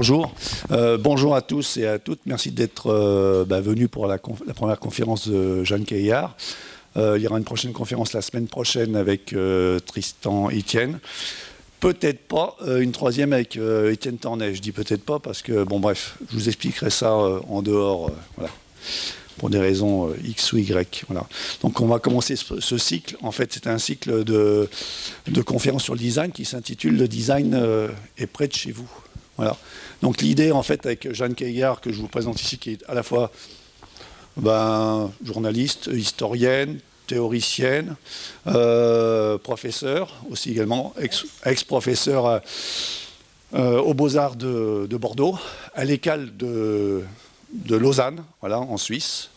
bonjour. Euh, bonjour à tous et à toutes. Merci d'être euh, bah, venus pour la, première conférence de Jeanne Caillard. Euh, il y aura une prochaine conférence la semaine prochaine avec Tristan Etienne. Peut-être pas une troisième avec Étienne Tornet. Je dis peut-être pas parce que, bon bref, je vous expliquerai ça en dehors. pour des raisons X ou Y. Voilà. Donc on va commencer ce, cycle. En fait, c'est un cycle de, de conférences sur le design qui s'intitule « Le design est près de chez vous ». Voilà. Donc l'idée, en fait, avec Jeanne Caillard, que je vous présente ici, qui est à la fois ben, journaliste, historienne, théoricienne, euh, professeur aussi également, ex-professeur euh, euh, aux Beaux-Arts de, Bordeaux, à l'école de, Lausanne, voilà, en Suisse,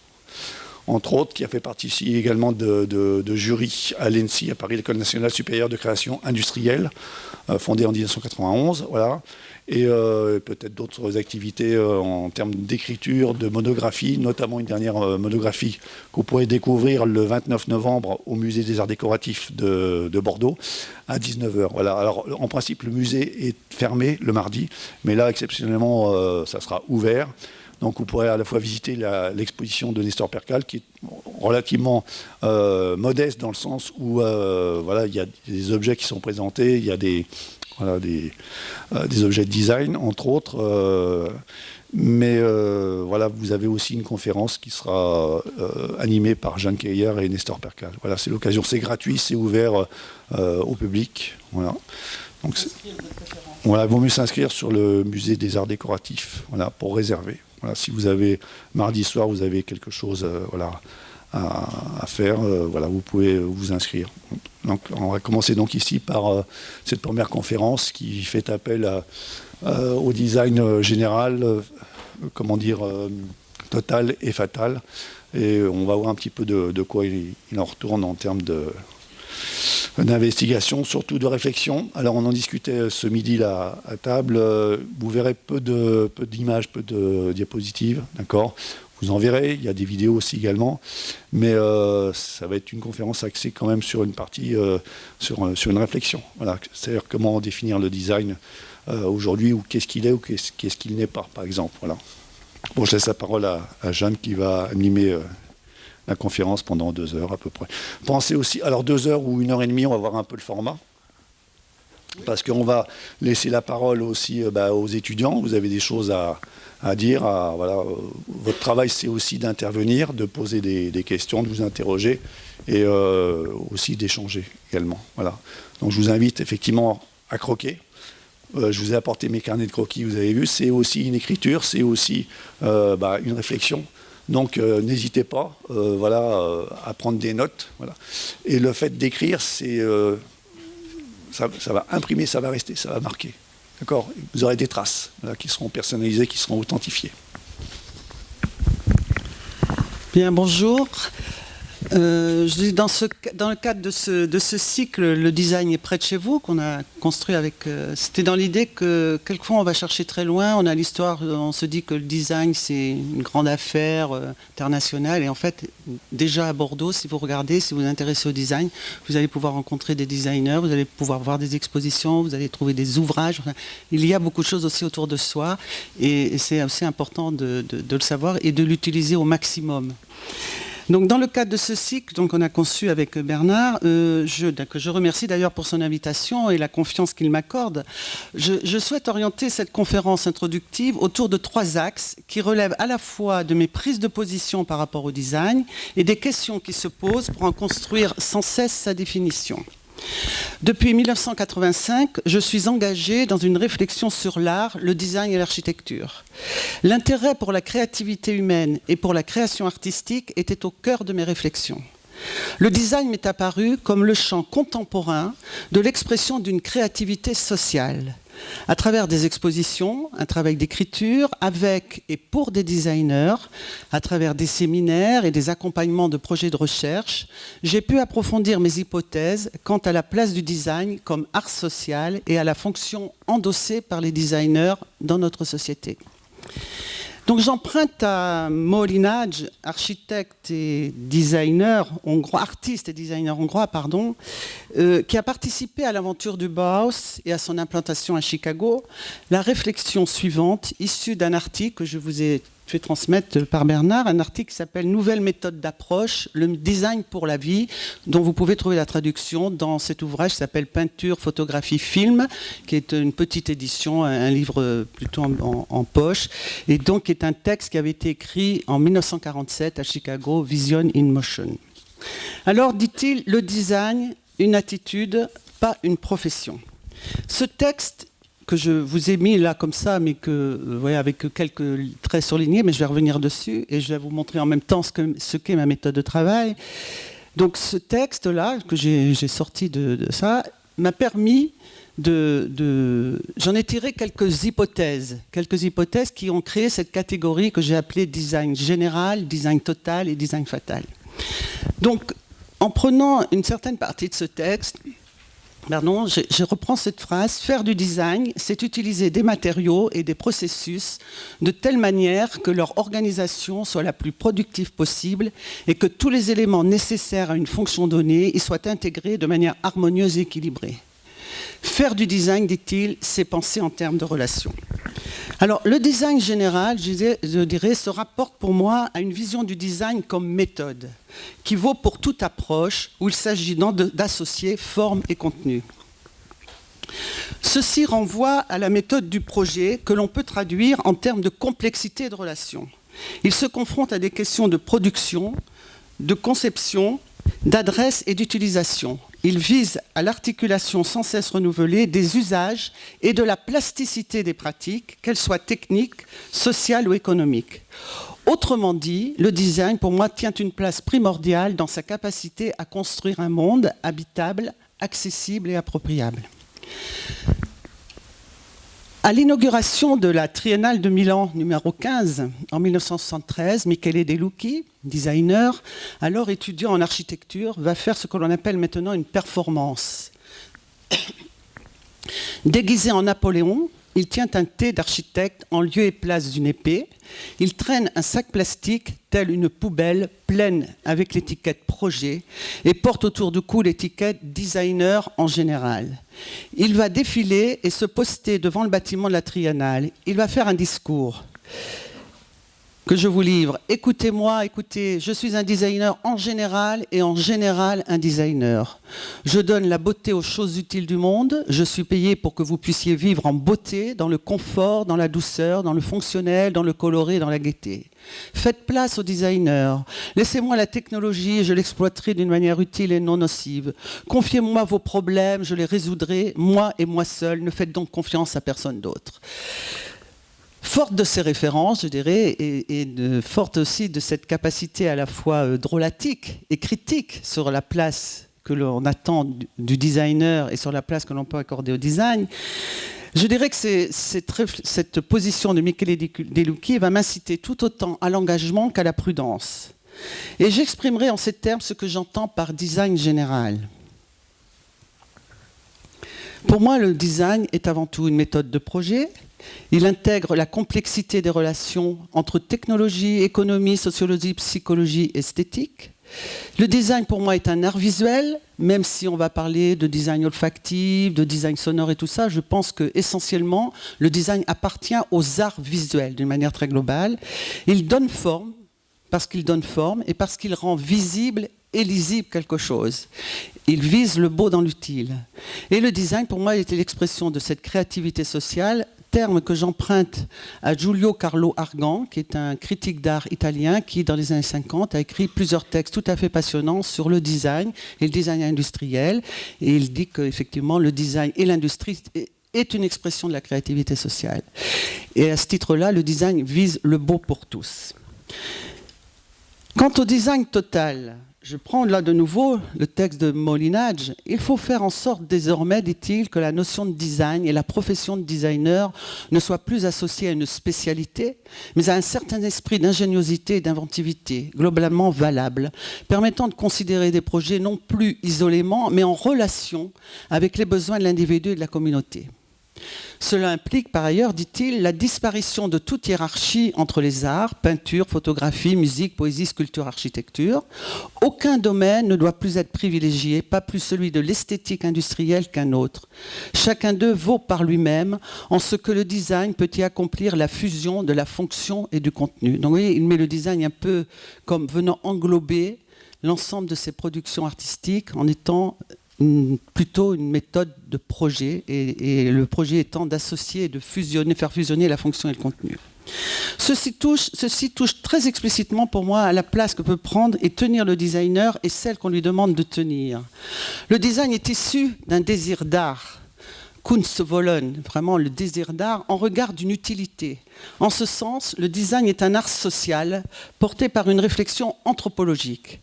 entre autres, qui a fait partie ici également de, jury à l'ENSI, à Paris, l'École nationale supérieure de création industrielle, fondée en 1991, voilà et euh, peut-être d'autres activités euh, en termes d'écriture, de monographie, notamment une dernière euh, monographie que vous pourrez découvrir le 29 novembre au Musée des Arts Décoratifs de, Bordeaux à 19h. Voilà. Alors, en principe, le musée est fermé le mardi, mais là, exceptionnellement, ça sera ouvert. Donc vous pourrez à la fois visiter l'exposition de Nestor Percal, qui est relativement modeste dans le sens où voilà, il y a des objets qui sont présentés, il y a des, voilà, des, euh, des, objets de design, entre autres. Euh, mais euh, voilà, vous avez aussi une conférence qui sera animée par Jeanne Keyer et Nestor Percal. Voilà, c'est l'occasion, c'est gratuit, c'est ouvert au public. Voilà. Donc, voilà, il vaut mieux s'inscrire sur le musée des arts décoratifs, voilà, pour réserver. Voilà, si vous avez mardi soir, vous avez quelque chose, voilà, à, faire, euh, voilà, vous pouvez vous inscrire. On va commencer donc ici par euh, cette première conférence qui fait appel euh, au design général, comment dire, total et fatal. Et on va voir un petit peu de, quoi il, en retourne en termes d'investigation, surtout de réflexion. Alors on en discutait ce midi là à table. Vous verrez peu de peu d'images, peu de diapositives, d'accord? Vous en verrez, il y a des vidéos aussi également, mais euh, ça va être une conférence axée quand même sur une partie, euh, sur, euh, sur, une réflexion. Voilà, c'est-à-dire comment définir le design aujourd'hui, ou qu'est-ce qu'il est, ou qu'est-ce qu'il n'est pas, par exemple. Voilà. Bon, je laisse la parole à, Jeanne qui va animer la conférence pendant deux heures à peu près. Pensez aussi, alors deux heures ou une heure et demie, on va voir un peu le format parce qu'on va laisser la parole aussi bah, aux étudiants. Vous avez des choses à, à dire, voilà, euh, votre travail c'est aussi d'intervenir, de poser des, questions, de vous interroger et euh, aussi d'échanger également. Voilà. Donc je vous invite effectivement à croquer. Euh, je vous ai apporté mes carnets de croquis, vous avez vu, c'est aussi une écriture, c'est aussi bah, une réflexion. Donc n'hésitez pas voilà, à prendre des notes. Voilà. Et le fait d'écrire, c'est ça va imprimer, ça va rester, ça va marquer. D'accord Vous aurez des traces qui seront personnalisées, qui seront authentifiées. Bien, bonjour. Euh, dans, le cadre de ce, cycle, le design est près de chez vous, qu'on a construit avec... Euh, c'était dans l'idée que quelquefois on va chercher très loin, on a l'histoire, on se dit que le design c'est une grande affaire euh, internationale, et en fait, déjà à Bordeaux, si vous regardez, si vous vous intéressez au design, vous allez pouvoir rencontrer des designers, vous allez pouvoir voir des expositions, vous allez trouver des ouvrages, il y a beaucoup de choses aussi autour de soi, et, c'est aussi important de le savoir et de l'utiliser au maximum. Donc, dans le cadre de ce cycle, donc, on a conçu avec Bernard, euh, que je remercie d'ailleurs pour son invitation et la confiance qu'il m'accorde, je, souhaite orienter cette conférence introductive autour de trois axes qui relèvent à la fois de mes prises de position par rapport au design et des questions qui se posent pour en construire sans cesse sa définition. Depuis 1985, je suis engagée dans une réflexion sur l'art, le design et l'architecture. L'intérêt pour la créativité humaine et pour la création artistique était au cœur de mes réflexions. Le design m'est apparu comme le champ contemporain de l'expression d'une créativité sociale à travers des expositions, un travail d'écriture avec et pour des designers, à travers des séminaires et des accompagnements de projets de recherche, j'ai pu approfondir mes hypothèses quant à la place du design comme art social et à la fonction endossée par les designers dans notre société. Donc j'emprunte à Molinage, architecte et designer hongrois, artiste et designer hongrois, pardon, euh, qui a participé à l'aventure du Bauhaus et à son implantation à Chicago, la réflexion suivante, issue d'un article que je vous ai fait transmettre par Bernard un article qui s'appelle Nouvelle méthode d'approche, le design pour la vie, dont vous pouvez trouver la traduction dans cet ouvrage qui s'appelle Peinture, photographie, film, qui est une petite édition, un livre plutôt en, poche, et donc qui est un texte qui avait été écrit en 1947 à Chicago, Vision in Motion. Alors, dit-il, le design, une attitude, pas une profession. Ce texte que je vous ai mis là comme ça, mais que, euh, avec quelques traits surlignés, mais je vais revenir dessus et je vais vous montrer en même temps ce qu'est ma méthode de travail. Donc ce texte-là, que j'ai sorti de, ça, m'a permis de J'en ai tiré quelques hypothèses, quelques hypothèses qui ont créé cette catégorie que j'ai appelée design général, design total et design fatal. Donc, en prenant une certaine partie de ce texte, Pardon, je, reprends cette phrase. Faire du design, c'est utiliser des matériaux et des processus de telle manière que leur organisation soit la plus productive possible et que tous les éléments nécessaires à une fonction donnée y soient intégrés de manière harmonieuse et équilibrée. Faire du design, dit-il, c'est penser en termes de relations. Alors, le design général, je dirais, se rapporte pour moi à une vision du design comme méthode, qui vaut pour toute approche où il s'agit d'associer forme et contenu. Ceci renvoie à la méthode du projet que l'on peut traduire en termes de complexité de relations. Il se confronte à des questions de production, de conception, d'adresse et d'utilisation. Il vise à l'articulation sans cesse renouvelée des usages et de la plasticité des pratiques, qu'elles soient techniques, sociales ou économiques. Autrement dit, le design, pour moi, tient une place primordiale dans sa capacité à construire un monde habitable, accessible et appropriable. À l'inauguration de la Triennale de Milan numéro 15 en 1973, Michele De Lucchi, designer, alors étudiant en architecture, va faire ce que l'on appelle maintenant une performance. Déguisé en Napoléon, il tient un thé d'architecte en lieu et place d'une épée. Il traîne un sac plastique une poubelle pleine avec l'étiquette projet et porte autour du cou l'étiquette designer en général. Il va défiler et se poster devant le bâtiment de la Triennale. Il va faire un discours que je vous livre. Écoutez-moi, écoutez, je suis un designer en général et en général un designer. Je donne la beauté aux choses utiles du monde. Je suis payé pour que vous puissiez vivre en beauté, dans le confort, dans la douceur, dans le fonctionnel, dans le coloré, dans la gaieté. Faites place aux designers. Laissez-moi la technologie et je l'exploiterai d'une manière utile et non nocive. Confiez-moi vos problèmes, je les résoudrai, moi et moi seul. Ne faites donc confiance à personne d'autre. Forte de ces références, je dirais, et, forte aussi de cette capacité à la fois euh, drôlatique et critique sur la place que l'on attend du designer et sur la place que l'on peut accorder au design, je dirais que cette position de Michele Delucchi va m'inciter tout autant à l'engagement qu'à la prudence. Et j'exprimerai en ces termes ce que j'entends par design général. Pour moi, le design est avant tout une méthode de projet, il intègre la complexité des relations entre technologie, économie, sociologie, psychologie, esthétique. Le design, pour moi, est un art visuel, même si on va parler de design olfactif, de design sonore et tout ça, je pense que essentiellement, le design appartient aux arts visuels d'une manière très globale. Il donne forme, parce qu'il donne forme, et parce qu'il rend visible et lisible quelque chose. Il vise le beau dans l'utile. Et le design, pour moi, était l'expression de cette créativité sociale terme que j'emprunte à Giulio Carlo Argan, qui est un critique d'art italien qui, dans les années 50, a écrit plusieurs textes tout à fait passionnants sur le design et le design industriel. Et il dit qu'effectivement, le design et l'industrie est une expression de la créativité sociale. Et à ce titre-là, le design vise le beau pour tous. Quant au design total, je prends là de nouveau le texte de Molinage. Il faut faire en sorte désormais, dit-il, que la notion de design et la profession de designer ne soient plus associées à une spécialité, mais à un certain esprit d'ingéniosité et d'inventivité, globalement valable, permettant de considérer des projets non plus isolément, mais en relation avec les besoins de l'individu et de la communauté. Cela implique par ailleurs, dit-il, la disparition de toute hiérarchie entre les arts, peinture, photographie, musique, poésie, sculpture, architecture. Aucun domaine ne doit plus être privilégié, pas plus celui de l'esthétique industrielle qu'un autre. Chacun d'eux vaut par lui-même en ce que le design peut y accomplir la fusion de la fonction et du contenu. Donc vous voyez, il met le design un peu comme venant englober l'ensemble de ses productions artistiques en étant plutôt une méthode de projet, et, le projet étant d'associer et de fusionner, faire fusionner la fonction et le contenu. Ceci touche, ceci touche très explicitement pour moi à la place que peut prendre et tenir le designer et celle qu'on lui demande de tenir. Le design est issu d'un désir d'art, Kunstwollen, vraiment le désir d'art, en regard d'une utilité. En ce sens, le design est un art social porté par une réflexion anthropologique.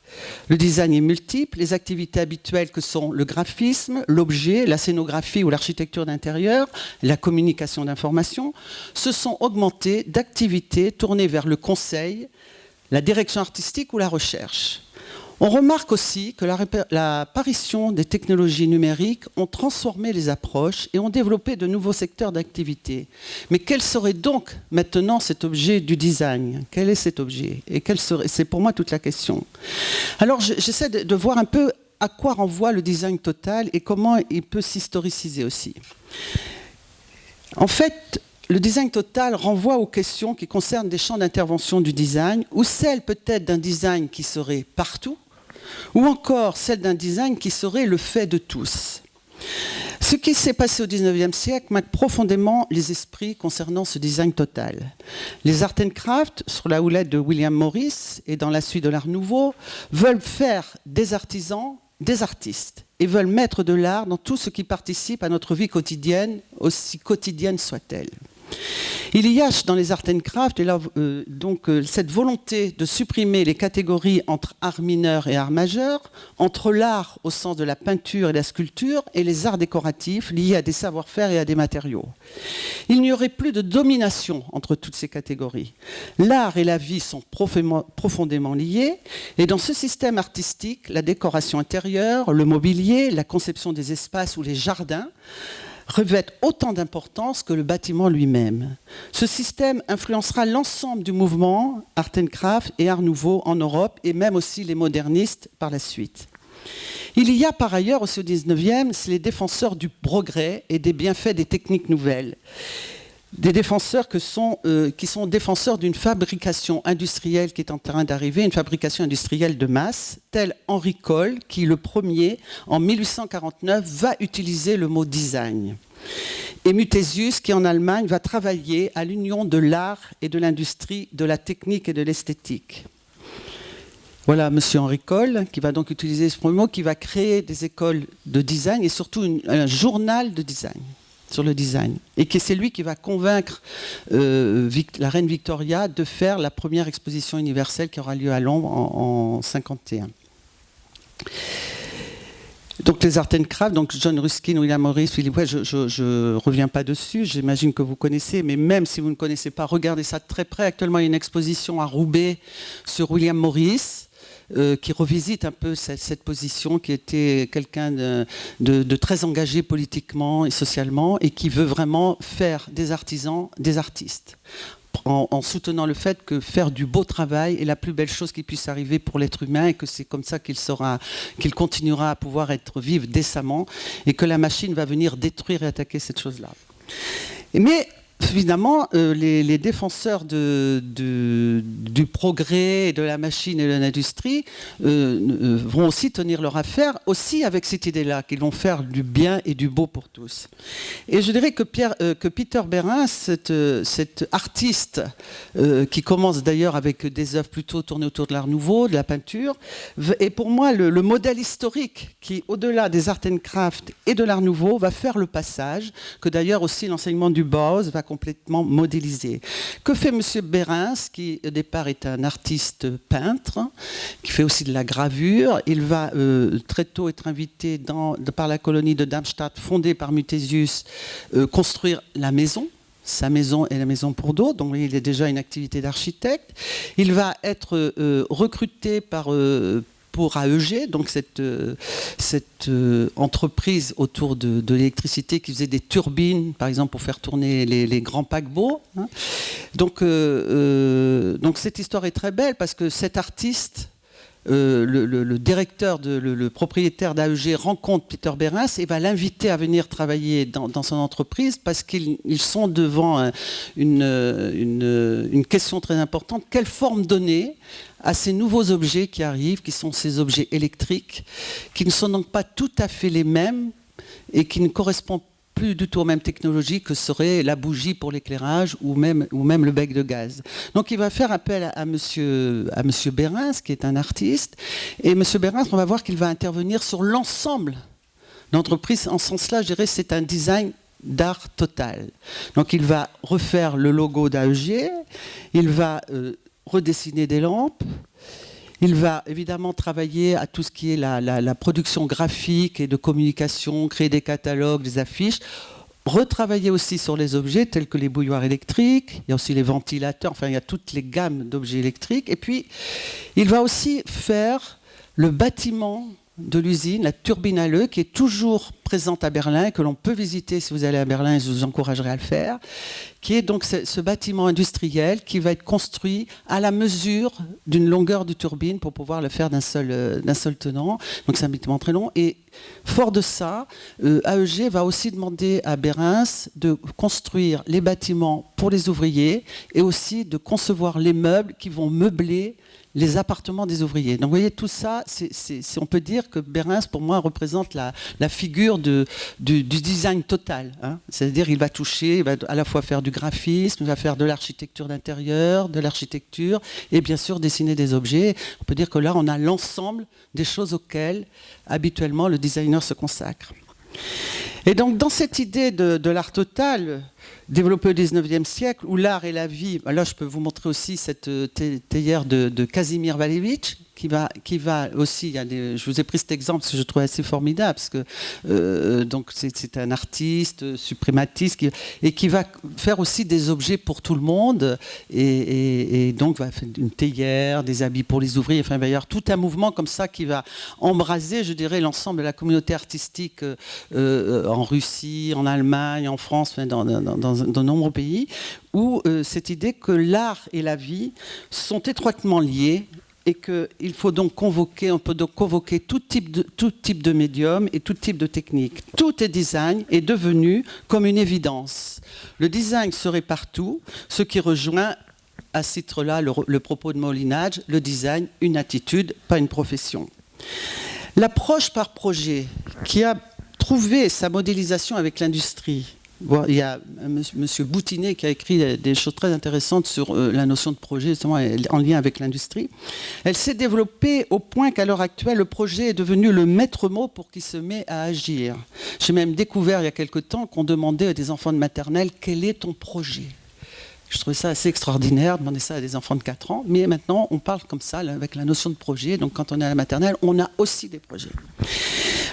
Le design est multiple, les activités habituelles que sont le graphisme, l'objet, la scénographie ou l'architecture d'intérieur, la communication d'informations, se sont augmentées d'activités tournées vers le conseil, la direction artistique ou la recherche. On remarque aussi que l'apparition des technologies numériques ont transformé les approches et ont développé de nouveaux secteurs d'activité. Mais quel serait donc maintenant cet objet du design? Quel est cet objet? Et C'est pour moi toute la question. Alors j'essaie de, voir un peu à quoi renvoie le design total et comment il peut s'historiciser aussi. En fait, le design total renvoie aux questions qui concernent des champs d'intervention du design, ou celles peut-être d'un design qui serait partout, ou encore celle d'un design qui serait le fait de tous. Ce qui s'est passé au XIXe siècle marque profondément les esprits concernant ce design total. Les art and craft, sur la houlette de William Morris et dans la suite de l'art nouveau, veulent faire des artisans des artistes et veulent mettre de l'art dans tout ce qui participe à notre vie quotidienne, aussi quotidienne soit-elle. Il y a dans les art and craft euh, donc, euh, cette volonté de supprimer les catégories entre art mineur et art majeur, entre l'art au sens de la peinture et la sculpture et les arts décoratifs liés à des savoir-faire et à des matériaux. Il n'y aurait plus de domination entre toutes ces catégories. L'art et la vie sont profondément liés et dans ce système artistique, la décoration intérieure, le mobilier, la conception des espaces ou les jardins revêtent autant d'importance que le bâtiment lui-même. Ce système influencera l'ensemble du mouvement Art and Craft et Art Nouveau en Europe et même aussi les modernistes par la suite. Il y a par ailleurs aussi au 19e les défenseurs du progrès et des bienfaits des techniques nouvelles des défenseurs euh, qui sont défenseurs d'une fabrication industrielle qui est en train d'arriver, une fabrication industrielle de masse, tel Henri Coll, qui le premier, en 1849, va utiliser le mot design. Et Muthesius, qui en Allemagne va travailler à l'union de l'art et de l'industrie, de la technique et de l'esthétique. Voilà M. Henri Coll, qui va donc utiliser ce premier mot, qui va créer des écoles de design et surtout un journal de design sur le design. Et que c'est lui qui va convaincre euh, la reine Victoria de faire la première exposition universelle qui aura lieu à Londres en, 1951. Donc les Art and Craft, donc John Ruskin, William Morris, je ne reviens pas dessus, j'imagine que vous connaissez, mais même si vous ne connaissez pas, regardez ça très près. Actuellement, il y a une exposition à Roubaix sur William Morris, euh, qui revisite un peu cette, position, qui était quelqu'un de, très engagé politiquement et socialement, et qui veut vraiment faire des artisans des artistes. En, soutenant le fait que faire du beau travail est la plus belle chose qui puisse arriver pour l'être humain et que c'est comme ça qu'il continuera à pouvoir être vivre décemment et que la machine va venir détruire et attaquer cette chose-là. Mais évidemment, euh, les, défenseurs du progrès, de la machine et de l'industrie euh, euh, vont aussi tenir leur affaire, aussi avec cette idée-là, qu'ils vont faire du bien et du beau pour tous. Et je dirais que, Peter Bérin, cet, artiste, qui commence d'ailleurs avec des œuvres plutôt tournées autour de l'art nouveau, de la peinture, est pour moi le, le modèle historique qui, au-delà des art and craft et de l'art nouveau, va faire le passage, que d'ailleurs aussi l'enseignement du Bauhaus va complètement modélisé. Que fait M. Berens, qui au départ est un artiste peintre, qui fait aussi de la gravure Il va euh, très tôt être invité par la colonie de Darmstadt, fondée par Muthesius, euh, construire la maison sa maison et la maison pour d'autres, donc il a déjà une activité d'architecte. Il va être euh, recruté par pour AEG, donc cette, cette entreprise autour de, l'électricité qui faisait des turbines, par exemple, pour faire tourner les, grands paquebots. Hein. Donc, donc cette histoire est très belle parce que cet artiste euh, le, directeur, le, propriétaire d'AEG rencontre Peter Berens et va l'inviter à venir travailler dans, son entreprise parce qu'ils sont devant une, une, question très importante. Quelle forme donner à ces nouveaux objets qui arrivent, qui sont ces objets électriques, qui ne sont donc pas tout à fait les mêmes et qui ne correspondent plus du tout aux mêmes technologies que serait la bougie pour l'éclairage ou même, ou même le bec de gaz. Donc il va faire appel à, M. monsieur, à monsieur Berens, qui est un artiste. Et M. Berens, on va voir qu'il va intervenir sur l'ensemble d'entreprise. En ce sens-là, je dirais c'est un design d'art total. Donc il va refaire le logo d'AEG, il va euh, redessiner des lampes, il va évidemment travailler à tout ce qui est la, production graphique et de communication, créer des catalogues, des affiches, retravailler aussi sur les objets tels que les bouilloires électriques, il y a aussi les ventilateurs, enfin il y a toutes les gammes d'objets électriques. Et puis, il va aussi faire le bâtiment de l'usine, la turbine à l'œuf, qui est toujours présente à Berlin, que l'on peut visiter si vous allez à Berlin, je vous encouragerai à le faire, qui est donc ce, bâtiment industriel qui va être construit à la mesure d'une longueur de turbine pour pouvoir le faire d'un seul, euh, seul tenant. Donc c'est un bâtiment très long. Et fort de ça, euh, AEG va aussi demander à Berens de construire les bâtiments pour les ouvriers et aussi de concevoir les meubles qui vont meubler les appartements des ouvriers. Donc vous voyez, tout ça, on peut dire que Berens, pour moi, représente la, figure du, design total. Hein. C'est-à-dire il va toucher, il va à la fois faire du graphisme, il va faire de l'architecture d'intérieur, de l'architecture, et bien sûr dessiner des objets. On peut dire que là, on a l'ensemble des choses auxquelles, habituellement, le designer se consacre. Et donc, dans cette idée de l'art total, développé au 19e siècle, où l'art et la vie, là je peux vous montrer aussi cette euh, théière de, Kazimir Valevich, qui va, qui va aussi, il des, je vous ai pris cet exemple que je trouve assez formidable, parce que euh, donc c'est un artiste suprématiste et qui va faire aussi des objets pour tout le monde, et, donc va faire une théière, des habits pour les ouvriers, enfin avoir tout un mouvement comme ça qui va embraser, je dirais, l'ensemble de la communauté artistique euh, en Russie, en Allemagne, en France, dans, de nombreux pays, où euh, cette idée que l'art et la vie sont étroitement liés et qu'il faut donc convoquer, on peut donc convoquer tout type, de, médium et tout type de technique. Tout est design est devenu comme une évidence. Le design serait partout, ce qui rejoint à ce titre-là le propos de Molinage, le design, une attitude, pas une profession. L'approche par projet qui a trouvé sa modélisation avec l'industrie il y a M. Boutinet qui a écrit des choses très intéressantes sur euh, la notion de projet, justement en lien avec l'industrie. Elle s'est développée au point qu'à l'heure actuelle, le projet est devenu le maître mot pour qui se met à agir. J'ai même découvert il y a quelque temps qu'on demandait à des enfants de maternelle quel est ton projet? Je trouvais ça assez extraordinaire, demander ça à des enfants de 4 ans. Mais maintenant, on parle comme ça, avec la notion de projet. Donc quand on est à la maternelle, on a aussi des projets.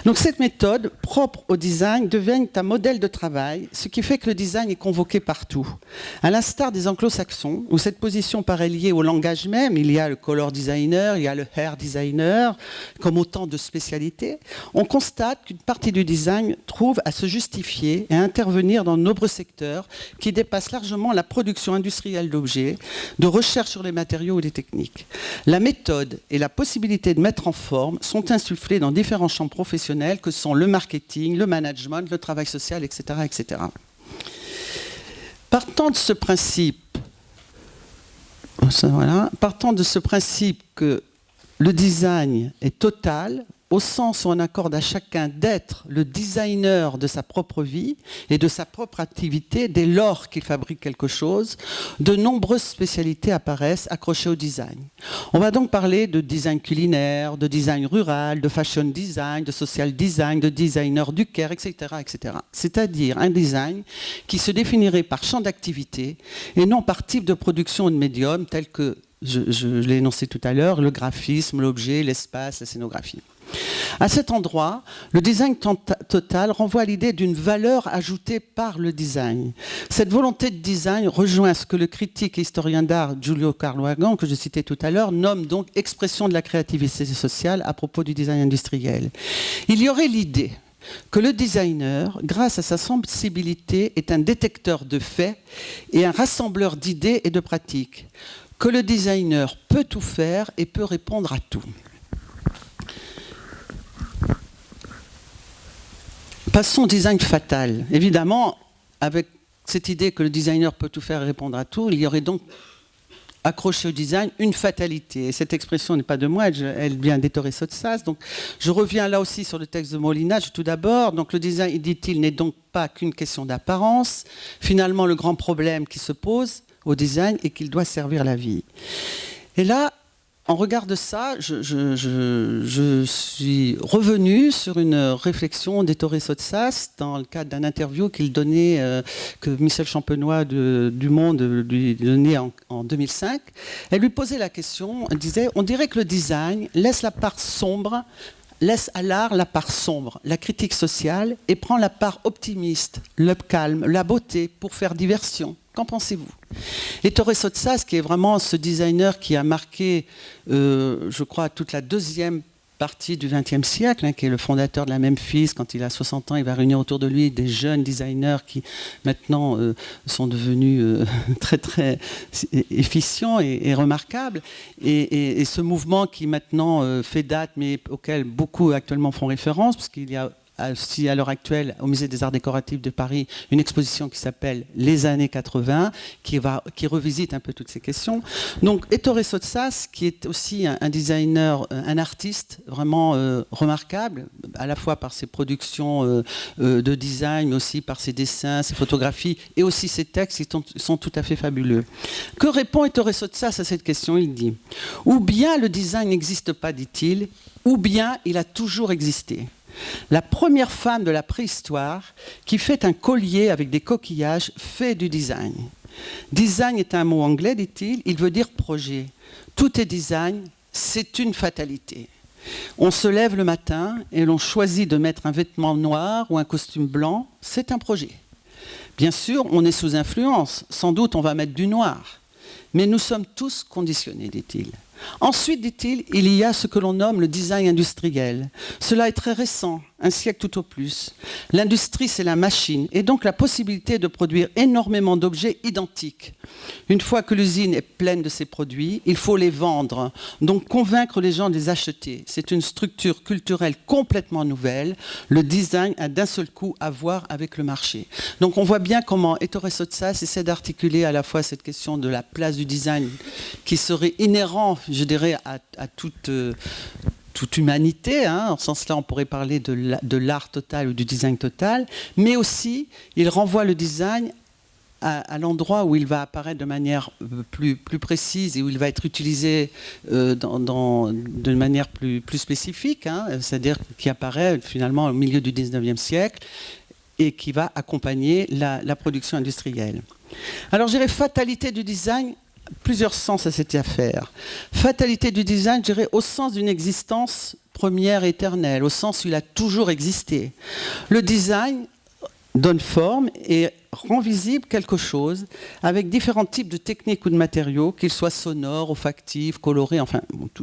Donc cette méthode, propre au design, devient un modèle de travail, ce qui fait que le design est convoqué partout. À l'instar des anglo-saxons, où cette position paraît liée au langage même, il y a le color designer, il y a le hair designer, comme autant de spécialités, on constate qu'une partie du design trouve à se justifier et à intervenir dans de nombreux secteurs qui dépassent largement la production industrielle d'objets, de recherche sur les matériaux ou les techniques. La méthode et la possibilité de mettre en forme sont insufflées dans différents champs professionnels que sont le marketing, le management, le travail social, etc. etc. Partant de ce principe, partant de ce principe que le design est total, au sens où on accorde à chacun d'être le designer de sa propre vie et de sa propre activité dès lors qu'il fabrique quelque chose, de nombreuses spécialités apparaissent accrochées au design. On va donc parler de design culinaire, de design rural, de fashion design, de social design, de designer du care, etc. etc. C'est-à-dire un design qui se définirait par champ d'activité et non par type de production de médium tel que je l'ai énoncé tout à l'heure, le graphisme, l'objet, l'espace, la scénographie. À cet endroit, le design total renvoie à l'idée d'une valeur ajoutée par le design. Cette volonté de design rejoint ce que le critique et historien d'art Giulio Carloagan, que je citais tout à l'heure, nomme donc expression de la créativité sociale à propos du design industriel. Il y aurait l'idée que le designer, grâce à sa sensibilité, est un détecteur de faits et un rassembleur d'idées et de pratiques, que le designer peut tout faire et peut répondre à tout. Passons design fatal. Évidemment, avec cette idée que le designer peut tout faire et répondre à tout, il y aurait donc accroché au design une fatalité. Et cette expression n'est pas de moi, elle vient d'Ettore Sotsas. Donc, je reviens là aussi sur le texte de Molinage tout d'abord. Donc, le design, dit-il, n'est donc pas qu'une question d'apparence. Finalement, le grand problème qui se pose au design est qu'il doit servir la vie. Et là, en regard de ça, je, suis revenu sur une réflexion d'Ettore Sotsas dans le cadre d'un interview qu'il donnait, euh, que Michel Champenois du Monde lui donnait en, en, 2005. Elle lui posait la question, elle disait, on dirait que le design laisse la part sombre laisse à l'art la part sombre, la critique sociale, et prend la part optimiste, le calme, la beauté pour faire diversion. Qu'en pensez-vous? Et Torres Sotsas, qui est vraiment ce designer qui a marqué, euh, je crois, toute la deuxième partie du XXe siècle, hein, qui est le fondateur de la Memphis. Quand il a 60 ans, il va réunir autour de lui des jeunes designers qui maintenant euh, sont devenus euh, très très efficients et, remarquables. Et, et, ce mouvement qui maintenant fait date, mais auquel beaucoup actuellement font référence, parce qu'il y a aussi à l'heure actuelle au Musée des Arts Décoratifs de Paris une exposition qui s'appelle Les années 80, qui, va, qui revisite un peu toutes ces questions. Donc Ettore Sotsas, qui est aussi un, designer, euh, un artiste vraiment euh, remarquable, à la fois par ses productions euh, de design, mais aussi par ses dessins, ses photographies, et aussi ses textes qui sont, tout à fait fabuleux. Que répond Ettore Sotsas à cette question? Il dit « Ou bien le design n'existe pas, dit-il, ou bien il a toujours existé » la première femme de la préhistoire qui fait un collier avec des coquillages fait du design. Design est un mot anglais, dit-il, il veut dire projet. Tout est design, c'est une fatalité. On se lève le matin et l'on choisit de mettre un vêtement noir ou un costume blanc, c'est un projet. Bien sûr, on est sous influence, sans doute on va mettre du noir. Mais nous sommes tous conditionnés, dit-il. Ensuite, dit-il, il y a ce que l'on nomme le design industriel. Cela est très récent, un siècle tout au plus. L'industrie, c'est la machine, et donc la possibilité de produire énormément d'objets identiques. Une fois que l'usine est pleine de ces produits, il faut les vendre, donc convaincre les gens de les acheter. C'est une structure culturelle complètement nouvelle. Le design a d'un seul coup à voir avec le marché. Donc on voit bien comment Ettore Sotsas essaie d'articuler à la fois cette question de la place du design qui serait inhérent, je dirais, à, toute... Euh, toute humanité. Hein. En ce sens-là, on pourrait parler de l'art total ou du design total. Mais aussi, il renvoie le design à, l'endroit où il va apparaître de manière euh, plus, plus, précise et où il va être utilisé euh, dans, de manière plus, plus spécifique, hein. c'est-à-dire qui apparaît finalement au milieu du 19e siècle et qui va accompagner la, la production industrielle. Alors, je dirais fatalité du design, plusieurs sens à cette affaire. Fatalité du design, je dirais au sens d'une existence première éternelle, au sens où il a toujours existé. Le design donne forme et rend visible quelque chose avec différents types de techniques ou de matériaux, qu'ils soient sonores, olfactifs, colorés, enfin,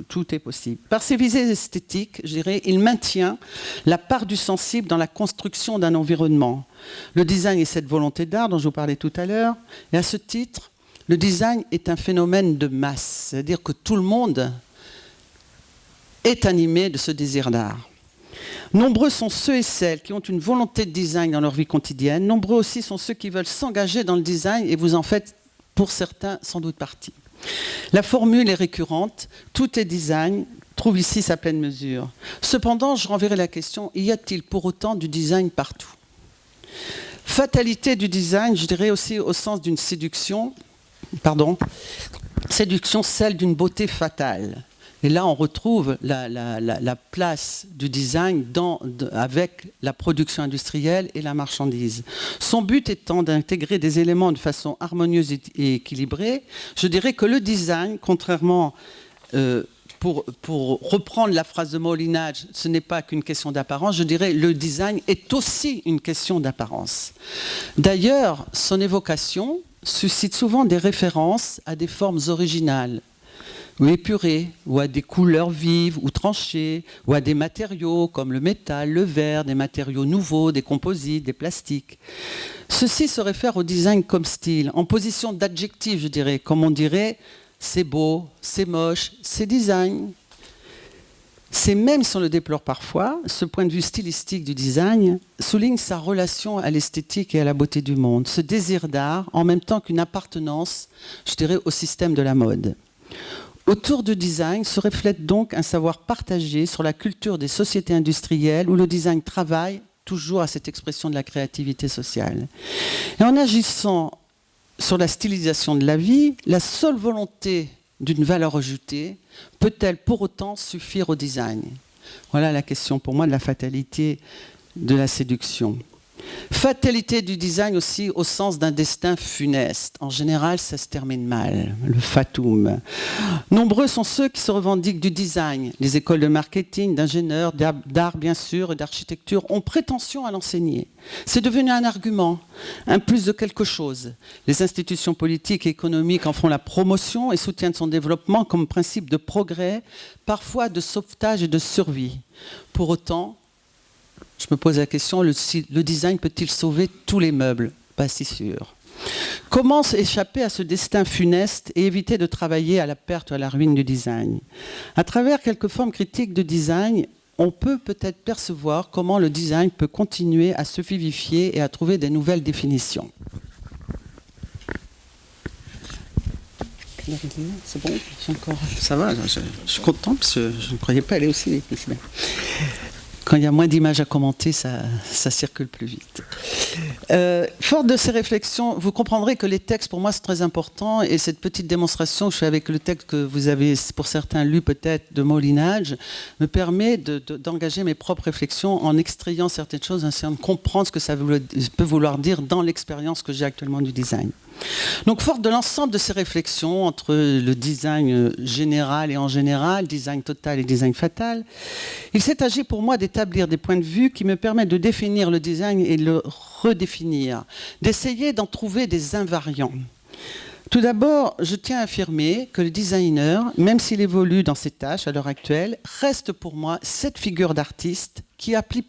tout, est possible. Par ses visées esthétiques, je dirais, il maintient la part du sensible dans la construction d'un environnement. Le design est cette volonté d'art dont je vous parlais tout à l'heure, et à ce titre, le design est un phénomène de masse, c'est-à-dire que tout le monde est animé de ce désir d'art. Nombreux sont ceux et celles qui ont une volonté de design dans leur vie quotidienne. Nombreux aussi sont ceux qui veulent s'engager dans le design et vous en faites, pour certains, sans doute partie. La formule est récurrente, tout est design, trouve ici sa pleine mesure. Cependant, je renverrai la question, y a-t-il pour autant du design partout? Fatalité du design, je dirais aussi au sens d'une séduction, pardon, séduction, celle d'une beauté fatale. Et là, on retrouve la, place du design avec la production industrielle et la marchandise. Son but étant d'intégrer des éléments de façon harmonieuse et, équilibrée, je dirais que le design, contrairement euh, pour, pour reprendre la phrase de Molinage, ce n'est pas qu'une question d'apparence, je dirais le design est aussi une question d'apparence. D'ailleurs, son évocation suscite souvent des références à des formes originales, ou épurées, ou à des couleurs vives ou tranchées, ou à des matériaux comme le métal, le verre, des matériaux nouveaux, des composites, des plastiques. Ceci se réfère au design comme style, en position d'adjectif, je dirais, comme on dirait c'est beau, c'est moche, c'est design. C'est même si on le déplore parfois, ce point de vue stylistique du design souligne sa relation à l'esthétique et à la beauté du monde, ce désir d'art en même temps qu'une appartenance, je dirais, au système de la mode. Autour du design se reflète donc un savoir partagé sur la culture des sociétés industrielles où le design travaille toujours à cette expression de la créativité sociale. Et en agissant sur la stylisation de la vie, la seule volonté d'une valeur ajoutée peut-elle pour autant suffire au design? Voilà la question pour moi de la fatalité de la séduction. Fatalité du design aussi au sens d'un destin funeste. En général, ça se termine mal, le fatum. Nombreux sont ceux qui se revendiquent du design. Les écoles de marketing, d'ingénieurs, d'art bien sûr et d'architecture ont prétention à l'enseigner. C'est devenu un argument, un plus de quelque chose. Les institutions politiques et économiques en font la promotion et soutiennent son développement comme principe de progrès, parfois de sauvetage et de survie. Pour autant, je me pose la question, le, design peut-il sauver tous les meubles? Pas si sûr. Comment échapper à ce destin funeste et éviter de travailler à la perte ou à la ruine du design? À travers quelques formes critiques de design, on peut peut-être percevoir comment le design peut continuer à se vivifier et à trouver des nouvelles définitions. Ça va, je, suis content parce que je ne croyais pas aller aussi vite quand il y a moins d'images à commenter, ça, circule plus vite. Euh, fort de ces réflexions, vous comprendrez que les textes, pour moi, c'est très important. Et cette petite démonstration je fais avec le texte que vous avez, pour certains, lu peut-être de Molinage, me permet d'engager mes propres réflexions en extrayant certaines choses, en essayant de comprendre ce que ça peut vouloir dire dans l'expérience que j'ai actuellement du design. Donc, fort de l'ensemble de ces réflexions entre le design général et en général, design total et design fatal, il s'est agi pour moi d'établir des points de vue qui me permettent de définir le design et le redéfinir, d'essayer d'en trouver des invariants. Tout d'abord, je tiens à affirmer que le designer, même s'il évolue dans ses tâches à l'heure actuelle, reste pour moi cette figure d'artiste qui a pris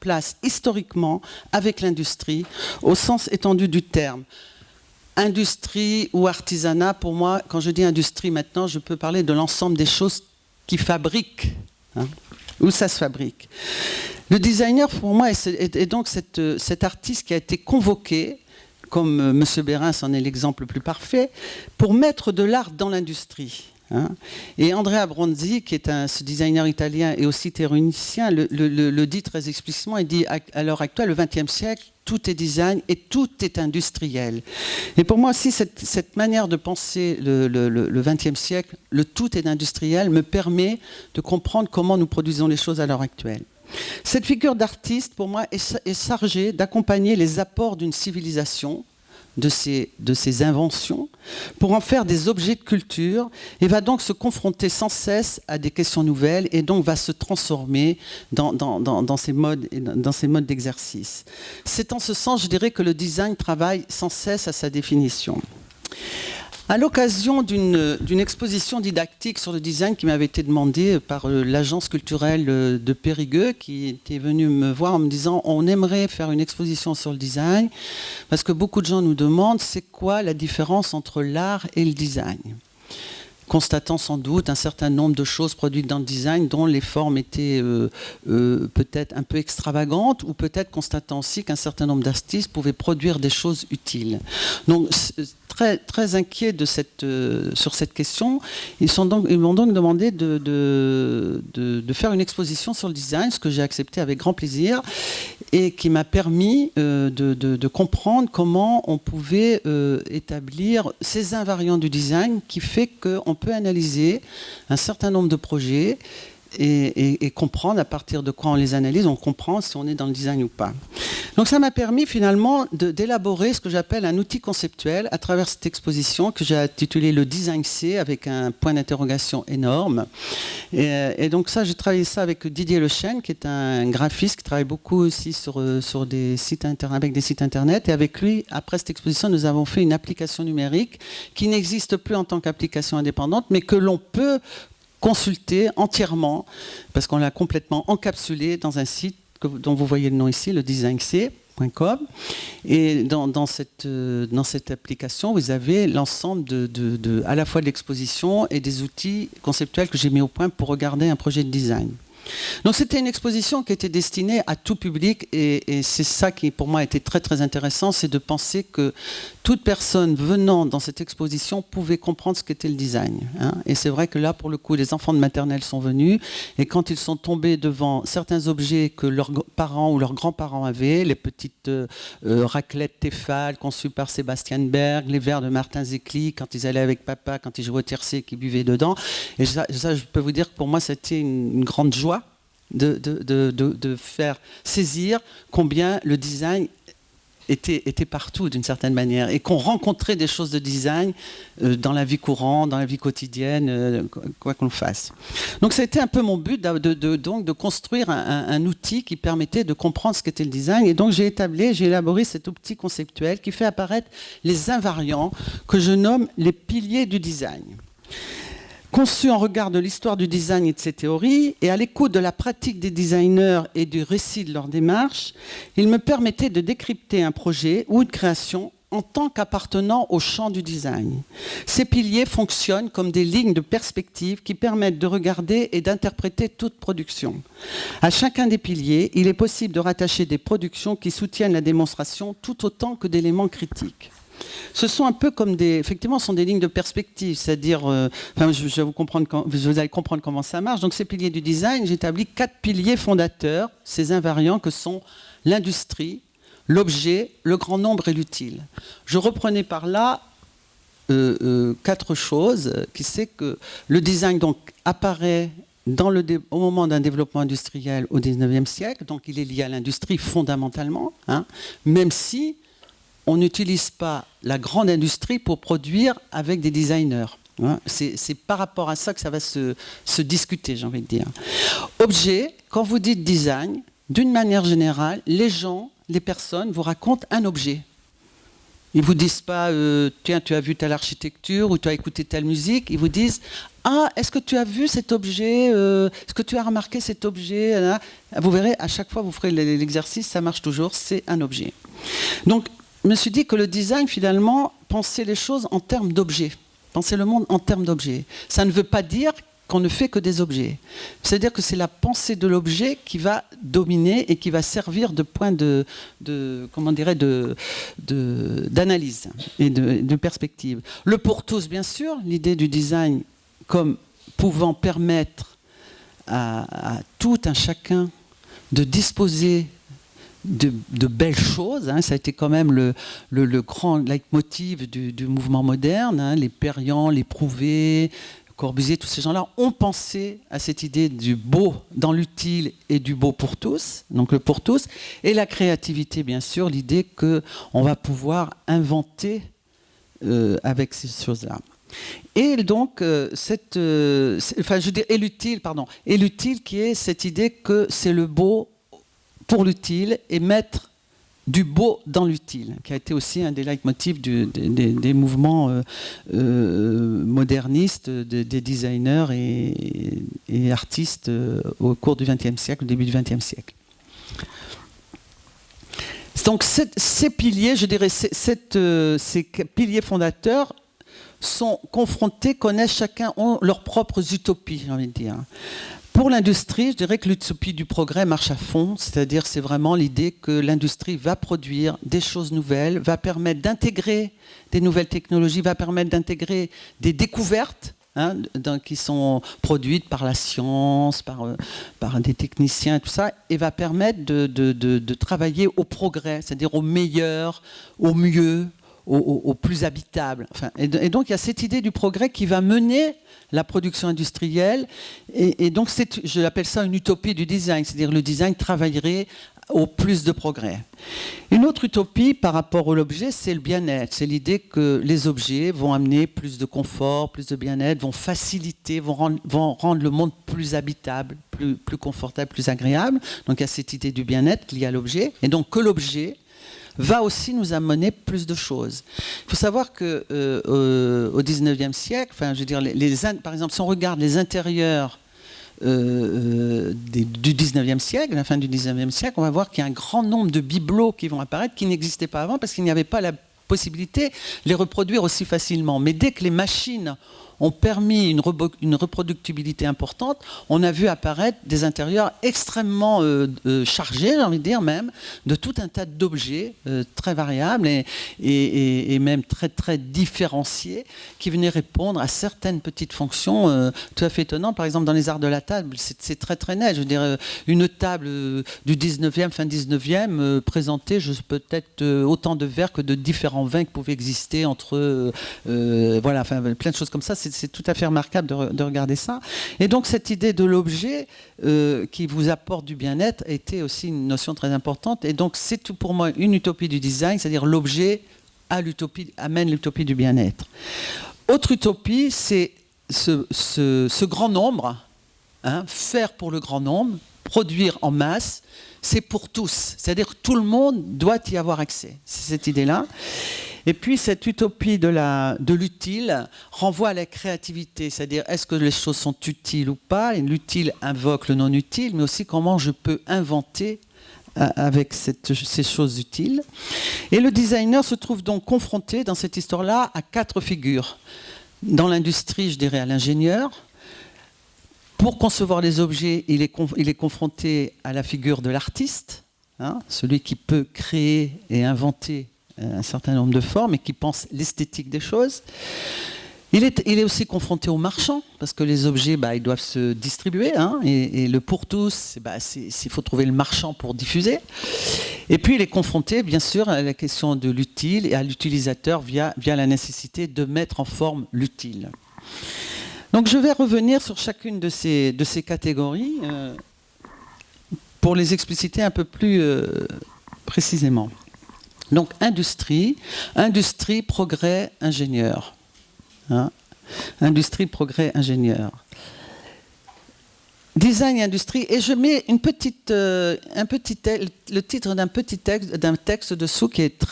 place historiquement avec l'industrie, au sens étendu du terme industrie ou artisanat, pour moi, quand je dis industrie maintenant, je peux parler de l'ensemble des choses qui fabriquent, hein, où ça se fabrique. Le designer, pour moi, est, donc cet artiste qui a été convoqué, comme euh, M. Bérins en est l'exemple le plus parfait, pour mettre de l'art dans l'industrie. Hein. Et Andrea Bronzi, qui est un, designer italien et aussi théoricien, le, dit très explicitement, il dit à l'heure actuelle, le XXe siècle, tout est design et tout est industriel. Et pour moi aussi, cette, manière de penser le XXe siècle, le tout est industriel, me permet de comprendre comment nous produisons les choses à l'heure actuelle. Cette figure d'artiste, pour moi, est chargée d'accompagner les apports d'une civilisation, de ces, de ces inventions pour en faire des objets de culture et va donc se confronter sans cesse à des questions nouvelles et donc va se transformer dans, dans, dans, modes, dans ces modes d'exercice. C'est en ce sens, je dirais, que le design travaille sans cesse à sa définition. À l'occasion d'une exposition didactique sur le design qui m'avait été demandée par euh, l'agence culturelle euh, de Périgueux, qui était venue me voir en me disant on aimerait faire une exposition sur le design, parce que beaucoup de gens nous demandent c'est quoi la différence entre l'art et le design? Constatant sans doute un certain nombre de choses produites dans le design dont les formes étaient euh, peut-être un peu extravagantes ou peut-être constatant aussi qu'un certain nombre d'artistes pouvaient produire des choses utiles. Donc très, très inquiets euh, sur cette question. Ils, m'ont donc demandé de, de, faire une exposition sur le design, ce que j'ai accepté avec grand plaisir, et qui m'a permis euh, de, comprendre comment on pouvait euh, établir ces invariants du design qui fait qu'on peut analyser un certain nombre de projets et, comprendre à partir de quoi on les analyse, on comprend si on est dans le design ou pas. Donc ça m'a permis finalement d'élaborer ce que j'appelle un outil conceptuel à travers cette exposition que j'ai intitulée le Design C avec un point d'interrogation énorme. Et, donc ça, j'ai travaillé ça avec Didier Lechêne qui est un graphiste qui travaille beaucoup aussi sur, euh, des sites internet, avec des sites internet. Et avec lui, après cette exposition, nous avons fait une application numérique qui n'existe plus en tant qu'application indépendante, mais que l'on peut consulter entièrement, parce qu'on l'a complètement encapsulé dans un site dont vous voyez le nom ici, le designc.com. Et dans, cette, euh, dans cette application, vous avez l'ensemble de, à la fois de l'exposition et des outils conceptuels que j'ai mis au point pour regarder un projet de design. Donc c'était une exposition qui était destinée à tout public et, c'est ça qui pour moi était très très intéressant, c'est de penser que toute personne venant dans cette exposition pouvait comprendre ce qu'était le design. Hein. Et c'est vrai que là pour le coup les enfants de maternelle sont venus et quand ils sont tombés devant certains objets que leurs parents ou leurs grands-parents avaient, les petites euh, euh, raclettes Tefal conçues par Sébastien Berg, les verres de Martin Zecli quand ils allaient avec papa, quand ils jouaient au tiercé, qu'ils buvaient dedans. Et ça, je peux vous dire que pour moi c'était une grande joie de, faire saisir combien le design était, était partout d'une certaine manière et qu'on rencontrait des choses de design euh, dans la vie courante, dans la vie quotidienne, euh, quoi qu'on fasse. Donc ça a été un peu mon but de, donc, de construire un, outil qui permettait de comprendre ce qu'était le design et donc j'ai établi, j'ai élaboré cet outil conceptuel qui fait apparaître les invariants que je nomme les piliers du design conçu en regard de l'histoire du design et de ses théories, et à l'écoute de la pratique des designers et du récit de leur démarche, il me permettait de décrypter un projet ou une création en tant qu'appartenant au champ du design. Ces piliers fonctionnent comme des lignes de perspective qui permettent de regarder et d'interpréter toute production. À chacun des piliers, il est possible de rattacher des productions qui soutiennent la démonstration tout autant que d'éléments critiques ce sont un peu comme des, effectivement, sont des lignes de perspective, c'est-à-dire, euh, je, vais vous, comprendre vous allez comprendre comment ça marche. Donc ces piliers du design, j'établis quatre piliers fondateurs, ces invariants que sont l'industrie, l'objet, le grand nombre et l'utile. Je reprenais par là euh, euh, quatre choses, qui c'est que le design donc apparaît dans le au moment d'un développement industriel au 19e siècle, donc il est lié à l'industrie fondamentalement, hein, même si on n'utilise pas la grande industrie pour produire avec des designers. Hein. C'est par rapport à ça que ça va se, discuter, j'ai envie de dire. Objet, quand vous dites design, d'une manière générale, les gens, les personnes vous racontent un objet. Ils ne vous disent pas, euh, tiens, tu as vu telle architecture ou tu as écouté telle musique. Ils vous disent, ah, est-ce que tu as vu cet objet euh, Est-ce que tu as remarqué cet objet Vous verrez, à chaque fois, vous ferez l'exercice, ça marche toujours, c'est un objet. Donc, me suis dit que le design, finalement, pensait les choses en termes d'objets. Penser le monde en termes d'objets. Ça ne veut pas dire qu'on ne fait que des objets. C'est-à-dire que c'est la pensée de l'objet qui va dominer et qui va servir de point de, comment dirait, de, d'analyse et de, perspective. Le pour tous, bien sûr, l'idée du design comme pouvant permettre à tout un chacun de disposer de, belles choses. Hein. Ça a été quand même le, grand leitmotiv du, du mouvement moderne. Hein. Les Perriand, les Prouvé, Corbusier, tous ces gens-là ont pensé à cette idée du beau dans l'utile et du beau pour tous, donc le pour tous, et la créativité, bien sûr, l'idée qu'on va pouvoir inventer euh, avec ces choses-là. Et donc, euh, cette, euh, enfin, je dis, et l'utile, pardon, et l'utile qui est cette idée que c'est le beau pour l'utile et mettre du beau dans l'utile, qui a été aussi un des leitmotifs des, mouvements euh, euh, modernistes, des, designers et, artistes euh, au cours du XXe siècle, au début du XXe siècle. Donc ces piliers, je dirais, ces piliers fondateurs sont confrontés, connaissent chacun ont leurs propres utopies, j'ai envie de dire. Pour l'industrie, je dirais que l'utopie du progrès marche à fond, c'est-à-dire c'est vraiment l'idée que l'industrie va produire des choses nouvelles, va permettre d'intégrer des nouvelles technologies, va permettre d'intégrer des découvertes hein, qui sont produites par la science, par, euh, par des techniciens, tout ça, et va permettre de travailler au progrès, c'est-à-dire au meilleur, au mieux, au, plus habitable. Enfin, et, donc il y a cette idée du progrès qui va mener la production industrielle. Et, donc je l'appelle ça une utopie du design, c'est-à-dire le design travaillerait au plus de progrès. Une autre utopie par rapport à l'objet, c'est le bien-être. C'est l'idée que les objets vont amener plus de confort, plus de bien-être, vont faciliter, vont rendre, le monde plus habitable, plus, plus confortable, plus agréable. Donc il y a cette idée du bien-être liée à l'objet. Et donc que l'objet va aussi nous amener plus de choses. Il faut savoir que euh, au 19e siècle, enfin, je veux dire, par exemple, si on regarde les intérieurs euh, euh, du 19e siècle, la fin du 19e siècle, on va voir qu'il y a un grand nombre de bibelots qui vont apparaître qui n'existaient pas avant parce qu'il n'y avait pas la possibilité de les reproduire aussi facilement. Mais dès que les machines ont permis une, reproductibilité importante, on a vu apparaître des intérieurs extrêmement euh, euh, chargés, j'ai envie de dire même, de tout un tas d'objets euh, très variables et, même très très différenciés qui venaient répondre à certaines petites fonctions tout à fait étonnantes. Par exemple, dans les arts de la table, c'est très très net. Je veux dire, une table du 19e, fin 19e, présentait peut-être autant de verres que de différents vins qui pouvaient exister entre... voilà, enfin, plein de choses comme ça c'est tout à fait remarquable de, regarder ça. Et donc cette idée de l'objet euh, qui vous apporte du bien-être était aussi une notion très importante. Et donc c'est tout pour moi une utopie du design, c'est-à-dire l'objet amène l'utopie du bien-être. Autre utopie, c'est ce, grand nombre, hein, faire pour le grand nombre, produire en masse, c'est pour tous. C'est-à-dire tout le monde doit y avoir accès. C'est cette idée-là. Et puis cette utopie de l'utile renvoie à la créativité, c'est-à-dire est-ce que les choses sont utiles ou pas? L'utile invoque le non utile, mais aussi comment je peux inventer euh, avec ces choses utiles. Et le designer se trouve donc confronté dans cette histoire-là à quatre figures. Dans l'industrie, je dirais à l'ingénieur. Pour concevoir les objets, il est, il est confronté à la figure de l'artiste, hein, celui qui peut créer et inventer un certain nombre de formes et qui pense l'esthétique des choses. Il est, il est, aussi confronté aux marchands, parce que les objets, bah, ils doivent se distribuer, hein, et, le pour tous, bah, il faut trouver le marchand pour diffuser. Et puis il est confronté, bien sûr, à la question de l'utile et à l'utilisateur via, via la nécessité de mettre en forme l'utile. Donc je vais revenir sur chacune de ces, de ces catégories euh, pour les expliciter un peu plus euh, précisément. Donc industrie, industrie, progrès, ingénieur. Hein? industrie, progrès, ingénieur. Design industrie, et je mets euh, un petit, le titre d'un petit texte, d'un texte dessous qui est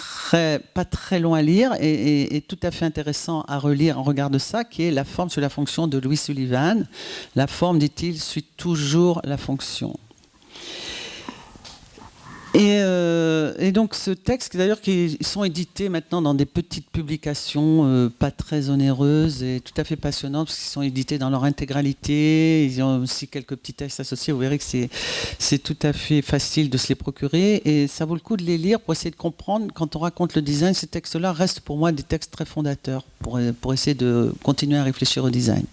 pas très long à lire et, et, tout à fait intéressant à relire en regard de ça, qui est la forme sur la fonction de Louis Sullivan. La forme, dit-il, suit toujours la fonction. Euh, et, donc ce texte, d'ailleurs, qui sont édités maintenant dans des petites publications euh, pas très onéreuses et tout à fait passionnantes, parce qu'ils sont édités dans leur intégralité. Ils ont aussi quelques petits textes associés. Vous verrez que c'est tout à fait facile de se les procurer. Et ça vaut le coup de les lire pour essayer de comprendre. Quand on raconte le design, ces textes-là restent pour moi des textes très fondateurs pour, pour essayer de continuer à réfléchir au design.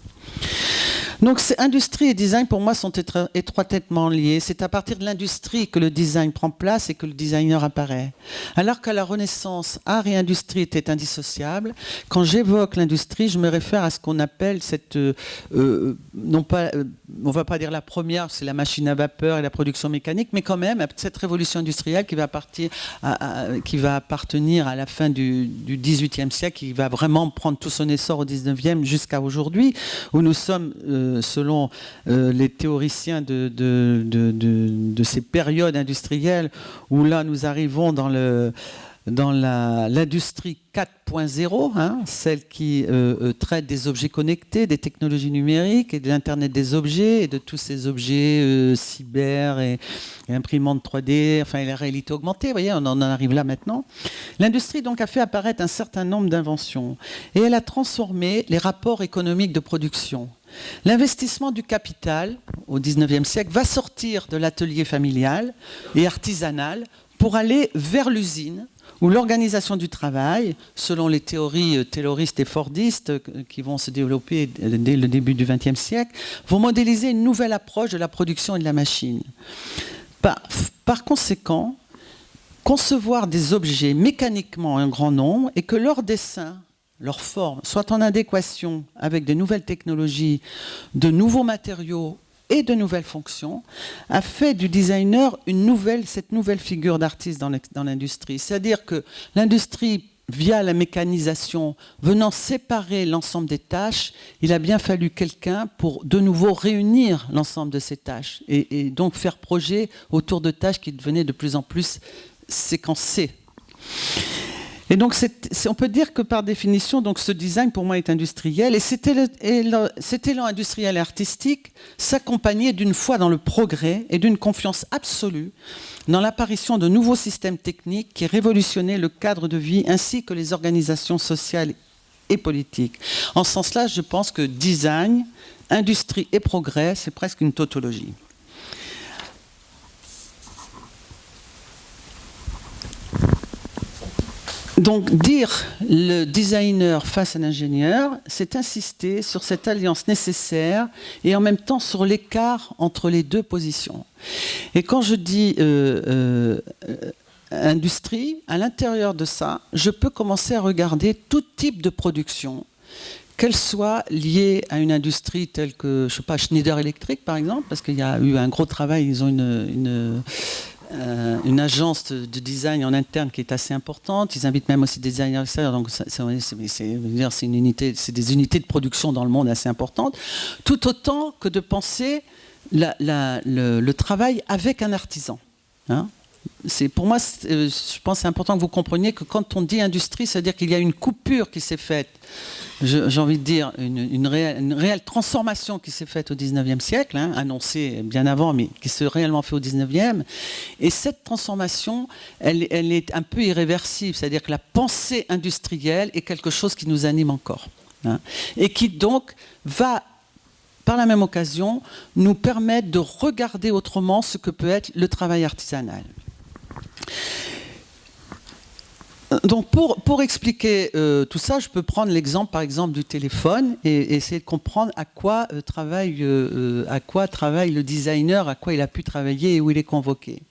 Donc industrie et design pour moi sont étroitement liés. C'est à partir de l'industrie que le design prend place et que le designer apparaît. Alors qu'à la Renaissance, art et industrie étaient indissociables, quand j'évoque l'industrie, je me réfère à ce qu'on appelle cette, euh, euh, non pas, euh, on va pas dire la première, c'est la machine à vapeur et la production mécanique, mais quand même cette révolution industrielle qui va, appartenir à la fin du, XVIIIe siècle, qui va vraiment prendre tout son essor au XIXe jusqu'à aujourd'hui, où nous sommes selon euh, les théoriciens de, ces périodes industrielles, où là nous arrivons dans le dans l'industrie 4.0, hein, celle qui euh, euh, traite des objets connectés, des technologies numériques et de l'Internet des objets et de tous ces objets cyber et, imprimantes 3D, enfin la réalité augmentée, vous voyez, on en arrive là maintenant. L'industrie donc a fait apparaître un certain nombre d'inventions et elle a transformé les rapports économiques de production. L'investissement du capital au XIXe siècle va sortir de l'atelier familial et artisanal pour aller vers l'usine où l'organisation du travail, selon les théories euh, tayloristes et fordistes euh, qui vont se développer dès le début du XXe siècle, vont modéliser une nouvelle approche de la production et de la machine. Par, par conséquent, concevoir des objets mécaniquement un grand nombre et que leur dessin, leur forme, soit en adéquation avec de nouvelles technologies, de nouveaux matériaux et de nouvelles fonctions, a fait du designer une nouvelle, cette nouvelle figure d'artiste dans l'industrie. C'est-à-dire que l'industrie via la mécanisation, venant séparer l'ensemble des tâches, il a bien fallu quelqu'un pour de nouveau réunir l'ensemble de ces tâches et, donc faire projet autour de tâches qui devenaient de plus en plus séquencées. Et donc, on peut dire que par définition, ce design pour moi est industriel. Et cet élan industriel et artistique s'accompagnait d'une foi dans le progrès et d'une confiance absolue dans l'apparition de nouveaux systèmes techniques qui révolutionnaient le cadre de vie ainsi que les organisations sociales et politiques. En ce sens-là, je pense que design, industrie et progrès, c'est presque une tautologie. Donc dire le designer face à l'ingénieur, c'est insister sur cette alliance nécessaire et en même temps sur l'écart entre les deux positions. Et quand je dis euh, euh, industrie, à l'intérieur de ça, je peux commencer à regarder tout type de production, qu'elle soit liée à une industrie telle que, je sais pas, Schneider Electric par exemple, parce qu'il y a eu un gros travail, ils ont une euh, une agence de, design en interne qui est assez importante. Ils invitent même aussi des designers extérieurs. Donc, c'est une unité, c'est des unités de production dans le monde assez importantes. Tout autant que de penser le, travail avec un artisan. Hein pour moi, euh, je pense que c'est important que vous compreniez que quand on dit industrie, c'est-à-dire qu'il y a une coupure qui s'est faite, j'ai envie de dire une, réelle, transformation qui s'est faite au 19e siècle, hein, annoncée bien avant, mais qui s'est réellement fait au 19e. Et cette transformation, elle, elle est un peu irréversible, c'est-à-dire que la pensée industrielle est quelque chose qui nous anime encore. Hein, et qui donc va par la même occasion, nous permettre de regarder autrement ce que peut être le travail artisanal. Donc pour, pour expliquer euh, tout ça, je peux prendre l'exemple par exemple du téléphone et, essayer de comprendre à quoi, euh, travaille, euh, à quoi travaille le designer, à quoi il a pu travailler et où il est convoqué.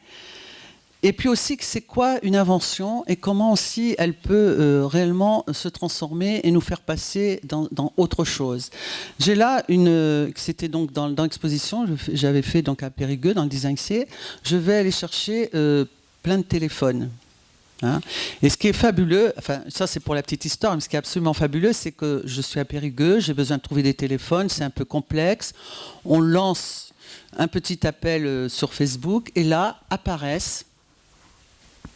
Et puis aussi, c'est quoi une invention et comment aussi elle peut réellement se transformer et nous faire passer dans, autre chose. J'ai là une, c'était donc dans, l'exposition, j'avais fait donc à Périgueux dans le Design C, je vais aller chercher plein de téléphones. Hein. et ce qui est fabuleux, enfin ça c'est pour la petite histoire, mais ce qui est absolument fabuleux, c'est que je suis à Périgueux, j'ai besoin de trouver des téléphones, c'est un peu complexe. On lance un petit appel euh, sur Facebook et là apparaissent,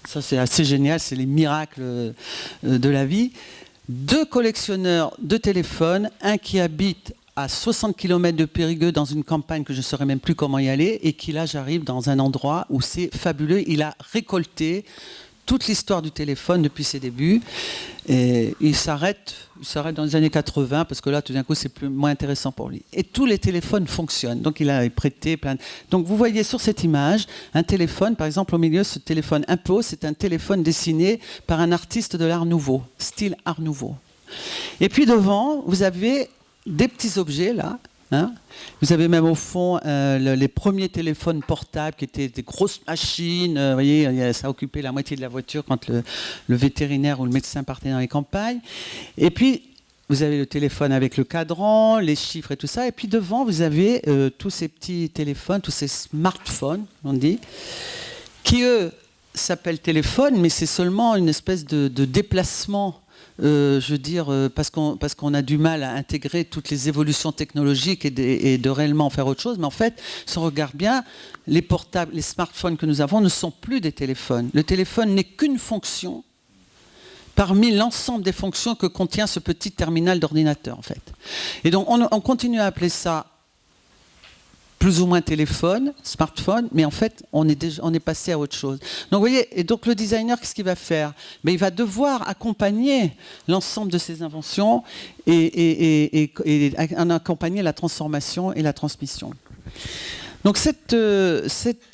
ça c'est assez génial, c'est les miracles euh, de la vie, deux collectionneurs de téléphones, un qui habite à 60 km de Périgueux dans une campagne que je ne saurais même plus comment y aller et qui là j'arrive dans un endroit où c'est fabuleux. Il a récolté toute l'histoire du téléphone depuis ses débuts et il s'arrête dans les années 80 parce que là tout d'un coup c'est plus moins intéressant pour lui. Et tous les téléphones fonctionnent. Donc il a prêté plein. Donc vous voyez sur cette image un téléphone par exemple au milieu ce téléphone impôt c'est un téléphone dessiné par un artiste de l'art nouveau, style art nouveau. Et puis devant, vous avez des petits objets là. Hein. Vous avez même au fond euh, les premiers téléphones portables qui étaient des grosses machines. Euh, vous voyez, ça occupait la moitié de la voiture quand le, vétérinaire ou le médecin partait dans les campagnes. Et puis, vous avez le téléphone avec le cadran, les chiffres et tout ça. Et puis devant, vous avez euh, tous ces petits téléphones, tous ces smartphones, on dit, qui eux s'appellent téléphones, mais c'est seulement une espèce de déplacement euh, je veux dire, euh, parce qu'on a du mal à intégrer toutes les évolutions technologiques et de, réellement faire autre chose. Mais en fait, si on regarde bien, les portables, les smartphones que nous avons ne sont plus des téléphones. Le téléphone n'est qu'une fonction parmi l'ensemble des fonctions que contient ce petit terminal d'ordinateur, en fait. Et donc, on, on continue à appeler ça plus ou moins téléphone, smartphone, mais en fait, on est, passé à autre chose. Donc, vous voyez, et donc le designer, qu'est-ce qu'il va faire? Mais Il va devoir accompagner l'ensemble de ces inventions et, en accompagner la transformation et la transmission. Donc cette, euh,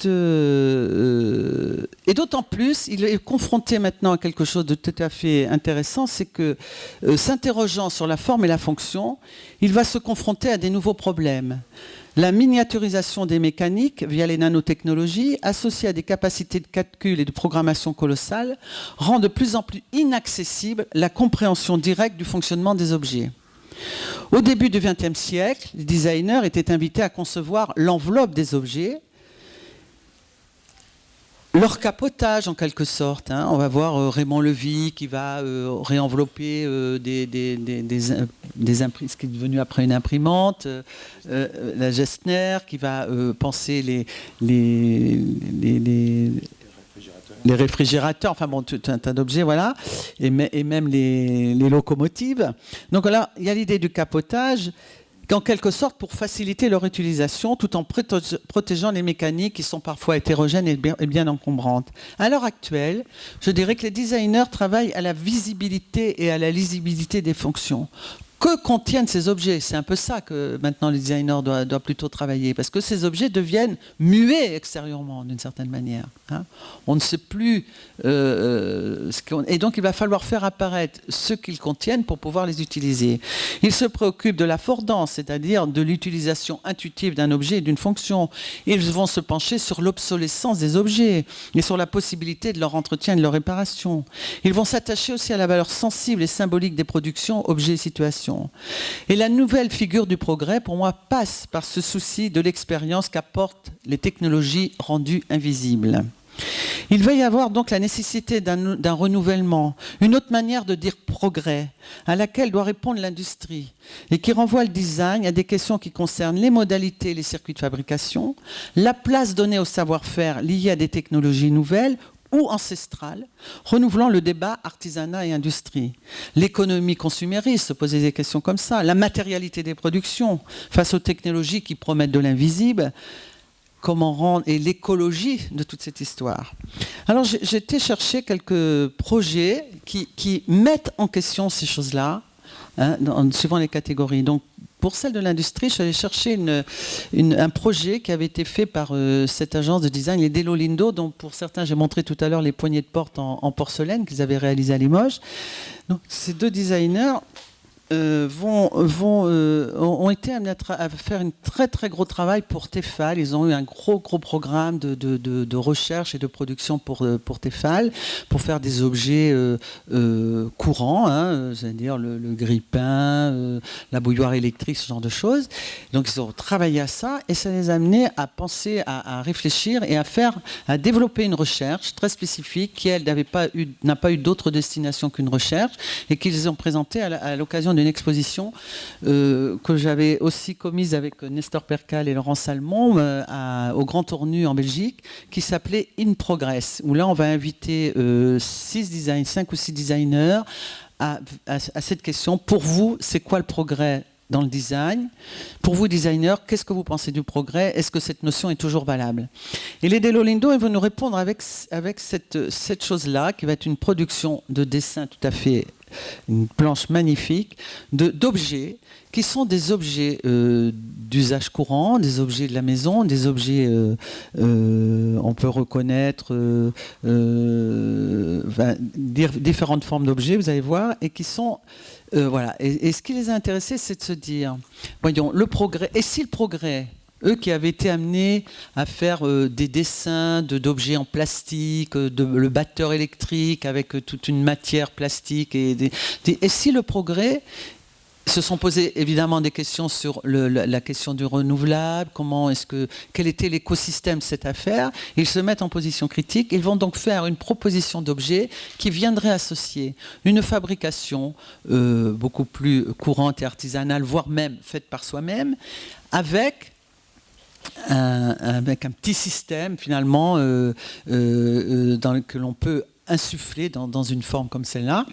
euh, et d'autant plus, il est confronté maintenant à quelque chose de tout à fait intéressant, c'est que euh, s'interrogeant sur la forme et la fonction, il va se confronter à des nouveaux problèmes. La miniaturisation des mécaniques via les nanotechnologies, associée à des capacités de calcul et de programmation colossales, rend de plus en plus inaccessible la compréhension directe du fonctionnement des objets. Au début du XXe siècle, les designers étaient invités à concevoir l'enveloppe des objets, leur capotage en quelque sorte. Hein. On va voir euh, Raymond Levy qui va euh, réenvelopper euh, des, ce qui est devenu après une imprimante, la Gessner qui va penser les, les, les, réfrigérateurs, enfin bon, tout un tas d'objets, voilà, et, même les, locomotives. Donc là, il y a l'idée du capotage en quelque sorte pour faciliter leur utilisation tout en protégeant les mécaniques qui sont parfois hétérogènes et bien, encombrantes. À l'heure actuelle, je dirais que les designers travaillent à la visibilité et à la lisibilité des fonctions que contiennent ces objets C'est un peu ça que maintenant les designers doivent, plutôt travailler, parce que ces objets deviennent muets extérieurement d'une certaine manière. Hein. On ne sait plus euh, ce Et donc il va falloir faire apparaître ce qu'ils contiennent pour pouvoir les utiliser. Ils se préoccupent de l'affordance, c'est-à-dire de l'utilisation intuitive d'un objet et d'une fonction. Ils vont se pencher sur l'obsolescence des objets et sur la possibilité de leur entretien et de leur réparation. Ils vont s'attacher aussi à la valeur sensible et symbolique des productions, objets et situations. Et la nouvelle figure du progrès, pour moi, passe par ce souci de l'expérience qu'apportent les technologies rendues invisibles. Il va y avoir donc la nécessité d'un renouvellement, une autre manière de dire progrès, à laquelle doit répondre l'industrie, et qui renvoie le design à des questions qui concernent les modalités et les circuits de fabrication, la place donnée au savoir-faire lié à des technologies nouvelles ou ancestrale, renouvelant le débat artisanat et industrie. L'économie consumériste, se poser des questions comme ça, la matérialité des productions face aux technologies qui promettent de l'invisible, comment rendre, et l'écologie de toute cette histoire. Alors été chercher quelques projets qui, mettent en question ces choses-là, hein, suivant les catégories. Pour celle de l'industrie, je suis allée chercher un projet qui avait été fait par euh, cette agence de design, les Delo Lindo, dont pour certains j'ai montré tout à l'heure les poignées de porte en, porcelaine qu'ils avaient réalisées à Limoges. Ces deux designers euh, euh, ont été amenés à, faire un très très gros travail pour Tefal. Ils ont eu un gros gros programme de, recherche et de production pour, euh, pour Tefal, pour faire des objets courants, hein, c'est-à-dire le, le grille-pain, la bouilloire électrique, ce genre de choses. Donc ils ont travaillé à ça et ça les a amenés à penser, à, réfléchir et à faire, à développer une recherche très spécifique qui elle n'avait pas eu, n'a eu d'autre destination qu'une recherche et qu'ils ont présenté à l'occasion d'une exposition euh, que j'avais aussi commise avec Nestor Percal et Laurent Salmon euh, au Grand Tournu en Belgique, qui s'appelait In Progress, où là on va inviter euh, six design, cinq ou six designers à, cette question. Pour vous, c'est quoi le progrès dans le design? Pour vous, designers, qu'est-ce que vous pensez du progrès? Est-ce que cette notion est toujours valable? Et les Delolindo, ils vont nous répondre avec, avec cette, cette chose-là, qui va être une production de dessin tout à fait une planche magnifique d'objets qui sont des objets euh, d'usage courant, des objets de la maison, des objets, euh, euh, on peut reconnaître différentes formes d'objets, vous allez voir, et qui sont... voilà. Et, et, ce qui les a intéressés, c'est de se dire, voyons, le progrès, et si le progrès eux qui avaient été amenés à faire euh, des dessins d'objets en plastique, euh, le batteur électrique avec euh, toute une matière plastique. Et, et si le progrès se sont posés évidemment des questions sur la, question du renouvelable, comment est-ce que, quel était l'écosystème de cette affaire. Ils se mettent en position critique. Ils vont donc faire une proposition d'objet qui viendrait associer une fabrication beaucoup plus courante et artisanale, voire même faite par soi-même, avec avec un petit système finalement euh, euh, euh, que l'on peut insuffler dans, une forme comme celle-là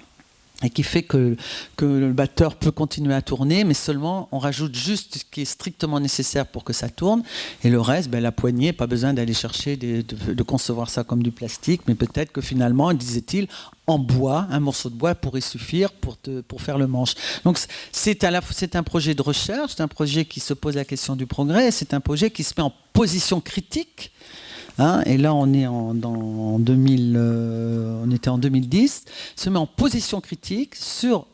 et qui fait que, que, le batteur peut continuer à tourner, mais seulement on rajoute juste ce qui est strictement nécessaire pour que ça tourne, et le reste, ben, la poignée, pas besoin d'aller chercher, de, concevoir ça comme du plastique, mais peut-être que finalement, disait-il, en bois, un morceau de bois pourrait suffire pour, te, pour faire le manche. Donc c'est un projet de recherche, c'est un projet qui se pose la question du progrès, c'est un projet qui se met en position critique. Hein, et là, on est en, dans 2000, euh, on était en 2010, se met en position critique sur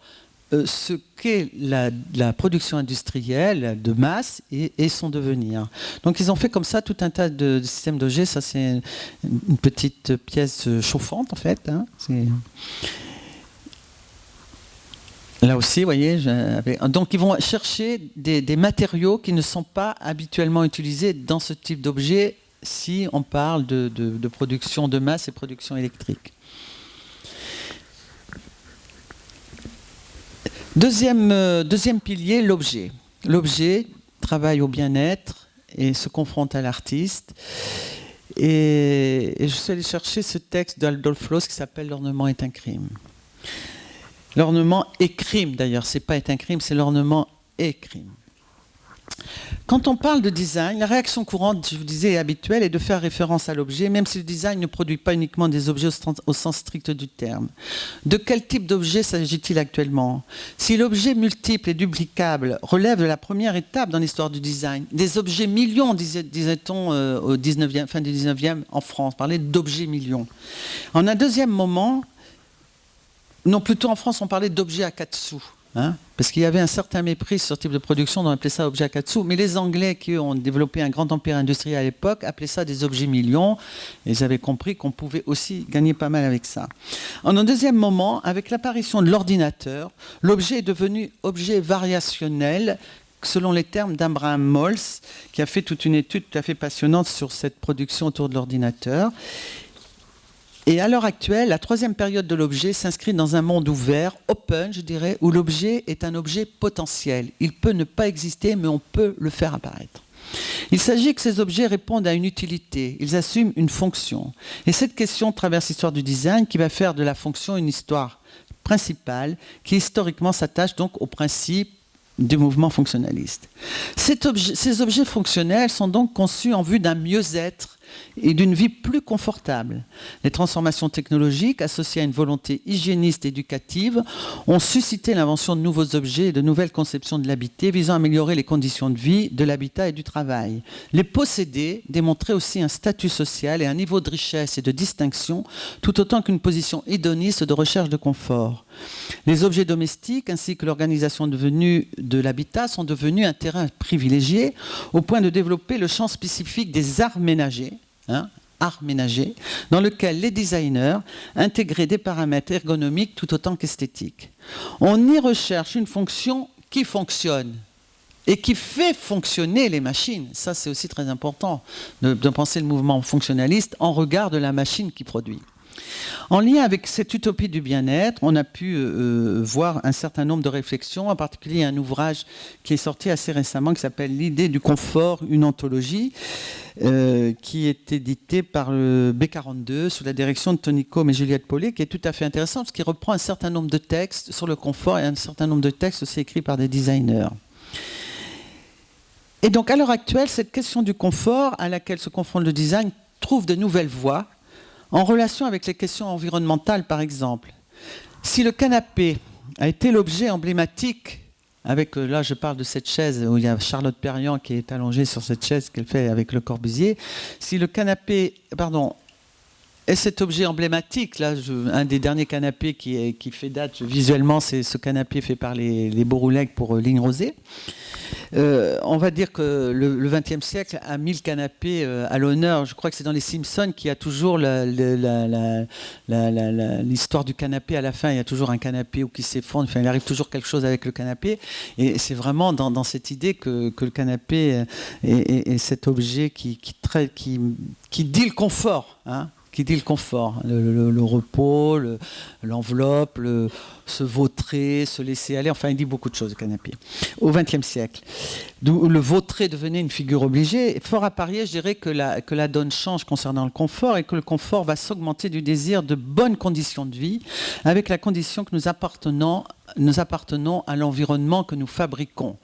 euh, ce qu'est la, production industrielle de masse et, son devenir. Donc ils ont fait comme ça tout un tas de, systèmes d'objets. Ça c'est une petite pièce chauffante en fait. Hein. Là aussi, vous voyez, donc ils vont chercher des, matériaux qui ne sont pas habituellement utilisés dans ce type d'objet si on parle de, production de masse et production électrique. Deuxième, euh, deuxième pilier, l'objet. L'objet travaille au bien-être et se confronte à l'artiste. Et, je suis allé chercher ce texte d'Adolf Loos qui s'appelle L'ornement est un crime. L'ornement est crime d'ailleurs, c'est pas est un crime, c'est l'ornement est crime. Quand on parle de design, la réaction courante, je vous disais, habituelle, est de faire référence à l'objet, même si le design ne produit pas uniquement des objets au sens strict du terme. De quel type d'objet s'agit-il actuellement? Si l'objet multiple et duplicable relève de la première étape dans l'histoire du design, des objets millions, disait-on euh, au 19e, fin du 19e en France, parler d'objets millions. En un deuxième moment, non, plutôt en France, on parlait d'objets à quatre sous. Hein, parce qu'il y avait un certain mépris sur ce type de production, on appelait ça objet katsu. Mais les Anglais qui ont développé un grand empire industriel à l'époque appelaient ça des objets millions. Ils avaient compris qu'on pouvait aussi gagner pas mal avec ça. En un deuxième moment, avec l'apparition de l'ordinateur, l'objet est devenu objet variationnel selon les termes d'Abraham Mols, qui a fait toute une étude tout à fait passionnante sur cette production autour de l'ordinateur. Et à l'heure actuelle, la troisième période de l'objet s'inscrit dans un monde ouvert, open, je dirais, où l'objet est un objet potentiel. Il peut ne pas exister, mais on peut le faire apparaître. Il s'agit que ces objets répondent à une utilité, ils assument une fonction. Et cette question traverse l'histoire du design qui va faire de la fonction une histoire principale qui historiquement s'attache donc au principe du mouvement fonctionnaliste. ces objets fonctionnels sont donc conçus en vue d'un mieux-être et d'une vie plus confortable. Les transformations technologiques, associées à une volonté hygiéniste éducative, ont suscité l'invention de nouveaux objets et de nouvelles conceptions de l'habité visant à améliorer les conditions de vie, de l'habitat et du travail. Les posséder démontraient aussi un statut social et un niveau de richesse et de distinction, tout autant qu'une position hédoniste de recherche de confort. Les objets domestiques ainsi que l'organisation devenue de l'habitat sont devenus un terrain privilégié au point de développer le champ spécifique des arts ménagers Hein, art ménager, dans lequel les designers intégraient des paramètres ergonomiques tout autant qu'esthétiques. On y recherche une fonction qui fonctionne et qui fait fonctionner les machines. Ça, c'est aussi très important de penser le mouvement fonctionnaliste en regard de la machine qui produit. En lien avec cette utopie du bien-être, on a pu euh, euh, voir un certain nombre de réflexions, en particulier un ouvrage qui est sorti assez récemment qui s'appelle L'idée du confort, une anthologie, euh, qui est édité par le B42 sous la direction de Tony Combe et Juliette Paulet, qui est tout à fait intéressant parce qu'il reprend un certain nombre de textes sur le confort et un certain nombre de textes aussi écrits par des designers. Et donc à l'heure actuelle, cette question du confort à laquelle se confronte le design trouve de nouvelles voies en relation avec les questions environnementales, par exemple, si le canapé a été l'objet emblématique, avec, euh, là je parle de cette chaise où il y a Charlotte Perriand qui est allongée sur cette chaise qu'elle fait avec le Corbusier, si le canapé, pardon, est cet objet emblématique, là, un des derniers canapés qui, fait date visuellement, c'est ce canapé fait par les, les pour euh, Ligne Rosée. Euh, on va dire que le XXe siècle a mis le canapé euh, à l'honneur. Je crois que c'est dans les Simpsons qu'il y a toujours l'histoire du canapé à la fin. Il y a toujours un canapé ou qui s'effondre. Enfin, il arrive toujours quelque chose avec le canapé. Et c'est vraiment dans, cette idée que, le canapé est, cet objet qui dit le confort. Hein qui dit le confort, le, repos, l'enveloppe, se vautrer, se laisser aller, enfin il dit beaucoup de choses le canapé, au XXe siècle. D'où le vautrer devenait une figure obligée. Fort à parier, je dirais que la, que la donne change concernant le confort et que le confort va s'augmenter du désir de bonnes conditions de vie, avec la condition que nous appartenons, nous appartenons à l'environnement que nous fabriquons.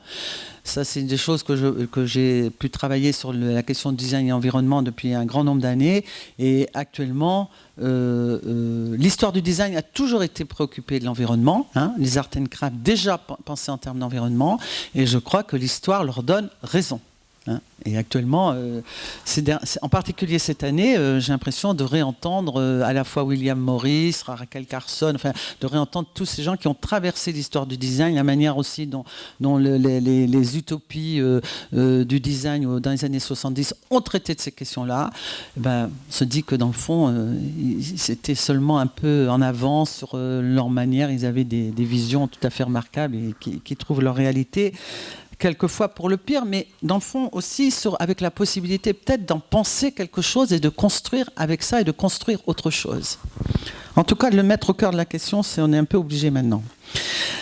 Ça, c'est des choses que j'ai pu travailler sur la question de design et environnement depuis un grand nombre d'années. Et actuellement, euh, euh, l'histoire du design a toujours été préoccupée de l'environnement. Hein. Les art and déjà pensaient en termes d'environnement. Et je crois que l'histoire leur donne raison. Hein. Et actuellement, euh, en particulier cette année, euh, j'ai l'impression de réentendre euh, à la fois William Morris, Raquel Carson, enfin, de réentendre tous ces gens qui ont traversé l'histoire du design, la manière aussi dont, les, utopies du design dans les années 70 ont traité de ces questions-là. Eh ben, on se dit que dans le fond, c'était seulement un peu en avance sur leur manière. Ils avaient des, visions tout à fait remarquables et qui, qui trouvent leur réalité quelquefois pour le pire, mais dans le fond aussi avec la possibilité peut-être d'en penser quelque chose et de construire avec ça et de construire autre chose. En tout cas, de le mettre au cœur de la question, c'est on est un peu obligé maintenant.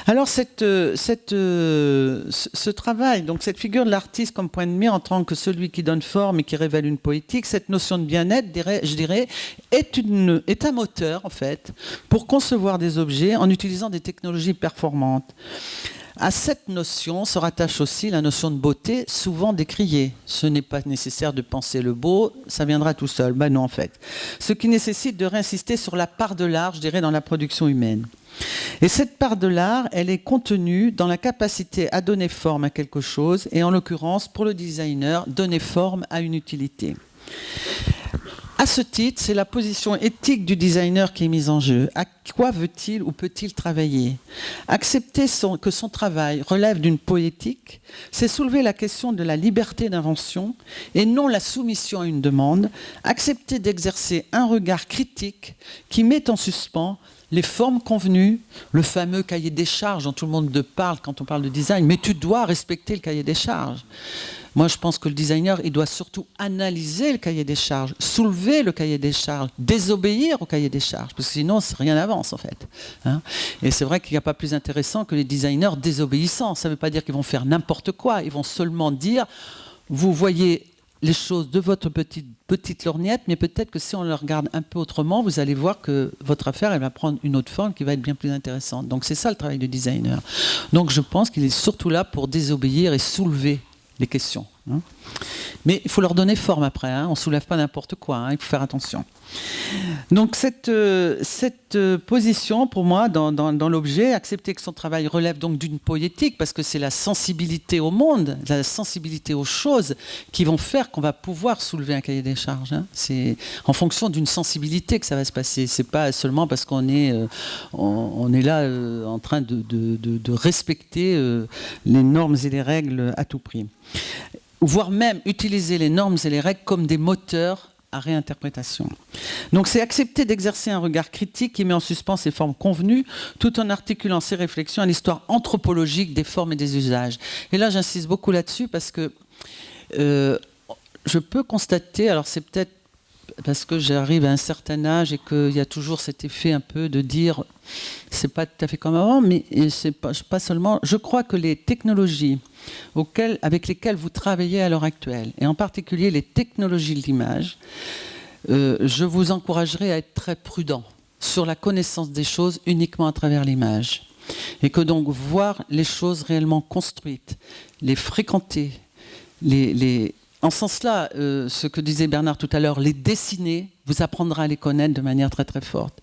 Alors cette, cette, ce travail, donc cette figure de l'artiste comme point de mire en tant que celui qui donne forme et qui révèle une poétique, cette notion de bien-être, je dirais, est, est un moteur en fait pour concevoir des objets en utilisant des technologies performantes. À cette notion se rattache aussi la notion de beauté, souvent décriée. Ce n'est pas nécessaire de penser le beau, ça viendra tout seul. Ben non, en fait. Ce qui nécessite de réinsister sur la part de l'art, je dirais, dans la production humaine. Et cette part de l'art, elle est contenue dans la capacité à donner forme à quelque chose, et en l'occurrence, pour le designer, donner forme à une utilité. À ce titre, c'est la position éthique du designer qui est mise en jeu. À quoi veut-il ou peut-il travailler? Accepter que son travail relève d'une poétique, c'est soulever la question de la liberté d'invention et non la soumission à une demande. Accepter d'exercer un regard critique qui met en suspens les formes convenues, le fameux cahier des charges dont tout le monde parle quand on parle de design, mais tu dois respecter le cahier des charges. Moi, je pense que le designer, il doit surtout analyser le cahier des charges, soulever le cahier des charges, désobéir au cahier des charges, parce que sinon, rien n'avance en fait. Hein. Et c'est vrai qu'il n'y a pas plus intéressant que les designers désobéissants. Ça ne veut pas dire qu'ils vont faire n'importe quoi, ils vont seulement dire, vous voyez les choses de votre petite, petite lorgnette, mais peut-être que si on le regarde un peu autrement, vous allez voir que votre affaire, elle va prendre une autre forme qui va être bien plus intéressante. Donc c'est ça le travail du designer. Donc je pense qu'il est surtout là pour désobéir et soulever les questions. Hein. Mais il faut leur donner forme après, hein. on ne soulève pas n'importe quoi, hein. il faut faire attention. Donc cette, euh, cette euh, position, pour moi, dans, l'objet, accepter que son travail relève donc d'une poétique, parce que c'est la sensibilité au monde, la sensibilité aux choses qui vont faire qu'on va pouvoir soulever un cahier des charges. C'est en fonction d'une sensibilité que ça va se passer. C'est pas seulement parce qu'on est, euh, on, est là en train de, de respecter les normes et les règles à tout prix voire même utiliser les normes et les règles comme des moteurs à réinterprétation. Donc c'est accepter d'exercer un regard critique qui met en suspens ses formes convenues, tout en articulant ses réflexions à l'histoire anthropologique des formes et des usages. Et là j'insiste beaucoup là-dessus parce que euh, je peux constater, alors c'est peut-être parce que j'arrive à un certain âge et qu'il y a toujours cet effet un peu de dire c'est pas tout à fait comme avant, mais c'est pas, seulement. Je crois que les technologies avec lesquelles vous travaillez à l'heure actuelle, et en particulier les technologies de l'image, euh, je vous encouragerai à être très prudent sur la connaissance des choses uniquement à travers l'image. Et que donc voir les choses réellement construites, les fréquenter, les en ce sens-là, euh, ce que disait Bernard tout à l'heure, les dessiner, vous apprendra à les connaître de manière très très forte.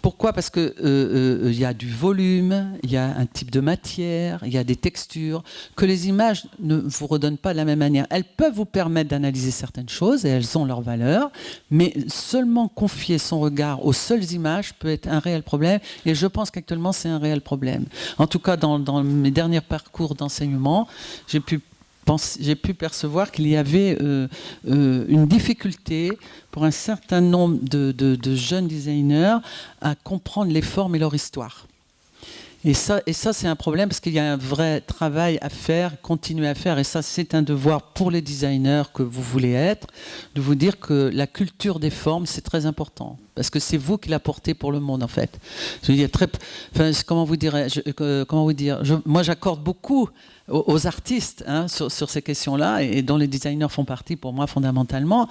Pourquoi? Parce qu'il euh, euh, y a du volume, il y a un type de matière, il y a des textures, que les images ne vous redonnent pas de la même manière. Elles peuvent vous permettre d'analyser certaines choses et elles ont leur valeur, mais seulement confier son regard aux seules images peut être un réel problème, et je pense qu'actuellement c'est un réel problème. En tout cas, dans mes derniers parcours d'enseignement, j'ai pu j'ai pu percevoir qu'il y avait euh, euh, une difficulté pour un certain nombre de, jeunes designers à comprendre les formes et leur histoire. Et ça, et ça c'est un problème parce qu'il y a un vrai travail à faire, continuer à faire. Et ça, c'est un devoir pour les designers que vous voulez être, de vous dire que la culture des formes, c'est très important. Parce que c'est vous qui l'apportez pour le monde, en fait. Comment vous dire Moi, j'accorde beaucoup aux, artistes hein, sur, ces questions-là, et, dont les designers font partie pour moi fondamentalement,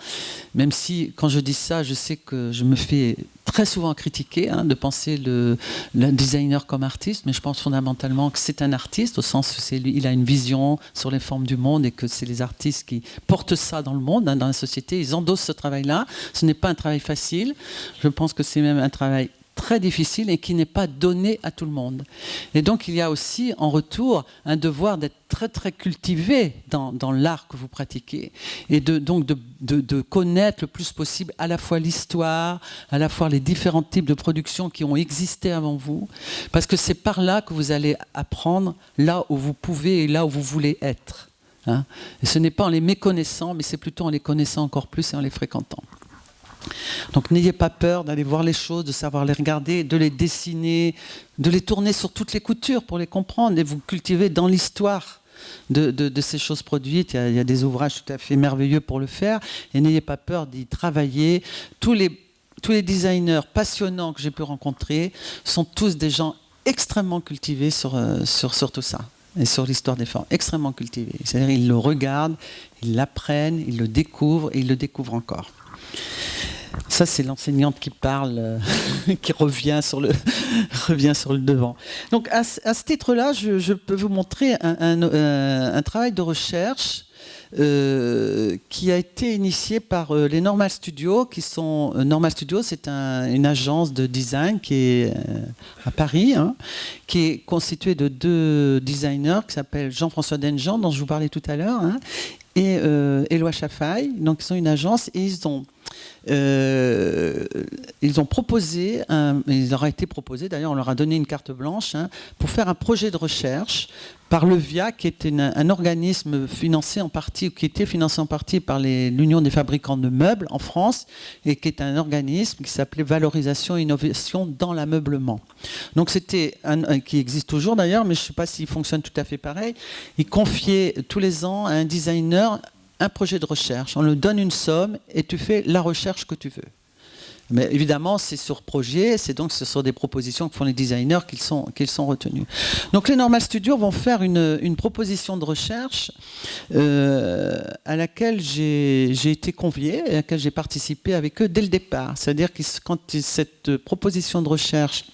même si quand je dis ça, je sais que je me fais très souvent critiquer hein, de penser le, designer comme artiste, mais je pense fondamentalement que c'est un artiste, au sens où il a une vision sur les formes du monde et que c'est les artistes qui portent ça dans le monde, hein, dans la société, ils endossent ce travail-là. Ce n'est pas un travail facile, je pense que c'est même un travail très difficile et qui n'est pas donné à tout le monde. Et donc il y a aussi en retour un devoir d'être très très cultivé dans, l'art que vous pratiquez et de, donc de, connaître le plus possible à la fois l'histoire, à la fois les différents types de productions qui ont existé avant vous, parce que c'est par là que vous allez apprendre là où vous pouvez et là où vous voulez être. Hein. Et ce n'est pas en les méconnaissant, mais c'est plutôt en les connaissant encore plus et en les fréquentant. Donc n'ayez pas peur d'aller voir les choses, de savoir les regarder, de les dessiner, de les tourner sur toutes les coutures pour les comprendre et vous cultiver dans l'histoire de, ces choses produites. Il y, a, des ouvrages tout à fait merveilleux pour le faire et n'ayez pas peur d'y travailler. Tous les, designers passionnants que j'ai pu rencontrer sont tous des gens extrêmement cultivés sur, euh, sur tout ça et sur l'histoire des formes, extrêmement cultivés. C'est-à-dire ils le regardent, ils l'apprennent, ils le découvrent et ils le découvrent encore. Ça, c'est l'enseignante qui parle, euh, qui revient sur, le, devant. Donc, à, ce titre-là, je, peux vous montrer un, euh, travail de recherche euh, qui a été initié par les Normal Studios, qui sont Normal Studios, c'est une agence de design qui est à Paris, hein, qui est constituée de deux designers qui s'appellent Jean-François Denjean, dont je vous parlais tout à l'heure, hein, et Éloi Chafaille. Donc, ils sont une agence et ils ont euh, ils ont proposé, ils leur a été proposé, d'ailleurs on leur a donné une carte blanche, hein, pour faire un projet de recherche par le VIA, qui est un organisme financé en partie, qui était financé en partie par l'Union des fabricants de meubles en France, et qui est un organisme qui s'appelait Valorisation et Innovation dans l'ameublement. Donc c'était, un, qui existe toujours d'ailleurs, mais je ne sais pas s'il fonctionne tout à fait pareil. Il confiait tous les ans à un designer un projet de recherche, on le donne une somme et tu fais la recherche que tu veux. Mais évidemment, c'est sur projet, c'est donc ce sont des propositions que font les designers qu'ils sont, qu'ils sont retenus. Donc les Normal Studios vont faire une, proposition de recherche euh, à laquelle j'ai été convié, à laquelle j'ai participé avec eux dès le départ. C'est-à-dire que quand cette proposition de recherche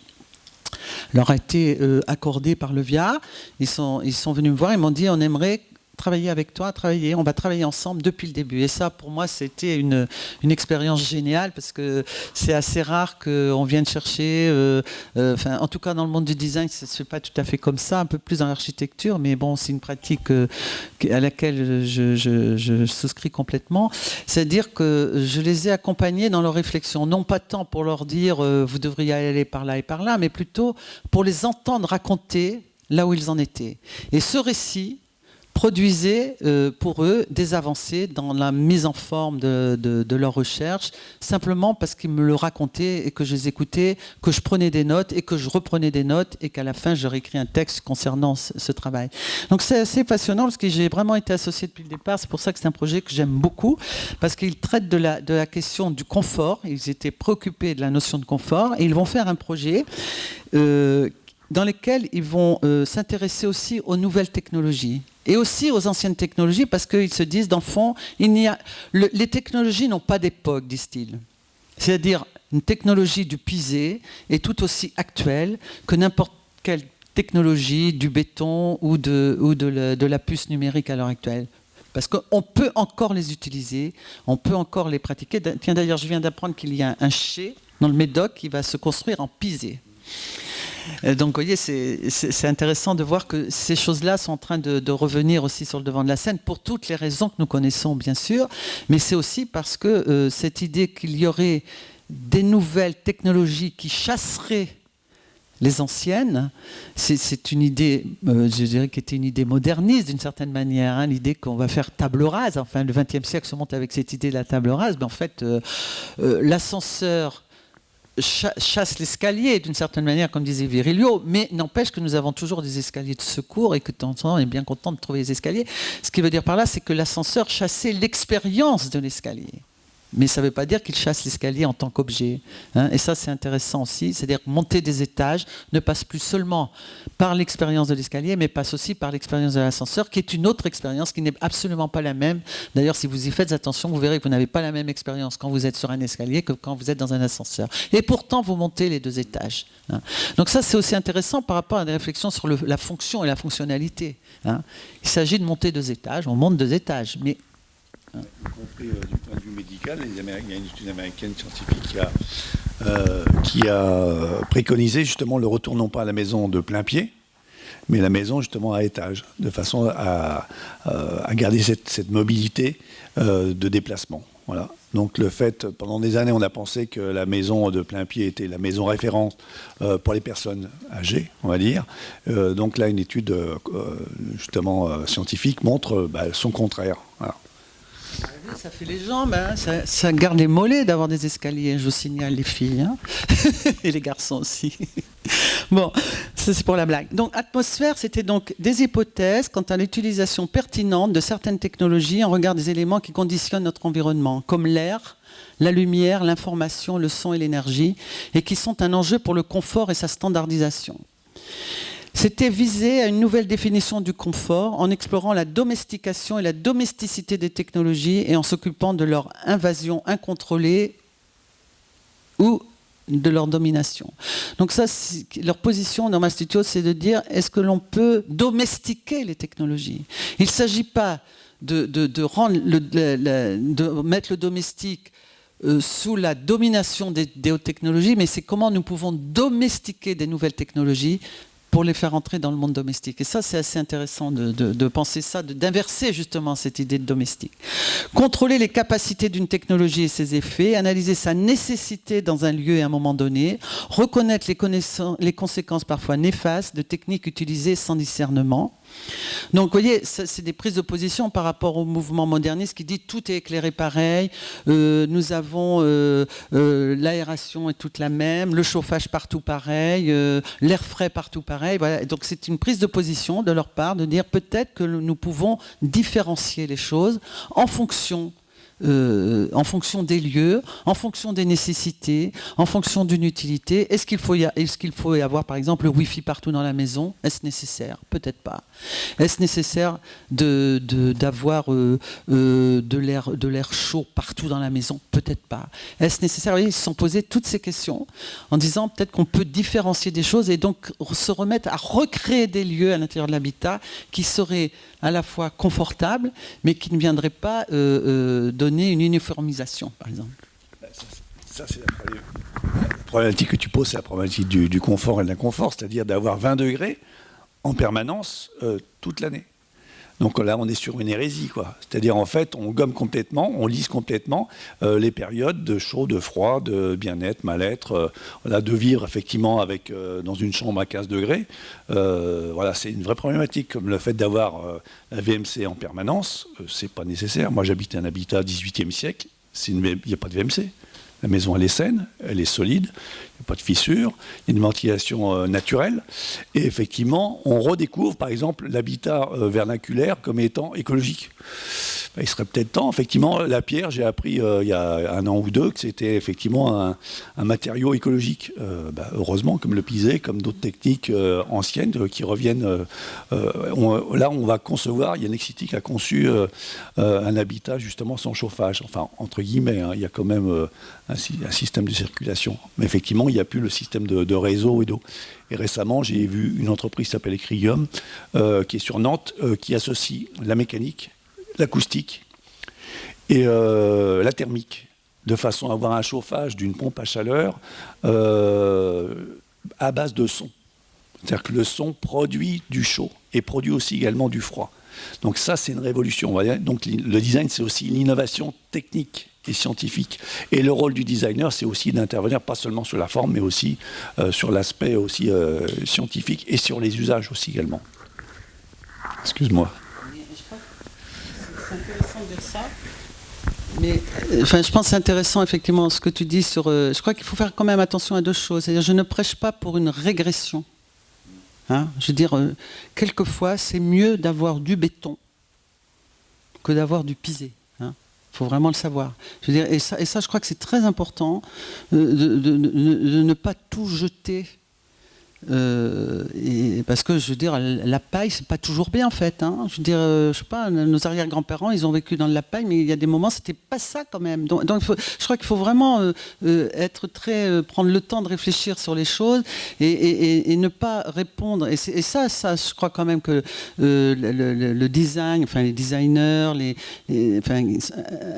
leur a été euh, accordée par le VIA, ils sont, ils sont venus me voir, ils m'ont dit on aimerait travailler avec toi, travailler, on va travailler ensemble depuis le début. Et ça, pour moi, c'était une, expérience géniale parce que c'est assez rare qu'on vienne chercher, euh, euh, enfin, en tout cas dans le monde du design, ce n'est pas tout à fait comme ça, un peu plus dans l'architecture, mais bon, c'est une pratique euh, à laquelle je, souscris complètement. C'est-à-dire que je les ai accompagnés dans leur réflexion, non pas tant pour leur dire vous devriez aller par là et par là, mais plutôt pour les entendre raconter là où ils en étaient. Et ce récit, produisaient euh, pour eux des avancées dans la mise en forme de, de, leur recherche, simplement parce qu'ils me le racontaient et que je les écoutais, que je prenais des notes et que je reprenais des notes et qu'à la fin, je réécris un texte concernant ce, travail. Donc c'est assez passionnant parce que j'ai vraiment été associé depuis le départ. C'est pour ça que c'est un projet que j'aime beaucoup, parce qu'il traite de la, de la question du confort. Ils étaient préoccupés de la notion de confort et ils vont faire un projet euh, dans lequel ils vont euh, s'intéresser aussi aux nouvelles technologies et aussi aux anciennes technologies parce qu'ils se disent, dans le fond, il a, les technologies n'ont pas d'époque, disent-ils. C'est-à-dire, une technologie du pisé est tout aussi actuelle que n'importe quelle technologie du béton ou de, ou de, la, puce numérique à l'heure actuelle. Parce qu'on peut encore les utiliser, on peut encore les pratiquer. Tiens, d'ailleurs, je viens d'apprendre qu'il y a un chai dans le Médoc qui va se construire en pisé. Euh, donc, vous voyez, c'est intéressant de voir que ces choses-là sont en train de, revenir aussi sur le devant de la scène pour toutes les raisons que nous connaissons, bien sûr, mais c'est aussi parce que euh, cette idée qu'il y aurait des nouvelles technologies qui chasseraient les anciennes, c'est une idée, euh, je dirais, qui était une idée moderniste d'une certaine manière, hein, l'idée qu'on va faire table rase. Enfin, le XXe siècle se monte avec cette idée de la table rase, mais en fait, l'ascenseur chasse l'escalier d'une certaine manière, comme disait Virilio, mais n'empêche que nous avons toujours des escaliers de secours et que de temps en temps on est bien content de trouver les escaliers. Ce qui veut dire par là, c'est que l'ascenseur chassait l'expérience de l'escalier mais ça ne veut pas dire qu'il chasse l'escalier en tant qu'objet. Hein. Et ça, c'est intéressant aussi. C'est-à-dire monter des étages ne passe plus seulement par l'expérience de l'escalier, mais passe aussi par l'expérience de l'ascenseur, qui est une autre expérience qui n'est absolument pas la même. D'ailleurs, si vous y faites attention, vous verrez que vous n'avez pas la même expérience quand vous êtes sur un escalier que quand vous êtes dans un ascenseur. Et pourtant, vous montez les deux étages. Hein. Donc ça, c'est aussi intéressant par rapport à des réflexions sur la fonction et la fonctionnalité. Hein. Il s'agit de monter deux étages, on monte deux étages, mais y compris euh, du point de vue médical. il y a une étude américaine scientifique qui a qui a préconisé justement le retour non pas à la maison de plein pied, mais la maison justement à étage, de façon à, garder cette, mobilité de déplacement. Voilà. Donc le fait, pendant des années, on a pensé que la maison de plein pied était la maison référence euh, pour les personnes âgées, on va dire. Euh, donc là, une étude euh, justement scientifique montre bah, son contraire. Ça fait les jambes, hein. ça, garde les mollets d'avoir des escaliers, je vous signale les filles, hein. et les garçons aussi. bon, c'est pour la blague. Donc atmosphère, c'était donc des hypothèses quant à l'utilisation pertinente de certaines technologies en regard des éléments qui conditionnent notre environnement, comme l'air, la lumière, l'information, le son et l'énergie, et qui sont un enjeu pour le confort et sa standardisation. C'était visé à une nouvelle définition du confort en explorant la domestication et la domesticité des technologies et en s'occupant de leur invasion incontrôlée ou de leur domination. Donc ça, leur position dans Studio, c'est de dire est-ce que l'on peut domestiquer les technologies? Il ne s'agit pas de mettre le domestique euh, sous la domination des, des hautes technologies, mais c'est comment nous pouvons domestiquer des nouvelles technologies pour les faire entrer dans le monde domestique. Et ça, c'est assez intéressant de, penser ça, d'inverser justement cette idée de domestique. Contrôler les capacités d'une technologie et ses effets, analyser sa nécessité dans un lieu et un moment donné, reconnaître les, les conséquences parfois néfastes de techniques utilisées sans discernement, donc, vous voyez, c'est des prises de position par rapport au mouvement moderniste qui dit tout est éclairé pareil, euh, nous avons euh, euh, l'aération est toute la même, le chauffage partout pareil, l'air frais partout pareil. Donc, c'est une prise de position de leur part de dire peut-être que nous pouvons différencier les choses en fonction euh, en fonction des lieux, en fonction des nécessités, en fonction d'une utilité. Est-ce qu'il faut, y est faut avoir, par exemple, le Wi-Fi partout dans la maison? Est-ce nécessaire? Peut-être pas. Est-ce nécessaire d'avoir de, euh, euh, de l'air chaud partout dans la maison? Peut-être pas. Est-ce nécessaire? Ils se sont posés toutes ces questions en disant peut-être qu'on peut différencier des choses et donc se remettre à recréer des lieux à l'intérieur de l'habitat qui seraient à la fois confortables, mais qui ne viendraient pas de donner une uniformisation, par exemple c'est la problématique que tu poses, c'est la problématique du, confort et de l'inconfort, c'est-à-dire d'avoir 20 degrés en permanence euh, toute l'année. Donc là, on est sur une hérésie, quoi. C'est-à-dire, en fait, on gomme complètement, on lisse complètement euh, les périodes de chaud, de froid, de bien-être, mal-être, euh, de vivre effectivement euh, dans une chambre à 15 degrés. voilà, c'est une vraie problématique, comme le fait d'avoir la VMC en permanence, c'est pas nécessaire. Moi, j'habite un habitat 18e siècle, il n'y a pas de VMC. La maison, elle est saine, elle est solide, il n'y a pas de fissures, il y a une ventilation euh, naturelle. Et effectivement, on redécouvre, par exemple, l'habitat euh, vernaculaire comme étant écologique. Bah, il serait peut-être temps, effectivement, la pierre, j'ai appris euh, il y a un an ou deux que c'était effectivement un, matériau écologique. Bah, heureusement, comme le pisé, comme d'autres techniques anciennes qui reviennent. là, on va concevoir, il y a Nexity qui a conçu un habitat justement sans chauffage. Enfin, entre guillemets, hein, il y a quand même un, système de circulation. Mais effectivement, il n'y a plus le système de, réseau et d'eau. Et récemment, j'ai vu une entreprise qui s'appelle Ecrium, qui est sur Nantes, qui associe la mécanique l'acoustique et euh, la thermique, de façon à avoir un chauffage d'une pompe à chaleur euh, à base de son. C'est-à-dire que le son produit du chaud et produit aussi également du froid. Donc ça, c'est une révolution. Donc le design, c'est aussi l'innovation technique et scientifique. Et le rôle du designer, c'est aussi d'intervenir pas seulement sur la forme, mais aussi euh, sur l'aspect aussi scientifique et sur les usages aussi également. Excuse-moi. Mais euh, enfin, je pense c'est intéressant effectivement ce que tu dis sur. Euh, je crois qu'il faut faire quand même attention à deux choses. C'est-à-dire, je ne prêche pas pour une régression. Hein. je veux dire, euh, quelquefois, c'est mieux d'avoir du béton que d'avoir du pisé. Il faut vraiment le savoir. Et, ça, je crois que c'est très important de, de, ne pas tout jeter Euh, parce que je veux dire, la paille, c'est pas toujours bien en fait. Hein. Je veux dire, euh, je sais pas, nos arrière-grands-parents, ils ont vécu dans la paille, mais il y a des moments, c'était pas ça quand même. Donc, je crois qu'il faut vraiment euh, être très, prendre le temps de réfléchir sur les choses et, ne pas répondre. Et, ça, ça, je crois quand même que le, design, enfin les designers, les,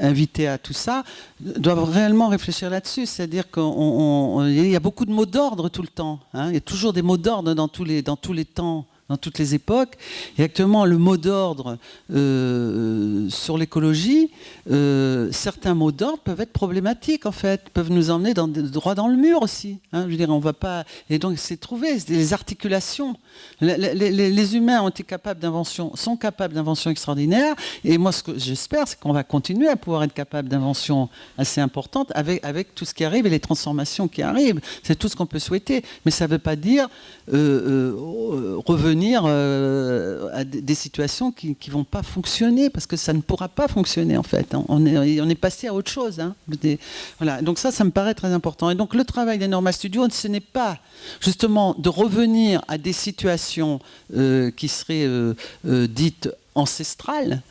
invités à tout ça, doivent réellement réfléchir là-dessus. C'est-à-dire qu'il y a beaucoup de mots d'ordre tout le temps. Hein. Il y a toujours des mots d'ordre dans tous les, dans tous les temps dans toutes les époques. Et actuellement, le mot d'ordre euh, sur l'écologie, euh, certains mots d'ordre peuvent être problématiques, en fait, peuvent nous emmener dans, droit dans le mur aussi. Hein. je veux dire, on va pas... Et donc, c'est trouver des articulations. Les, humains ont été capables d'inventions, sont capables d'inventions extraordinaires. Et moi, ce que j'espère, c'est qu'on va continuer à pouvoir être capable d'inventions assez importantes avec, avec tout ce qui arrive et les transformations qui arrivent. C'est tout ce qu'on peut souhaiter. Mais ça ne veut pas dire euh, revenir euh, à des situations qui ne vont pas fonctionner, parce que ça ne pourra pas fonctionner en fait. On est, on est passé à autre chose. Hein. voilà. Donc ça, ça me paraît très important. Et donc le travail des Normal Studios, ce n'est pas justement de revenir à des situations euh, qui seraient euh, dites ancestrale,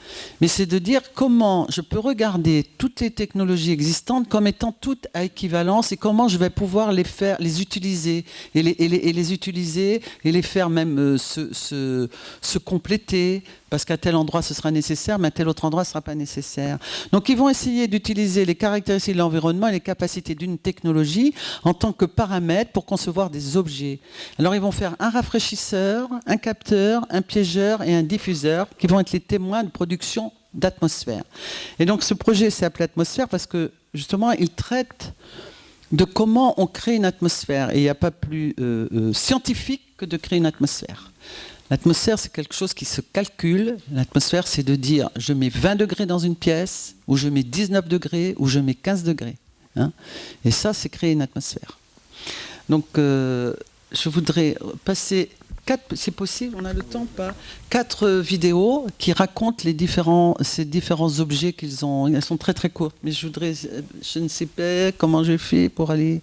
mais c'est de dire comment je peux regarder toutes les technologies existantes comme étant toutes à équivalence et comment je vais pouvoir les faire, les utiliser et les, utiliser et les faire même euh, se compléter, parce qu'à tel endroit ce sera nécessaire, mais à tel autre endroit ce ne sera pas nécessaire. Donc ils vont essayer d'utiliser les caractéristiques de l'environnement et les capacités d'une technologie en tant que paramètre pour concevoir des objets. Alors ils vont faire un rafraîchisseur, un capteur, un piégeur et un diffuseur qui vont être les témoins de production d'atmosphère. Et donc ce projet s'est appelé Atmosphère parce que justement il traite de comment on crée une atmosphère. Et il n'y a pas plus euh, euh, scientifique que de créer une atmosphère. L'atmosphère, c'est quelque chose qui se calcule. L'atmosphère, c'est de dire je mets 20 degrés dans une pièce, ou je mets 19 degrés, ou je mets 15 degrés. Hein. Et ça, c'est créer une atmosphère. Donc, euh, je voudrais passer quatre, c'est possible, on a le temps pas? Quatre vidéos qui racontent les différents, ces différents objets qu'ils ont. Elles sont très très courtes, mais je voudrais, je ne sais pas comment j'ai fait pour aller.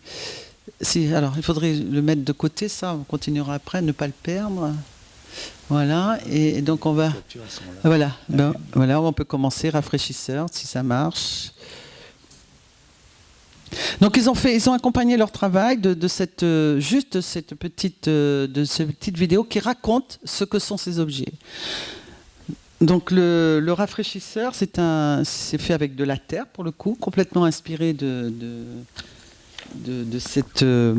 Si, alors, il faudrait le mettre de côté, ça, on continuera après, ne pas le perdre. Voilà, et donc on va. Voilà, ben, voilà, on peut commencer rafraîchisseur si ça marche. Donc ils ont fait, ils ont accompagné leur travail de, cette euh, juste cette petite euh, de cette petite vidéo qui raconte ce que sont ces objets. Donc le, rafraîchisseur, c'est un, c'est fait avec de la terre pour le coup, complètement inspiré de de, Euh,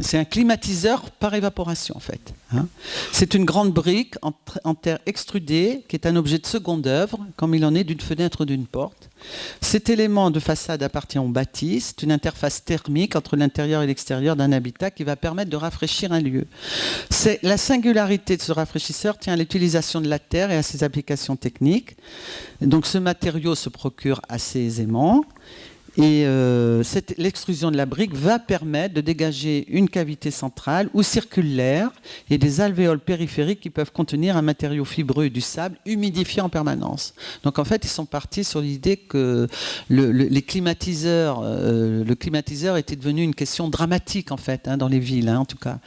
c'est un climatiseur par évaporation en fait. Hein. C'est une grande brique en, terre extrudée qui est un objet de seconde œuvre, comme il en est d'une fenêtre ou d'une porte. Cet élément de façade appartient au bâti. C'est une interface thermique entre l'intérieur et l'extérieur d'un habitat qui va permettre de rafraîchir un lieu. La singularité de ce rafraîchisseur tient à l'utilisation de la terre et à ses applications techniques. Donc ce matériau se procure assez aisément. Et euh, l'extrusion de la brique va permettre de dégager une cavité centrale où circule l'air et des alvéoles périphériques qui peuvent contenir un matériau fibreux du sable humidifié en permanence. Donc en fait, ils sont partis sur l'idée que le, les climatiseurs, euh, le climatiseur était devenu une question dramatique en fait hein, dans les villes, hein, en tout cas,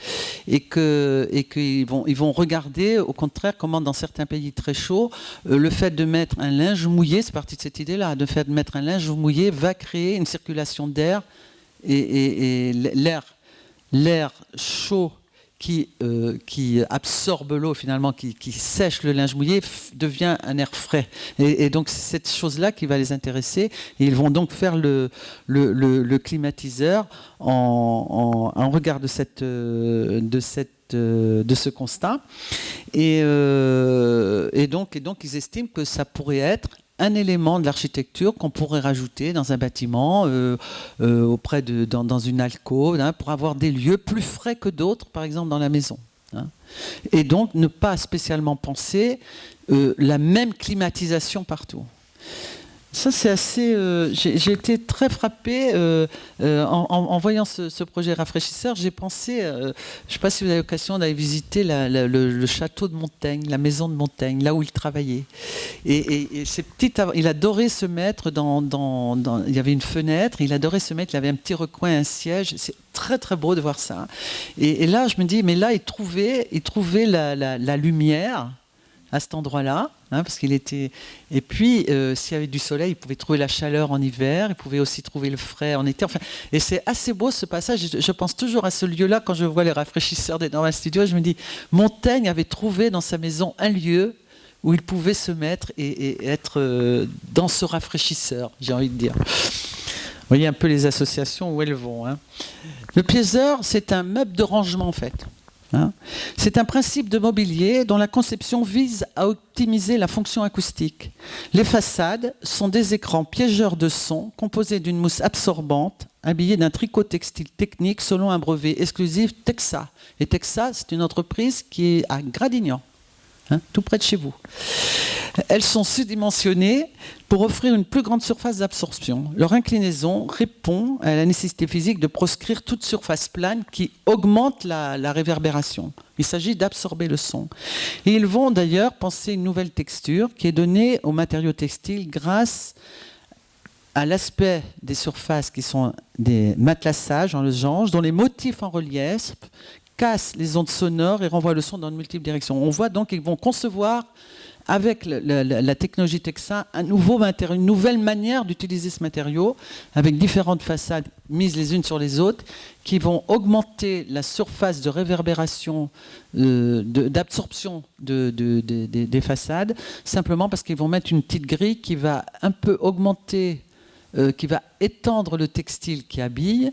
et et qu'ils vont ils vont regarder au contraire comment dans certains pays très chauds, euh, le fait de mettre un linge mouillé, c'est parti de cette idée-là, de fait de mettre un linge mouillé va créer une circulation d'air et, l'air, l'air chaud qui, euh, qui absorbe l'eau finalement, qui, sèche le linge mouillé, devient un air frais. Et, donc c'est cette chose-là qui va les intéresser. Et ils vont donc faire le, le, climatiseur en, en, regard de, cette, de, cette, de ce constat. Et, euh, et, donc, et donc ils estiment que ça pourrait être un élément de l'architecture qu'on pourrait rajouter dans un bâtiment, euh, euh, auprès de, dans, une alcôve, hein, pour avoir des lieux plus frais que d'autres, par exemple dans la maison. Hein. Et donc ne pas spécialement penser euh, la même climatisation partout. Ça, c'est assez. Euh, j'ai été très frappé euh, euh, en, voyant ce, projet rafraîchisseur. J'ai pensé, je ne sais pas si vous avez l'occasion d'aller visiter le, château de Montaigne, la maison de Montaigne, là où il travaillait. Et, et, ces petites, il adorait se mettre dans, Il y avait une fenêtre, il adorait se mettre, il avait un petit recoin, un siège. C'est très très beau de voir ça. Et, là, je me dis, mais là, il trouvait, il trouvait la lumière à cet endroit-là, hein, parce qu'il était. Et puis, euh, s'il y avait du soleil, il pouvait trouver la chaleur en hiver, il pouvait aussi trouver le frais en été. Enfin, et c'est assez beau ce passage. Je, pense toujours à ce lieu-là quand je vois les rafraîchisseurs des Normal Studios. Je me dis, Montaigne avait trouvé dans sa maison un lieu où il pouvait se mettre et, être euh, dans ce rafraîchisseur, j'ai envie de dire. Vous voyez un peu les associations où elles vont. Hein. Le piéseur, c'est un meuble de rangement en fait. Hein. C'est un principe de mobilier dont la conception vise à optimiser la fonction acoustique. Les façades sont des écrans piégeurs de son composés d'une mousse absorbante habillée d'un tricot textile technique selon un brevet exclusif Texa. Et Texa, c'est une entreprise qui est à Gradignan. Hein, tout près de chez vous. Elles sont sous-dimensionnées pour offrir une plus grande surface d'absorption. Leur inclinaison répond à la nécessité physique de proscrire toute surface plane qui augmente la, réverbération. Il s'agit d'absorber le son. Ils vont d'ailleurs penser une nouvelle texture qui est donnée aux matériaux textiles grâce à l'aspect des surfaces qui sont des matelassages en losange, dont les motifs en relief casse les ondes sonores et renvoie le son dans de multiples directions. On voit donc qu'ils vont concevoir avec la, technologie nouveau une nouvelle manière d'utiliser ce matériau avec différentes façades mises les unes sur les autres qui vont augmenter la surface de réverbération, euh, d'absorption des façades, simplement parce qu'ils vont mettre une petite grille qui va un peu augmenter, euh, qui va étendre le textile qui habille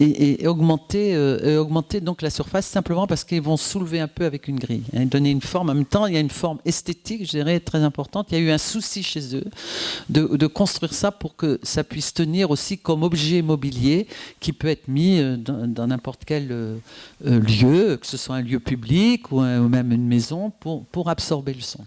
et, augmenter, euh, augmenter donc la surface simplement parce qu'ils vont soulever un peu avec une grille, hein, donner une forme. En même temps, il y a une forme esthétique, je dirais, très importante. Il y a eu un souci chez eux de, construire ça pour que ça puisse tenir aussi comme objet mobilier qui peut être mis euh, dans n'importe quel euh, lieu, que ce soit un lieu public ou, même une maison, pour absorber le son.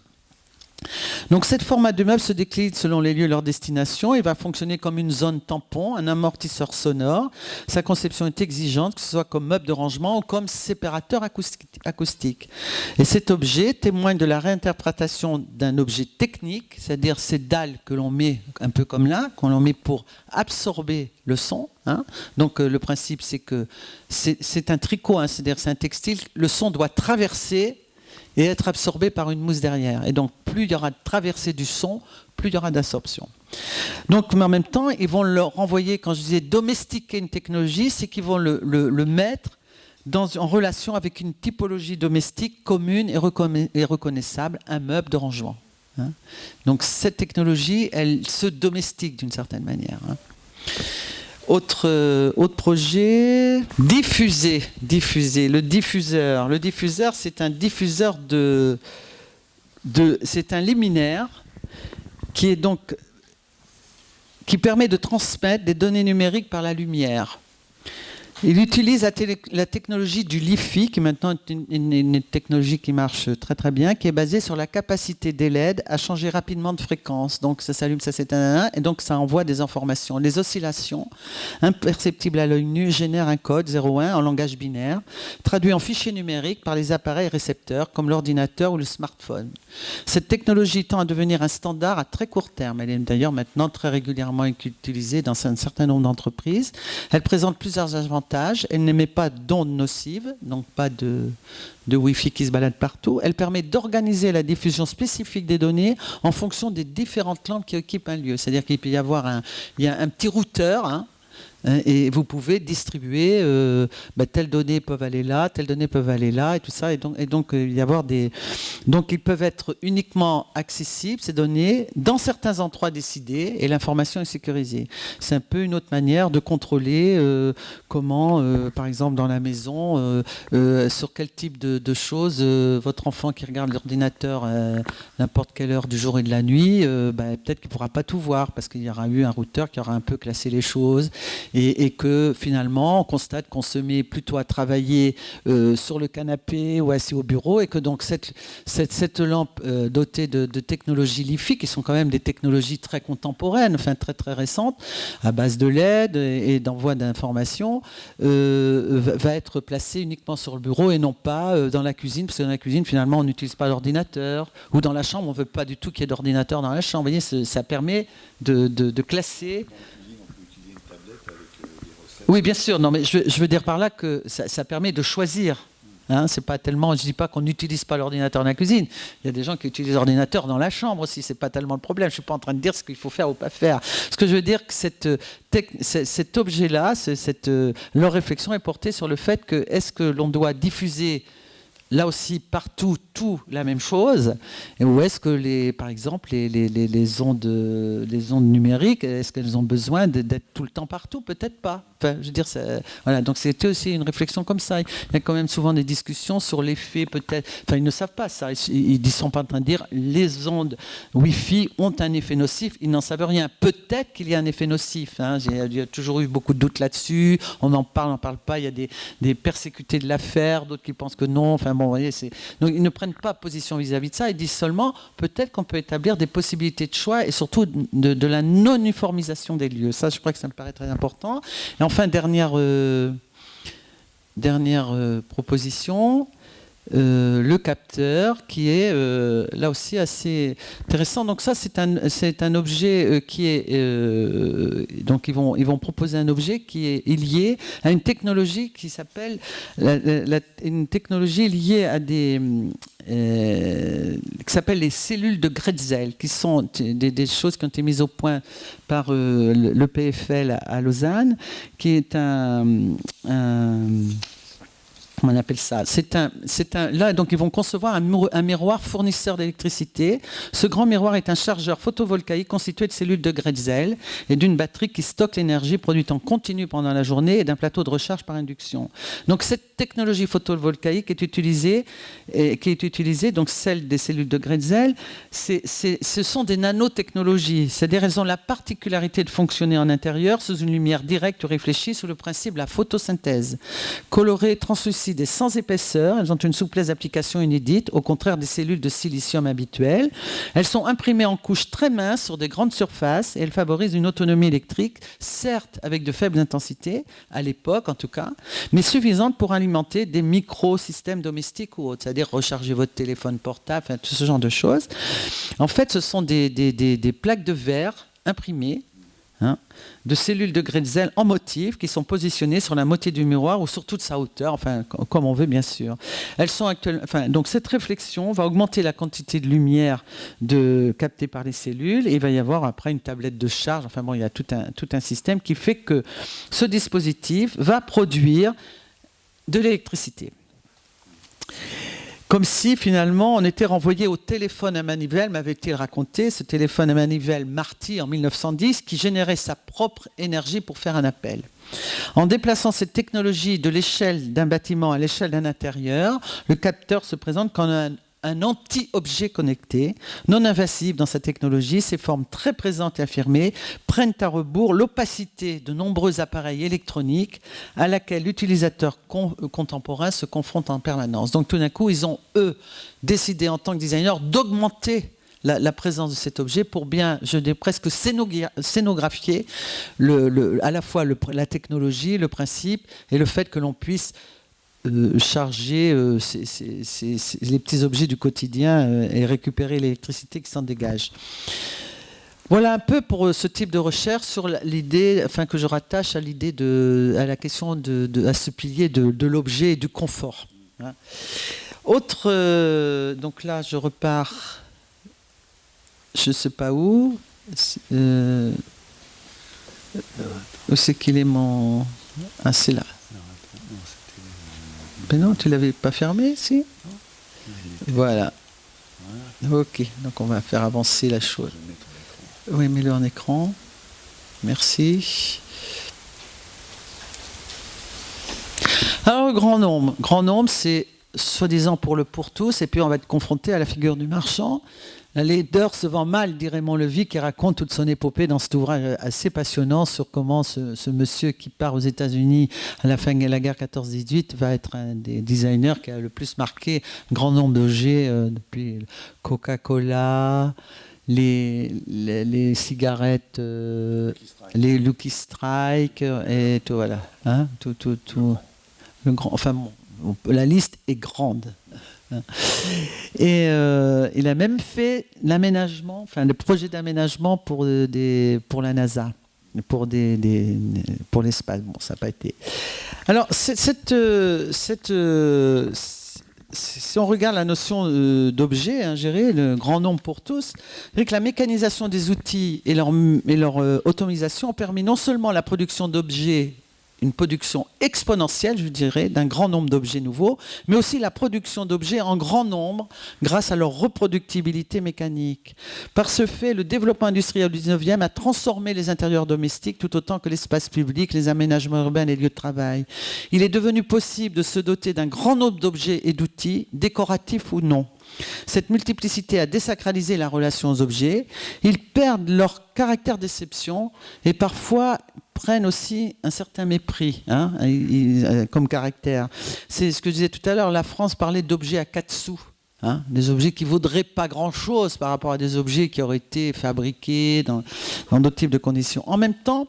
Donc cette format de meuble se décline selon les lieux et leur destination et va fonctionner comme une zone tampon, un amortisseur sonore. Sa conception est exigeante, que ce soit comme meuble de rangement ou comme séparateur acoustique. Et cet objet témoigne de la réinterprétation d'un objet technique, c'est-à-dire ces dalles que l'on met un peu comme là, qu'on met pour absorber le son. Hein. Donc euh, le principe c'est que c'est un tricot, hein, c'est-à-dire c'est un textile, le son doit traverser et être absorbé par une mousse derrière. Et donc, plus il y aura de traversée du son, plus il y aura d'absorption. Donc, mais en même temps, ils vont leur renvoyer, quand je disais domestiquer une technologie, c'est qu'ils vont le, mettre dans, en relation avec une typologie domestique commune et, reconnaissable, un meuble de rangement. Hein. Donc, cette technologie, elle se domestique d'une certaine manière. Hein. Autre, euh, autre projet, diffuser, diffuser, le diffuseur. Le diffuseur, c'est un diffuseur de, de c'est un liminaire qui est donc qui permet de transmettre des données numériques par la lumière. Il utilise la, technologie du LiFi, qui est maintenant une, technologie qui marche très très bien, qui est basée sur la capacité des LED à changer rapidement de fréquence. Donc ça s'allume, ça s'éteint, et donc ça envoie des informations. Les oscillations, imperceptibles à l'œil nu, génèrent un code 0,1 en langage binaire, traduit en fichier numérique par les appareils récepteurs, comme l'ordinateur ou le smartphone. Cette technologie tend à devenir un standard à très court terme. Elle est d'ailleurs maintenant très régulièrement utilisée dans un certain nombre d'entreprises. Elle présente plusieurs avantages elle n'émet pas d'ondes nocives, donc pas de, Wi-Fi qui se balade partout. Elle permet d'organiser la diffusion spécifique des données en fonction des différentes lampes qui occupent un lieu. C'est-à-dire qu'il peut y avoir un, petit routeur Hein, et vous pouvez distribuer euh, bah, telles données peuvent aller là, telles données peuvent aller là, et tout ça. Et donc, et donc euh, y avoir des, donc ils peuvent être uniquement accessibles ces données dans certains endroits décidés, et l'information est sécurisée. C'est un peu une autre manière de contrôler euh, comment, par exemple, dans la maison, sur quel type de, choses votre enfant qui regarde l'ordinateur n'importe quelle heure du jour et de la nuit, bah, peut-être qu'il ne pourra pas tout voir parce qu'il y aura eu un routeur qui aura un peu classé les choses et, que finalement on constate qu'on se met plutôt à travailler euh, sur le canapé ou assis au bureau et que donc cette, lampe euh, dotée de, technologies LiFi, qui sont quand même des technologies très contemporaines, enfin très très récentes, à base de LED et, d'envoi d'informations, euh, va être placée uniquement sur le bureau et non pas dans la cuisine, parce que dans la cuisine finalement on n'utilise pas l'ordinateur, ou dans la chambre on ne veut pas du tout qu'il y ait d'ordinateur dans la chambre. Vous voyez, ça permet de classer oui, bien sûr. Non, mais je, veux dire par là que ça, permet de choisir. Hein, c'est pas tellement, je dis pas qu'on n'utilise pas l'ordinateur dans la cuisine. Il y a des gens qui utilisent l'ordinateur dans la chambre aussi. C'est pas tellement le problème. Je suis pas en train de dire ce qu'il faut faire ou pas faire. Ce que je veux dire, que cette, cet objet-là, cette, leur réflexion est portée sur le fait que est-ce que l'on doit diffuser là aussi partout tout la même chose Ou est-ce que, les, par exemple, les, les, les, ondes, les ondes numériques, est-ce qu'elles ont besoin d'être tout le temps partout? Peut-être pas. Je veux dire, voilà. Donc c'était aussi une réflexion comme ça. Il y a quand même souvent des discussions sur l'effet, peut-être. Enfin, ils ne savent pas ça. Ils ne sont pas en train de dire les ondes Wi-Fi ont un effet nocif. Ils n'en savent rien. Peut-être qu'il y a un effet nocif. Hein. Il y a toujours eu beaucoup de doutes là-dessus. On en parle, on n'en parle pas. Il y a des, persécutés de l'affaire, d'autres qui pensent que non. Enfin bon, voyez, donc ils ne prennent pas position vis-à-vis de ça. Ils disent seulement peut-être qu'on peut établir des possibilités de choix et surtout de, la non-uniformisation des lieux. Ça, je crois que ça me paraît très important. Enfin, dernière, euh, dernière euh, proposition. Euh, le capteur qui est euh, là aussi assez intéressant. Donc ça c'est un, objet euh, qui est donc ils vont, ils vont proposer un objet qui est lié à une technologie qui s'appelle une technologie liée à des qui s'appelle les cellules de Gretzel, qui sont des, choses qui ont été mises au point par le PFL à, Lausanne, qui est un on appelle ça C'est un, c'est un, là, donc ils vont concevoir un, miroir fournisseur d'électricité. Ce grand miroir est un chargeur photovoltaïque constitué de cellules de Gretzel et d'une batterie qui stocke l'énergie produite en continu pendant la journée et d'un plateau de recharge par induction. Donc cette technologie photovoltaïque est utilisée, qui est utilisée, donc celle des cellules de Gretzel, ce sont des nanotechnologies, c'est-à-dire ont la particularité de fonctionner en intérieur sous une lumière directe réfléchie sous le principe de la photosynthèse. Colorées, translucides des sans épaisseur, elles ont une souplesse d'application inédite, au contraire des cellules de silicium habituelles. Elles sont imprimées en couches très minces sur des grandes surfaces et elles favorisent une autonomie électrique, certes avec de faibles intensités, à l'époque en tout cas, mais suffisante pour alimenter des micro-systèmes domestiques ou autres, c'est-à-dire recharger votre téléphone portable, tout ce genre de choses. En fait, ce sont des plaques de verre imprimées Hein, de cellules de Gretzel en motif qui sont positionnées sur la moitié du miroir ou sur toute sa hauteur, enfin comme on veut bien sûr. Elles sont enfin, donc cette réflexion va augmenter la quantité de lumière de, captée par les cellules et il va y avoir après une tablette de charge. Enfin bon, il y a tout un système qui fait que ce dispositif va produire de l'électricité comme si finalement on était renvoyé au téléphone à manivelle, m'avait-il raconté, ce téléphone à manivelle Marty en 1910 qui générait sa propre énergie pour faire un appel. En déplaçant cette technologie de l'échelle d'un bâtiment à l'échelle d'un intérieur, le capteur se présente comme un, un anti-objet connecté, non invasif dans sa technologie, ses formes très présentes et affirmées prennent à rebours l'opacité de nombreux appareils électroniques à laquelle l'utilisateur contemporain se confronte en permanence. Donc tout d'un coup, ils ont, eux, décidé en tant que designers d'augmenter la, présence de cet objet pour bien, je dis presque scénographier à la fois la technologie, le principe et le fait que l'on puisse euh, charger euh, les petits objets du quotidien euh, et récupérer l'électricité qui s'en dégage. Voilà un peu pour ce type de recherche sur l'idée, enfin que je rattache à l'idée de, la question de, ce pilier de, l'objet et du confort. Hein. Autre, donc là je repars, je ne sais pas où. où c'est qu'il est mon, ah là. Mais non, tu l'avais pas fermé, si Voilà. Ok, donc on va faire avancer la chose. Oui, mets-le en écran. Merci. Alors, grand nombre. Grand nombre, c'est soi-disant pour le pour tous, et puis on va être confronté à la figure du marchand. La laideur se vend mal, dirait Montlevy, qui raconte toute son épopée dans cet ouvrage assez passionnant sur comment ce, monsieur qui part aux États-Unis à la fin de la guerre 14-18 va être un des designers qui a le plus marqué un grand nombre d'objets, euh, depuis Coca-Cola, les, cigarettes, euh, les Lucky Strike, et tout, voilà. Hein, tout, tout, tout. Enfin, la liste est grande. Et euh, il a même fait l'aménagement, enfin le projet d'aménagement pour, des, pour la NASA, pour, des, pour l'espace. Bon, ça n'a pas été. Alors, cette, cette, si on regarde la notion euh, d'objet hein, géré, le grand nombre pour tous, que la mécanisation des outils et leur, et leur euh, automatisation ont permis non seulement la production d'objets une production exponentielle, je dirais, d'un grand nombre d'objets nouveaux, mais aussi la production d'objets en grand nombre grâce à leur reproductibilité mécanique. Par ce fait, le développement industriel du 19e a transformé les intérieurs domestiques tout autant que l'espace public, les aménagements urbains les lieux de travail. Il est devenu possible de se doter d'un grand nombre d'objets et d'outils, décoratifs ou non. Cette multiplicité a désacralisé la relation aux objets. Ils perdent leur caractère d'exception et parfois prennent aussi un certain mépris hein, euh, comme caractère. C'est ce que je disais tout à l'heure, la France parlait d'objets à quatre sous. Hein, des objets qui vaudraient pas grand-chose par rapport à des objets qui auraient été fabriqués dans d'autres types de conditions. En même temps,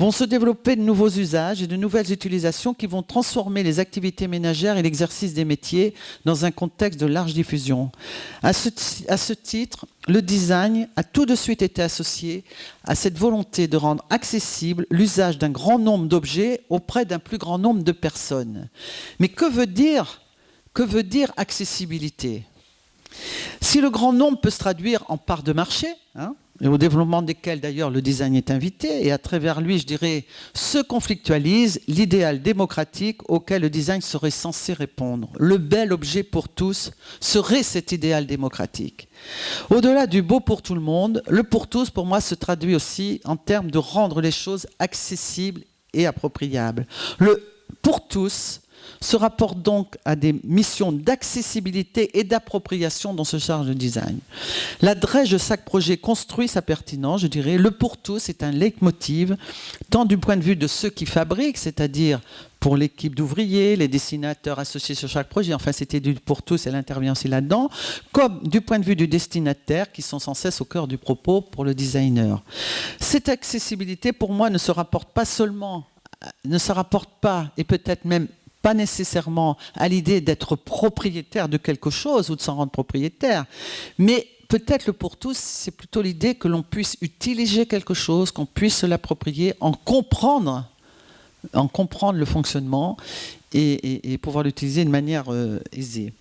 vont se développer de nouveaux usages et de nouvelles utilisations qui vont transformer les activités ménagères et l'exercice des métiers dans un contexte de large diffusion. À ce, titre, le design a tout de suite été associé à cette volonté de rendre accessible l'usage d'un grand nombre d'objets auprès d'un plus grand nombre de personnes. Mais que veut dire accessibilité? Si le grand nombre peut se traduire en part de marché, hein, et au développement desquels d'ailleurs le design est invité, et à travers lui, je dirais, se conflictualise l'idéal démocratique auquel le design serait censé répondre. Le bel objet pour tous serait cet idéal démocratique. Au-delà du beau pour tout le monde, le pour tous, pour moi, se traduit aussi en termes de rendre les choses accessibles et appropriables. Le pour tous se rapporte donc à des missions d'accessibilité et d'appropriation dans ce charge de design. La de chaque projet construit sa pertinence, je dirais. Le pour tous est un leitmotiv, tant du point de vue de ceux qui fabriquent, c'est-à-dire pour l'équipe d'ouvriers, les dessinateurs associés sur chaque projet, enfin c'était du pour tous, elle intervient aussi là-dedans, comme du point de vue du destinataire, qui sont sans cesse au cœur du propos pour le designer. Cette accessibilité, pour moi, ne se rapporte pas seulement, ne se rapporte pas, et peut-être même pas nécessairement à l'idée d'être propriétaire de quelque chose ou de s'en rendre propriétaire, mais peut-être le pour tous, c'est plutôt l'idée que l'on puisse utiliser quelque chose, qu'on puisse l'approprier, en comprendre, en comprendre le fonctionnement et, pouvoir l'utiliser de manière euh, aisée.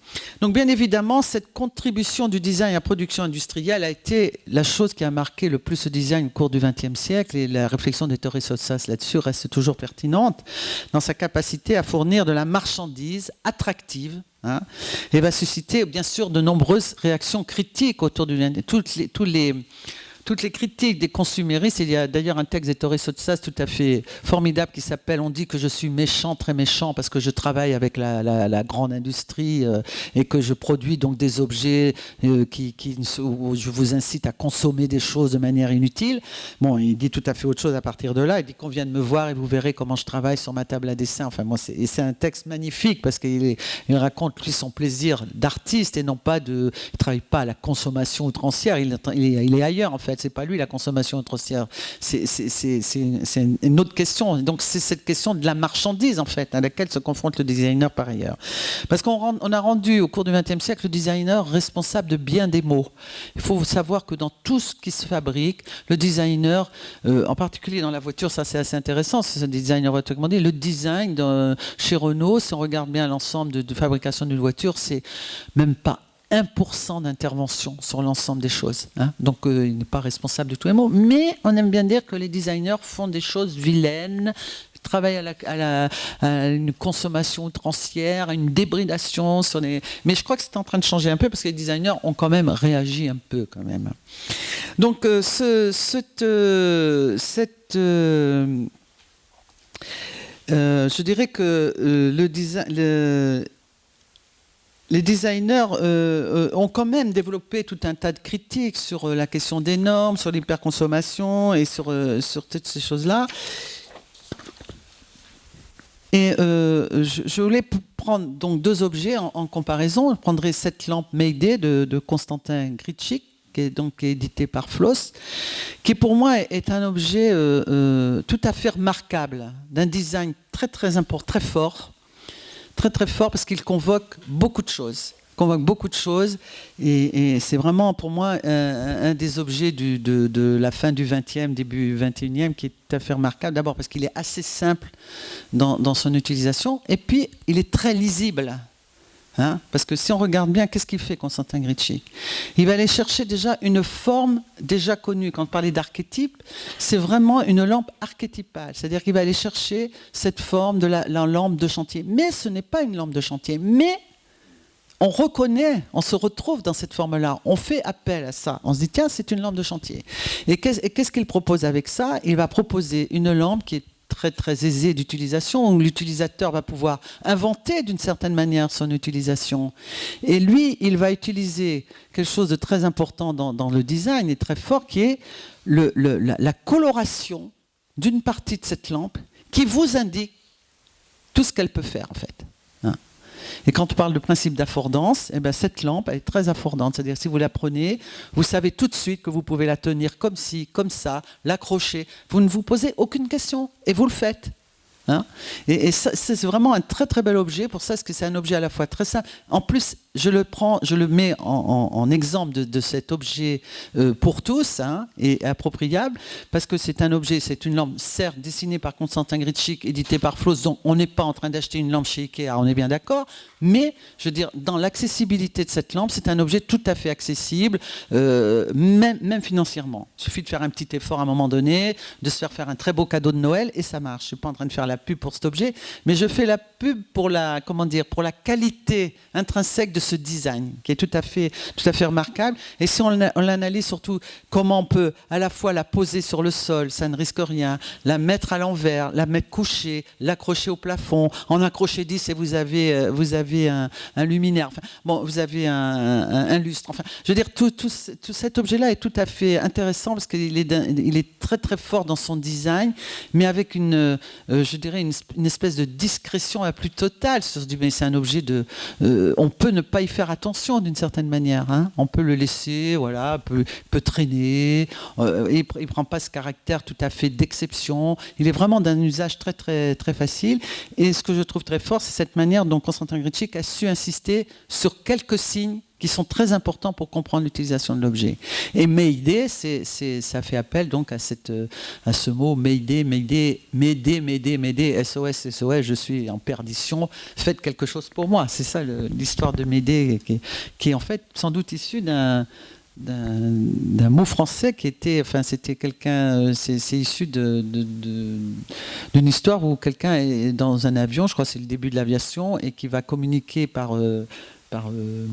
Donc bien évidemment, cette contribution du design à la production industrielle a été la chose qui a marqué le plus ce design au cours du XXe siècle et la réflexion de Torres Sotsas là-dessus reste toujours pertinente dans sa capacité à fournir de la marchandise attractive hein, et va susciter bien sûr de nombreuses réactions critiques autour du... Toutes tous les toutes les critiques des consuméristes. Il y a d'ailleurs un texte d'Ettore Sotsas tout à fait formidable qui s'appelle On dit que je suis méchant, très méchant, parce que je travaille avec la, grande industrie euh, et que je produis donc des objets euh, où je vous incite à consommer des choses de manière inutile. Bon, il dit tout à fait autre chose à partir de là. Il dit qu'on vient de me voir et vous verrez comment je travaille sur ma table à dessin. Enfin, moi, c'est un texte magnifique parce qu'il il raconte lui son plaisir d'artiste et non pas de. Il travaille pas à la consommation outrancière. Il est ailleurs en fait c'est pas lui la consommation outrancière. C'est une autre question. Donc c'est cette question de la marchandise en fait à laquelle se confronte le designer par ailleurs. Parce qu'on on a rendu au cours du XXe siècle le designer responsable de bien des mots. Il faut savoir que dans tout ce qui se fabrique, le designer, euh, en particulier dans la voiture, ça c'est assez intéressant, c'est un designer dit, le design chez Renault, si on regarde bien l'ensemble de fabrication d'une voiture, c'est même pas 1% d'intervention sur l'ensemble des choses. Hein. Donc euh, il n'est pas responsable de tous les mots. Mais on aime bien dire que les designers font des choses vilaines, travaillent à, une consommation outrancière, à une débridation. Mais je crois que c'est en train de changer un peu parce que les designers ont quand même réagi un peu quand même. Donc euh, ce, cette... Euh, je dirais que le design... les designers euh, ont quand même développé tout un tas de critiques sur la question des normes, sur l'hyperconsommation et sur, toutes ces choses-là. Et je, voulais prendre donc deux objets en, comparaison. Je prendrai cette lampe Mayday de, Constantin Gritschik, qui est donc édité par Floss, qui pour moi est un objet euh, euh, tout à fait remarquable, d'un design très très important, très fort, très très fort parce qu'il convoque beaucoup de choses convoque beaucoup de choses et, c'est vraiment pour moi un, des objets de, la fin du 20e, début 21e qui est tout à fait remarquable. D'abord parce qu'il est assez simple dans, dans, son utilisation et puis il est très lisible. Hein, parce que si on regarde bien, qu'est-ce qu'il fait Constantin Gritschik Il va aller chercher déjà une forme déjà connue. Quand on parlait d'archétype, c'est vraiment une lampe archétypale. C'est-à-dire qu'il va aller chercher cette forme de la, lampe de chantier. Mais ce n'est pas une lampe de chantier. Mais on reconnaît, on se retrouve dans cette forme-là. On fait appel à ça. On se dit, tiens, c'est une lampe de chantier. Et qu'est-ce qu'il propose avec ça? Il va proposer une lampe qui est très très aisé d'utilisation, où l'utilisateur va pouvoir inventer d'une certaine manière son utilisation. Et lui, il va utiliser quelque chose de très important dans, le design et très fort, qui est le, la coloration d'une partie de cette lampe qui vous indique tout ce qu'elle peut faire en fait. Et quand on parle de principe d'affordance, eh ben cette lampe est très affordante. C'est-à-dire si vous la prenez, vous savez tout de suite que vous pouvez la tenir comme ci, comme ça, l'accrocher. Vous ne vous posez aucune question et vous le faites. Hein. et, c'est vraiment un très très bel objet pour ça, parce que c'est un objet à la fois très simple. En plus, je le prends, je le mets en, exemple de, cet objet euh, pour tous hein, et appropriable, parce que c'est un objet, c'est une lampe, certes dessinée par Constantin Gritschik, éditée par Floss, donc on n'est pas en train d'acheter une lampe chez Ikea, on est bien d'accord, mais je veux dire, dans l'accessibilité de cette lampe, c'est un objet tout à fait accessible, euh, même, même financièrement. Il suffit de faire un petit effort à un moment donné, de se faire faire un très beau cadeau de Noël, et ça marche. Je ne suis pas en train de faire la pub pour cet objet, mais je fais la pub pour la, comment dire, pour la qualité intrinsèque de ce design, qui est tout à fait, tout à fait remarquable. Et si on, l'analyse surtout, comment on peut à la fois la poser sur le sol, ça ne risque rien, la mettre à l'envers, la mettre couchée, l'accrocher au plafond, en accrocher 10 et vous avez, euh, vous avez un, luminaire, bon, vous avez un, lustre. Enfin, je veux dire, tout, tout, tout cet objet-là est tout à fait intéressant parce qu'il est, il est très très fort dans son design, mais avec une, euh, je dirais, une, espèce de discrétion la plus totale. Mais c'est un objet de, euh, on peut ne pas y faire attention d'une certaine manière. Hein. On peut le laisser, voilà, peut, peut traîner. Euh, il ne prend pas ce caractère tout à fait d'exception. Il est vraiment d'un usage très, très, très facile. Et ce que je trouve très fort, c'est cette manière dont Constantin Gritschik a su insister sur quelques signes qui sont très importants pour comprendre l'utilisation de l'objet. Et Mayday, ça fait appel donc à, à ce mot Mayday, Mayday, Mayday, Mayday, SOS, SOS, je suis en perdition, faites quelque chose pour moi. C'est ça l'histoire de Mayday, qui, est en fait sans doute issu d'un mot français qui était, enfin c'était quelqu'un, c'est issu d'une histoire où quelqu'un est dans un avion, je crois c'est le début de l'aviation, et qui va communiquer par, euh, par euh,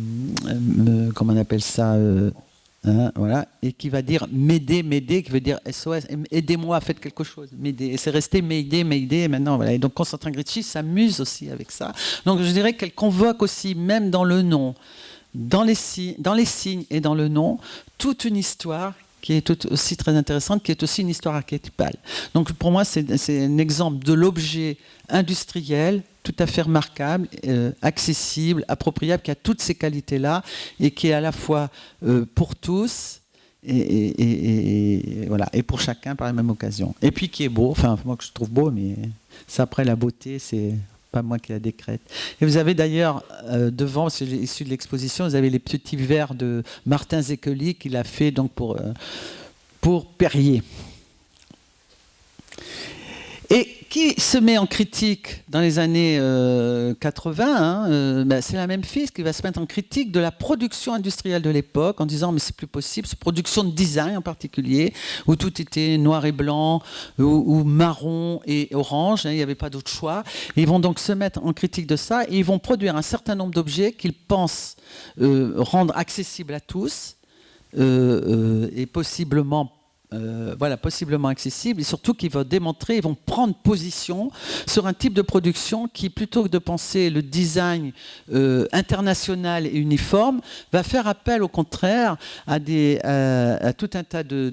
euh, comment on appelle ça hein, voilà, et qui va dire m'aider, m'aider, qui veut dire SOS, aidez-moi, faites quelque chose, m'aider. Et c'est resté m'aider, m'aider, maintenant, voilà. Et donc Constantin Gritschy s'amuse aussi avec ça. Donc je dirais qu'elle convoque aussi, même dans le nom, dans les signes et dans le nom, toute une histoire qui est aussi très intéressante, qui est aussi une histoire archétypale. Donc pour moi, c'est un exemple de l'objet industriel tout à fait remarquable, euh, accessible, appropriable, qui a toutes ces qualités-là et qui est à la fois euh, pour tous et, voilà, et pour chacun par la même occasion. Et puis qui est beau, enfin moi que je trouve beau, mais ça après la beauté, c'est pas moi qui la décrète. Et vous avez d'ailleurs euh, devant, c'est issu de l'exposition, vous avez les petits verres de Martin Zekeli qu'il a fait donc pour, pour Perrier. Et qui se met en critique dans les années 80, euh, hein, euh, ben, c'est la même fille qui va se mettre en critique de la production industrielle de l'époque en disant mais c'est plus possible, cette production de design en particulier, où tout était noir et blanc, ou, marron et orange, hein, il n'y avait pas d'autre choix. ils vont donc se mettre en critique de ça et ils vont produire un certain nombre d'objets qu'ils pensent euh, rendre accessibles à tous et possiblement euh, voilà, possiblement accessibles et surtout qui vont démontrer, ils vont prendre position sur un type de production qui, plutôt que de penser le design euh, international et uniforme, va faire appel au contraire à, tout un tas de,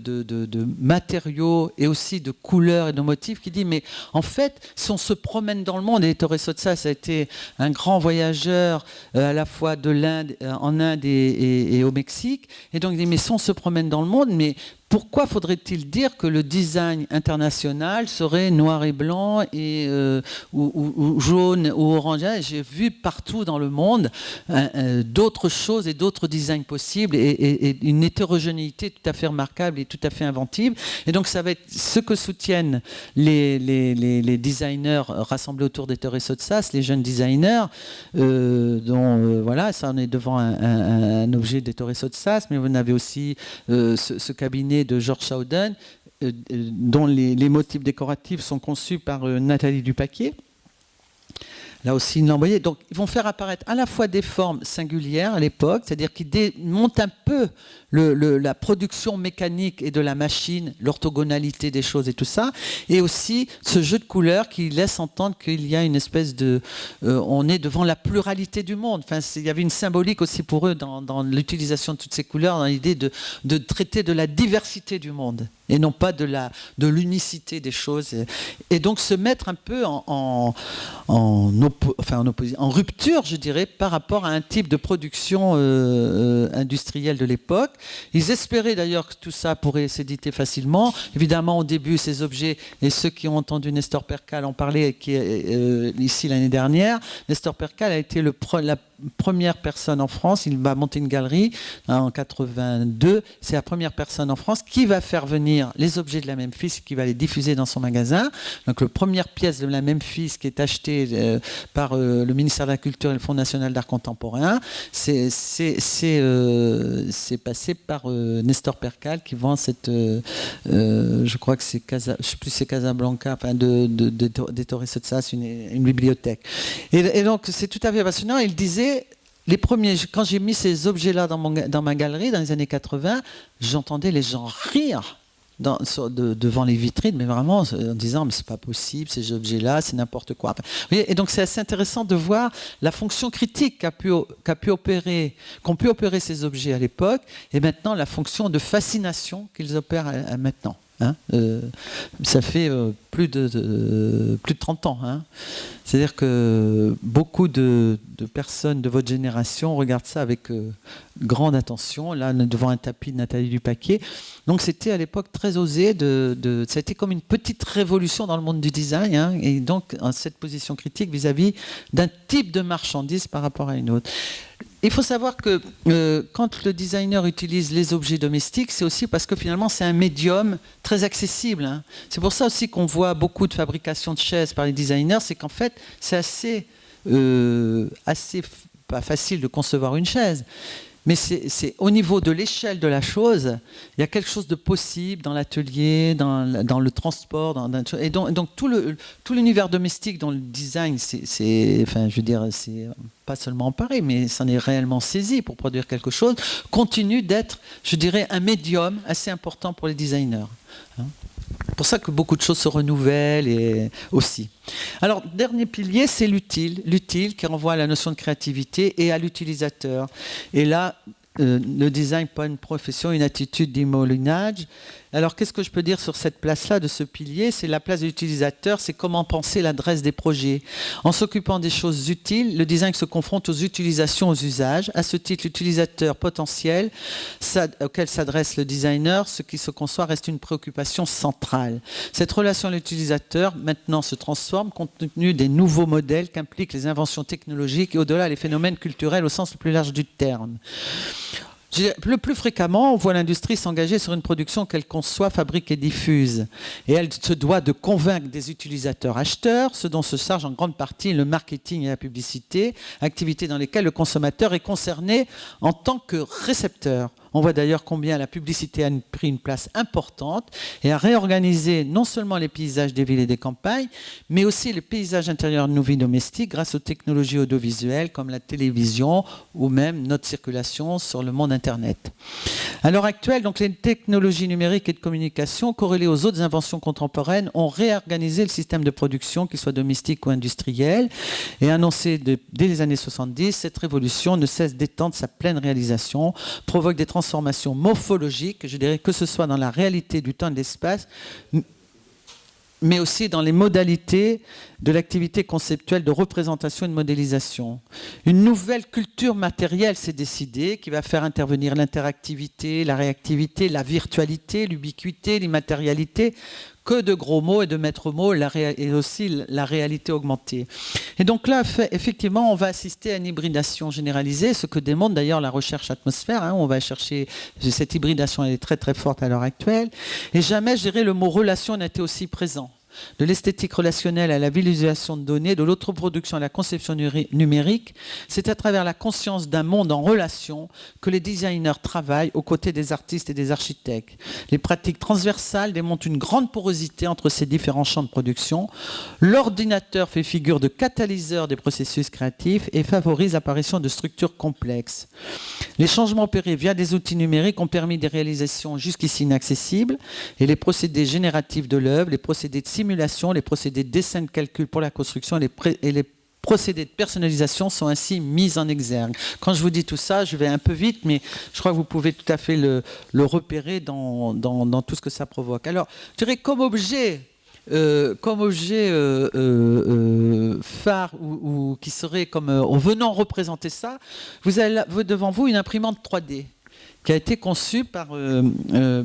matériaux et aussi de couleurs et de motifs qui dit mais en fait, si on se promène dans le monde, et Torres Sotsa ça a été un grand voyageur à la fois de l'Inde, en Inde et, au Mexique, et donc il dit mais si on se promène dans le monde, mais pourquoi faudrait-il dire que le design international serait noir et blanc et, euh, ou, jaune ou orange? J'ai vu partout dans le monde euh, euh, d'autres choses et d'autres designs possibles et, une hétérogénéité tout à fait remarquable et tout à fait inventive. Et donc ça va être ce que soutiennent les, designers rassemblés autour des de Sotsas, les jeunes designers, dont voilà, ça on est devant un, objet des de Sotsas, mais vous avez aussi ce cabinet de Georges Sauden, euh, euh, dont les, motifs décoratifs sont conçus par euh, Nathalie Dupaquier. Là aussi, ils envoyé. Donc, ils vont faire apparaître à la fois des formes singulières à l'époque, c'est-à-dire qu'ils démontent un peu la production mécanique et de la machine, l'orthogonalité des choses et tout ça, et aussi ce jeu de couleurs qui laisse entendre qu'il y a une espèce de... Euh, on est devant la pluralité du monde. Enfin, il y avait une symbolique aussi pour eux dans, l'utilisation de toutes ces couleurs, dans l'idée de traiter de la diversité du monde et non pas de la de l'unicité des choses et, donc se mettre un peu en en, en, rupture je dirais par rapport à un type de production euh, euh, industrielle de l'époque ils espéraient d'ailleurs que tout ça pourrait s'éditer facilement. Évidemment, au début, ces objets, et ceux qui ont entendu Nestor Percal en parler euh, ici l'année dernière, Nestor Percal a été le, la première personne en France, il va monter une galerie hein, en 82, c'est la première personne en France qui va faire venir les objets de la Memphis, qui va les diffuser dans son magasin. Donc la première pièce de la Memphis qui est achetée euh, par euh, le ministère de la Culture et le Fonds national d'art contemporain, c'est euh, passé par Nestor Percal qui vend cette, je crois que c'est Casa, je plus c'est Casablanca, enfin de, de, de, de une, une bibliothèque. Et, et donc c'est tout à fait passionnant. Il disait les premiers, quand j'ai mis ces objets-là dans, dans, ma galerie dans les années 80, j'entendais les gens rire devant les vitrines, mais vraiment en disant mais c'est pas possible ces objets-là, c'est n'importe quoi. et donc c'est assez intéressant de voir la fonction critique pu, opérer, qu'ont pu opérer ces objets à l'époque, et maintenant la fonction de fascination qu'ils opèrent maintenant. Hein, euh, ça fait euh, plus, de, plus de 30 ans. Hein. C'est-à-dire que beaucoup de, personnes de votre génération regardent ça avec euh, grande attention. Là, devant un tapis de Nathalie Dupaquier. Donc c'était à l'époque très osé. De, ça a été comme une petite révolution dans le monde du design. Hein, et donc cette position critique vis-à-vis d'un type de marchandise par rapport à une autre. Il faut savoir que euh, quand le designer utilise les objets domestiques, c'est aussi parce que finalement c'est un médium très accessible. Hein. C'est pour ça aussi qu'on voit beaucoup de fabrication de chaises par les designers, c'est qu'en fait c'est assez, euh, assez pas facile de concevoir une chaise mais c'est au niveau de l'échelle de la chose, il y a quelque chose de possible dans l'atelier, dans, le transport, dans, et donc, tout l'univers domestique dans le design, c'est, enfin, je veux dire, c'est pas seulement pareil, mais c'en est réellement saisi pour produire quelque chose, continue d'être, je dirais, un médium assez important pour les designers. Hein pour ça que beaucoup de choses se renouvellent et aussi. Alors, dernier pilier, c'est l'utile. L'utile qui renvoie à la notion de créativité et à l'utilisateur. Et là, euh, le design, pas une profession, une attitude d'immolinage. Alors qu'est-ce que je peux dire sur cette place-là, de ce pilier? C'est la place de l'utilisateur, c'est comment penser l'adresse des projets. En s'occupant des choses utiles, le design se confronte aux utilisations, aux usages. À ce titre, l'utilisateur potentiel auquel s'adresse le designer, ce qui se conçoit reste une préoccupation centrale. Cette relation à l'utilisateur maintenant se transforme compte tenu des nouveaux modèles qu'impliquent les inventions technologiques et au-delà les phénomènes culturels au sens le plus large du terme. Le plus fréquemment, on voit l'industrie s'engager sur une production qu'elle conçoit, fabrique et diffuse. Et elle se doit de convaincre des utilisateurs acheteurs, ce dont se charge en grande partie le marketing et la publicité, activités dans lesquelles le consommateur est concerné en tant que récepteur. On voit d'ailleurs combien la publicité a pris une place importante et a réorganisé non seulement les paysages des villes et des campagnes, mais aussi les paysages intérieurs de nos vies domestiques grâce aux technologies audiovisuelles comme la télévision ou même notre circulation sur le monde Internet. À l'heure actuelle, donc, les technologies numériques et de communication corrélées aux autres inventions contemporaines ont réorganisé le système de production, qu'il soit domestique ou industriel, et annoncé dès les années 70, cette révolution ne cesse d'étendre sa pleine réalisation, provoque des transformations morphologiques, je dirais que ce soit dans la réalité du temps et de l'espace, mais aussi dans les modalités de l'activité conceptuelle de représentation et de modélisation. Une nouvelle culture matérielle s'est décidée qui va faire intervenir l'interactivité, la réactivité, la virtualité, l'ubiquité, l'immatérialité, que de gros mots et de maîtres mots et aussi la réalité augmentée. Et donc là, effectivement, on va assister à une hybridation généralisée, ce que démontre d'ailleurs la recherche atmosphère. Hein. on va chercher, cette hybridation elle est très très forte à l'heure actuelle. Et jamais, je dirais, le mot relation n'a été aussi présent de l'esthétique relationnelle à la visualisation de données, de l'autoproduction à la conception numérique, c'est à travers la conscience d'un monde en relation que les designers travaillent aux côtés des artistes et des architectes. Les pratiques transversales démontrent une grande porosité entre ces différents champs de production. L'ordinateur fait figure de catalyseur des processus créatifs et favorise l'apparition de structures complexes. Les changements opérés via des outils numériques ont permis des réalisations jusqu'ici inaccessibles et les procédés génératifs de l'œuvre, les procédés de simulation, les procédés de dessin de calcul pour la construction et les, procédés de personnalisation sont ainsi mis en exergue. Quand je vous dis tout ça, je vais un peu vite, mais je crois que vous pouvez tout à fait le, repérer dans, tout ce que ça provoque. Alors, je dirais comme objet, euh, comme objet euh, euh, phare ou, qui serait comme en venant représenter ça, vous avez devant vous une imprimante 3D qui a été conçue par,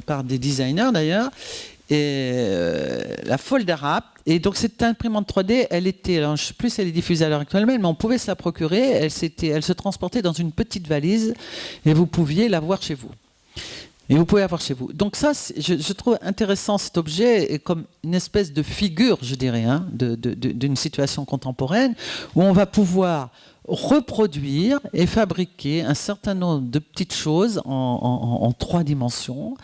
par des designers d'ailleurs euh, la Folder Et donc cette imprimante 3D, elle était, alors, je sais plus si elle est diffusée à l'heure actuelle, mais on pouvait se la procurer. Elle, elle se transportait dans une petite valise et vous pouviez la voir chez vous. Et vous pouvez avoir chez vous. Donc ça, je, trouve intéressant cet objet comme une espèce de figure, je dirais, hein, d'une situation contemporaine où on va pouvoir reproduire et fabriquer un certain nombre de petites choses en, trois dimensions,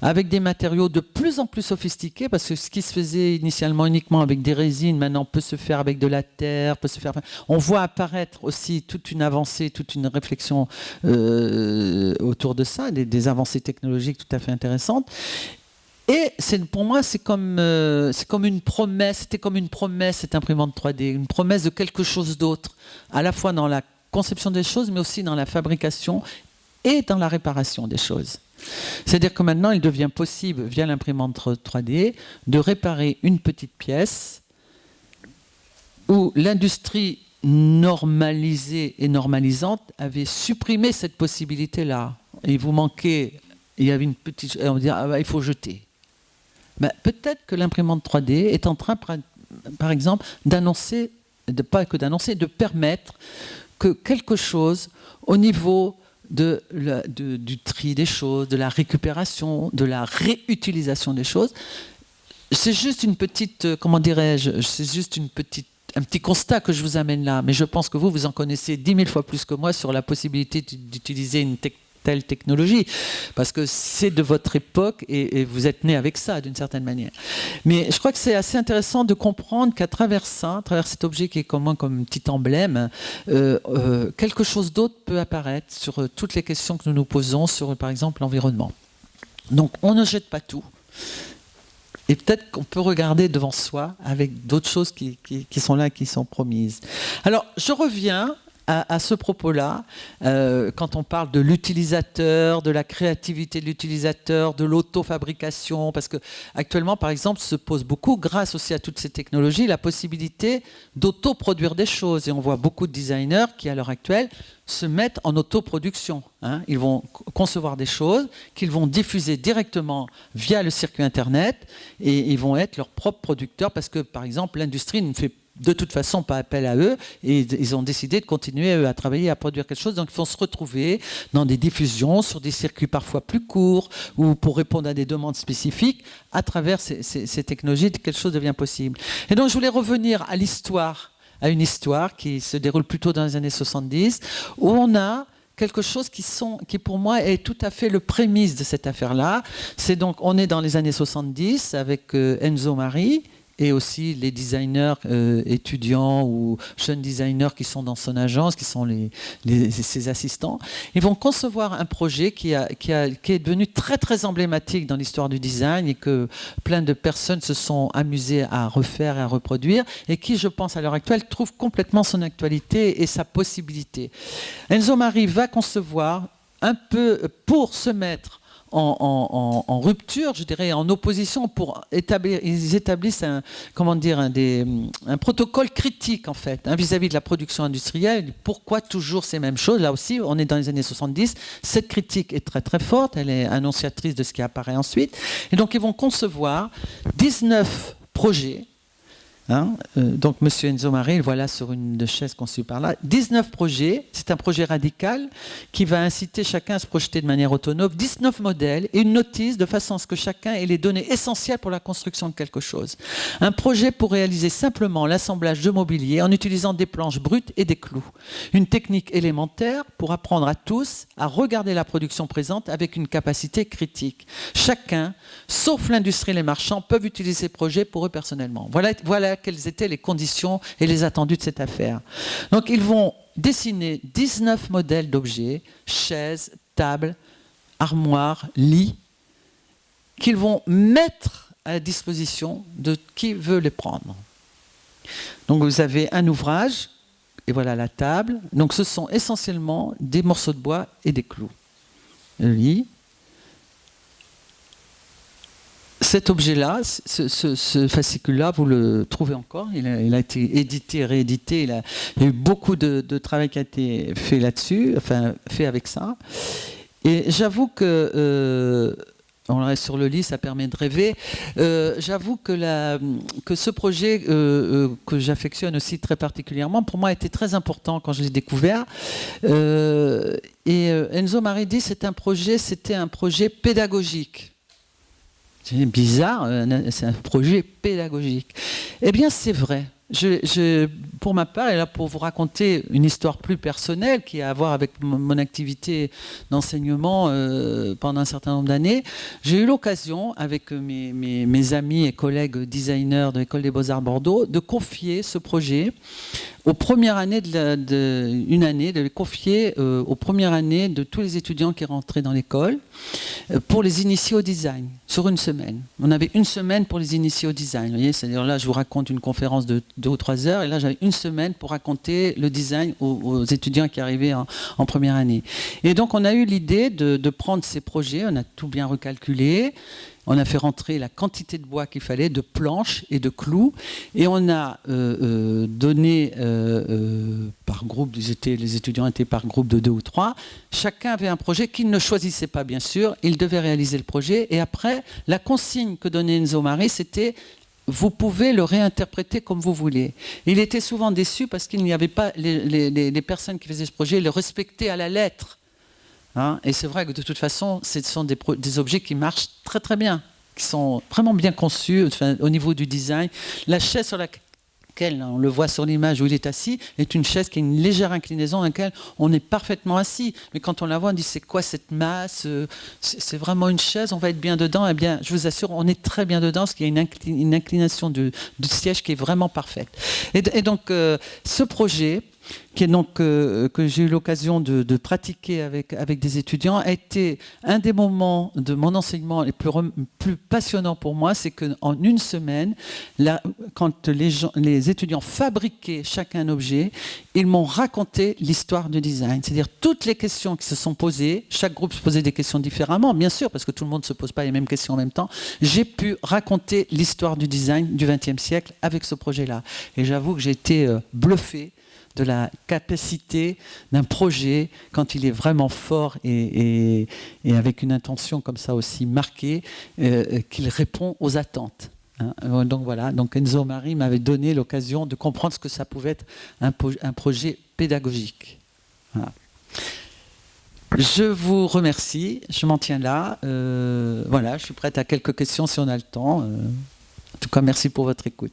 avec des matériaux de plus en plus sophistiqués, parce que ce qui se faisait initialement uniquement avec des résines, maintenant peut se faire avec de la terre, peut se faire... On voit apparaître aussi toute une avancée, toute une réflexion euh, autour de ça, des avancées technologiques tout à fait intéressantes. Et pour moi, c'est comme, euh, comme une promesse, c'était comme une promesse, cette imprimante 3D, une promesse de quelque chose d'autre, à la fois dans la conception des choses, mais aussi dans la fabrication et dans la réparation des choses. C'est-à-dire que maintenant, il devient possible, via l'imprimante 3D, de réparer une petite pièce où l'industrie normalisée et normalisante avait supprimé cette possibilité-là. Il vous manquait, il y avait une petite... On dire, ah bah, il faut jeter. Ben, peut-être que l'imprimante 3D est en train, par, exemple, d'annoncer, pas que d'annoncer, de permettre que quelque chose au niveau du tri des choses, de la récupération, de la réutilisation des choses, c'est juste une petite, euh, comment dirais-je, c'est juste une petite un petit constat que je vous amène là, mais je pense que vous, vous en connaissez dix mille fois plus que moi sur la possibilité d'utiliser une technologie telle technologie, parce que c'est de votre époque et, vous êtes né avec ça d'une certaine manière. Mais je crois que c'est assez intéressant de comprendre qu'à travers ça, à travers cet objet qui est comme, comme un petit emblème, euh, euh, quelque chose d'autre peut apparaître sur euh, toutes les questions que nous nous posons sur, par exemple, l'environnement. Donc on ne jette pas tout. Et peut-être qu'on peut regarder devant soi avec d'autres choses qui, qui, sont là, qui sont promises. Alors, je reviens à, ce propos-là, euh, quand on parle de l'utilisateur, de la créativité de l'utilisateur, de l'auto-fabrication, parce que actuellement, par exemple, se pose beaucoup, grâce aussi à toutes ces technologies, la possibilité d'auto-produire des choses. Et on voit beaucoup de designers qui, à l'heure actuelle, se mettent en autoproduction. Hein. Ils vont concevoir des choses qu'ils vont diffuser directement via le circuit Internet et ils vont être leurs propres producteurs parce que, par exemple, l'industrie ne fait de toute façon pas appel à eux et ils ont décidé de continuer à travailler à produire quelque chose. Donc ils vont se retrouver dans des diffusions sur des circuits parfois plus courts ou pour répondre à des demandes spécifiques. À travers ces, technologies quelque chose devient possible. Et donc je voulais revenir à l'histoire à une histoire qui se déroule plutôt dans les années 70 où on a quelque chose qui, qui pour moi est tout à fait le prémisse de cette affaire-là. C'est donc, on est dans les années 70 avec euh, Enzo Mari, et aussi les designers euh, étudiants ou jeunes designers qui sont dans son agence, qui sont ses assistants. Ils vont concevoir un projet qui, est devenu très très emblématique dans l'histoire du design et que plein de personnes se sont amusées à refaire et à reproduire et qui, je pense, à l'heure actuelle, trouve complètement son actualité et sa possibilité. Enzo Marie va concevoir un peu pour se mettre en, rupture, je dirais, en opposition pour établir, ils établissent un, comment dire, un, protocole critique en fait hein, vis-à-vis de la production industrielle. Pourquoi toujours ces mêmes choses? Là aussi, on est dans les années 70. Cette critique est très très forte, elle est annonciatrice de ce qui apparaît ensuite. Et donc ils vont concevoir 19 projets Hein, euh, donc, Monsieur Enzo Marie, voilà sur une chaise conçue par là. 19 projets, c'est un projet radical qui va inciter chacun à se projeter de manière autonome. 19 modèles et une notice de façon à ce que chacun ait les données essentielles pour la construction de quelque chose. Un projet pour réaliser simplement l'assemblage de mobilier en utilisant des planches brutes et des clous. Une technique élémentaire pour apprendre à tous à regarder la production présente avec une capacité critique. Chacun, sauf l'industrie et les marchands, peuvent utiliser ces projets pour eux personnellement. Voilà quelles étaient les conditions et les attendus de cette affaire. Donc ils vont dessiner 19 modèles d'objets, chaises, tables, armoires, lits, qu'ils vont mettre à la disposition de qui veut les prendre. Donc vous avez un ouvrage, et voilà la table. Donc ce sont essentiellement des morceaux de bois et des clous. Le lit, cet objet-là, ce, fascicule-là, vous le trouvez encore? Il a, été édité, réédité. Il, a, y a eu beaucoup de, travail qui a été fait là-dessus, enfin fait avec ça. Et j'avoue que euh, on reste sur le lit, ça permet de rêver. Euh, j'avoue que, ce projet euh, que j'affectionne aussi très particulièrement, pour moi, a été très important quand je l'ai découvert. et Enzo Maridi, c'est un projet, c'était un projet pédagogique. C'est bizarre, c'est un projet pédagogique. Eh bien, c'est vrai. Pour ma part, et là pour vous raconter une histoire plus personnelle qui a à voir avec mon activité d'enseignement euh, pendant un certain nombre d'années, j'ai eu l'occasion, avec mes, amis et collègues designers de l'École des Beaux-Arts Bordeaux, de confier ce projet aux premières années de, une année, de les confier euh, aux premières années de tous les étudiants qui rentraient dans l'école euh, pour les initier au design sur une semaine. On avait une semaine pour les initier au design. C'est-à-dire là, je vous raconte une conférence de deux ou trois heures, et là, j'avais une semaine pour raconter le design aux, étudiants qui arrivaient en, première année. Et donc, on a eu l'idée de prendre ces projets, on a tout bien recalculé, on a fait rentrer la quantité de bois qu'il fallait, de planches et de clous, et on a euh, euh, donné euh, par groupe, les étudiants étaient par groupe de deux ou trois, chacun avait un projet qu'il ne choisissait pas bien sûr, il devait réaliser le projet, et après, la consigne que donnait Enzo Mari, c'était vous pouvez le réinterpréter comme vous voulez. Il était souvent déçu parce qu'il n'y avait pas les, personnes qui faisaient ce projet le respectaient à la lettre. Hein. et c'est vrai que de toute façon, ce sont des, objets qui marchent très très bien, qui sont vraiment bien conçus au niveau du design. La chaise sur laquelle on le voit sur l'image où il est assis, est une chaise qui a une légère inclinaison dans laquelle on est parfaitement assis. Mais quand on la voit, on dit c'est quoi cette masse euh, C'est vraiment une chaise, on va être bien dedans. Eh bien, je vous assure, on est très bien dedans parce qu'il y a une, inclination du, siège qui est vraiment parfaite. Et, donc, euh, ce projet, qui est donc, euh, que j'ai eu l'occasion de, pratiquer avec, avec des étudiants, a été un des moments de mon enseignement les plus, passionnants pour moi, c'est qu'en une semaine, là, quand les, les étudiants fabriquaient chacun un objet, ils m'ont raconté l'histoire du design. C'est-à-dire toutes les questions qui se sont posées, chaque groupe se posait des questions différemment, bien sûr, parce que tout le monde ne se pose pas les mêmes questions en même temps, j'ai pu raconter l'histoire du design du XXe siècle avec ce projet-là. Et j'avoue que j'ai été euh, bluffé de la capacité d'un projet, quand il est vraiment fort et, avec une intention comme ça aussi marquée, euh, qu'il répond aux attentes. Hein. Donc voilà, donc Enzo Marie m'avait donné l'occasion de comprendre ce que ça pouvait être un, projet pédagogique. Je vous remercie, je m'en tiens là. Euh, voilà, je suis prête à quelques questions si on a le temps. Euh, en tout cas, merci pour votre écoute.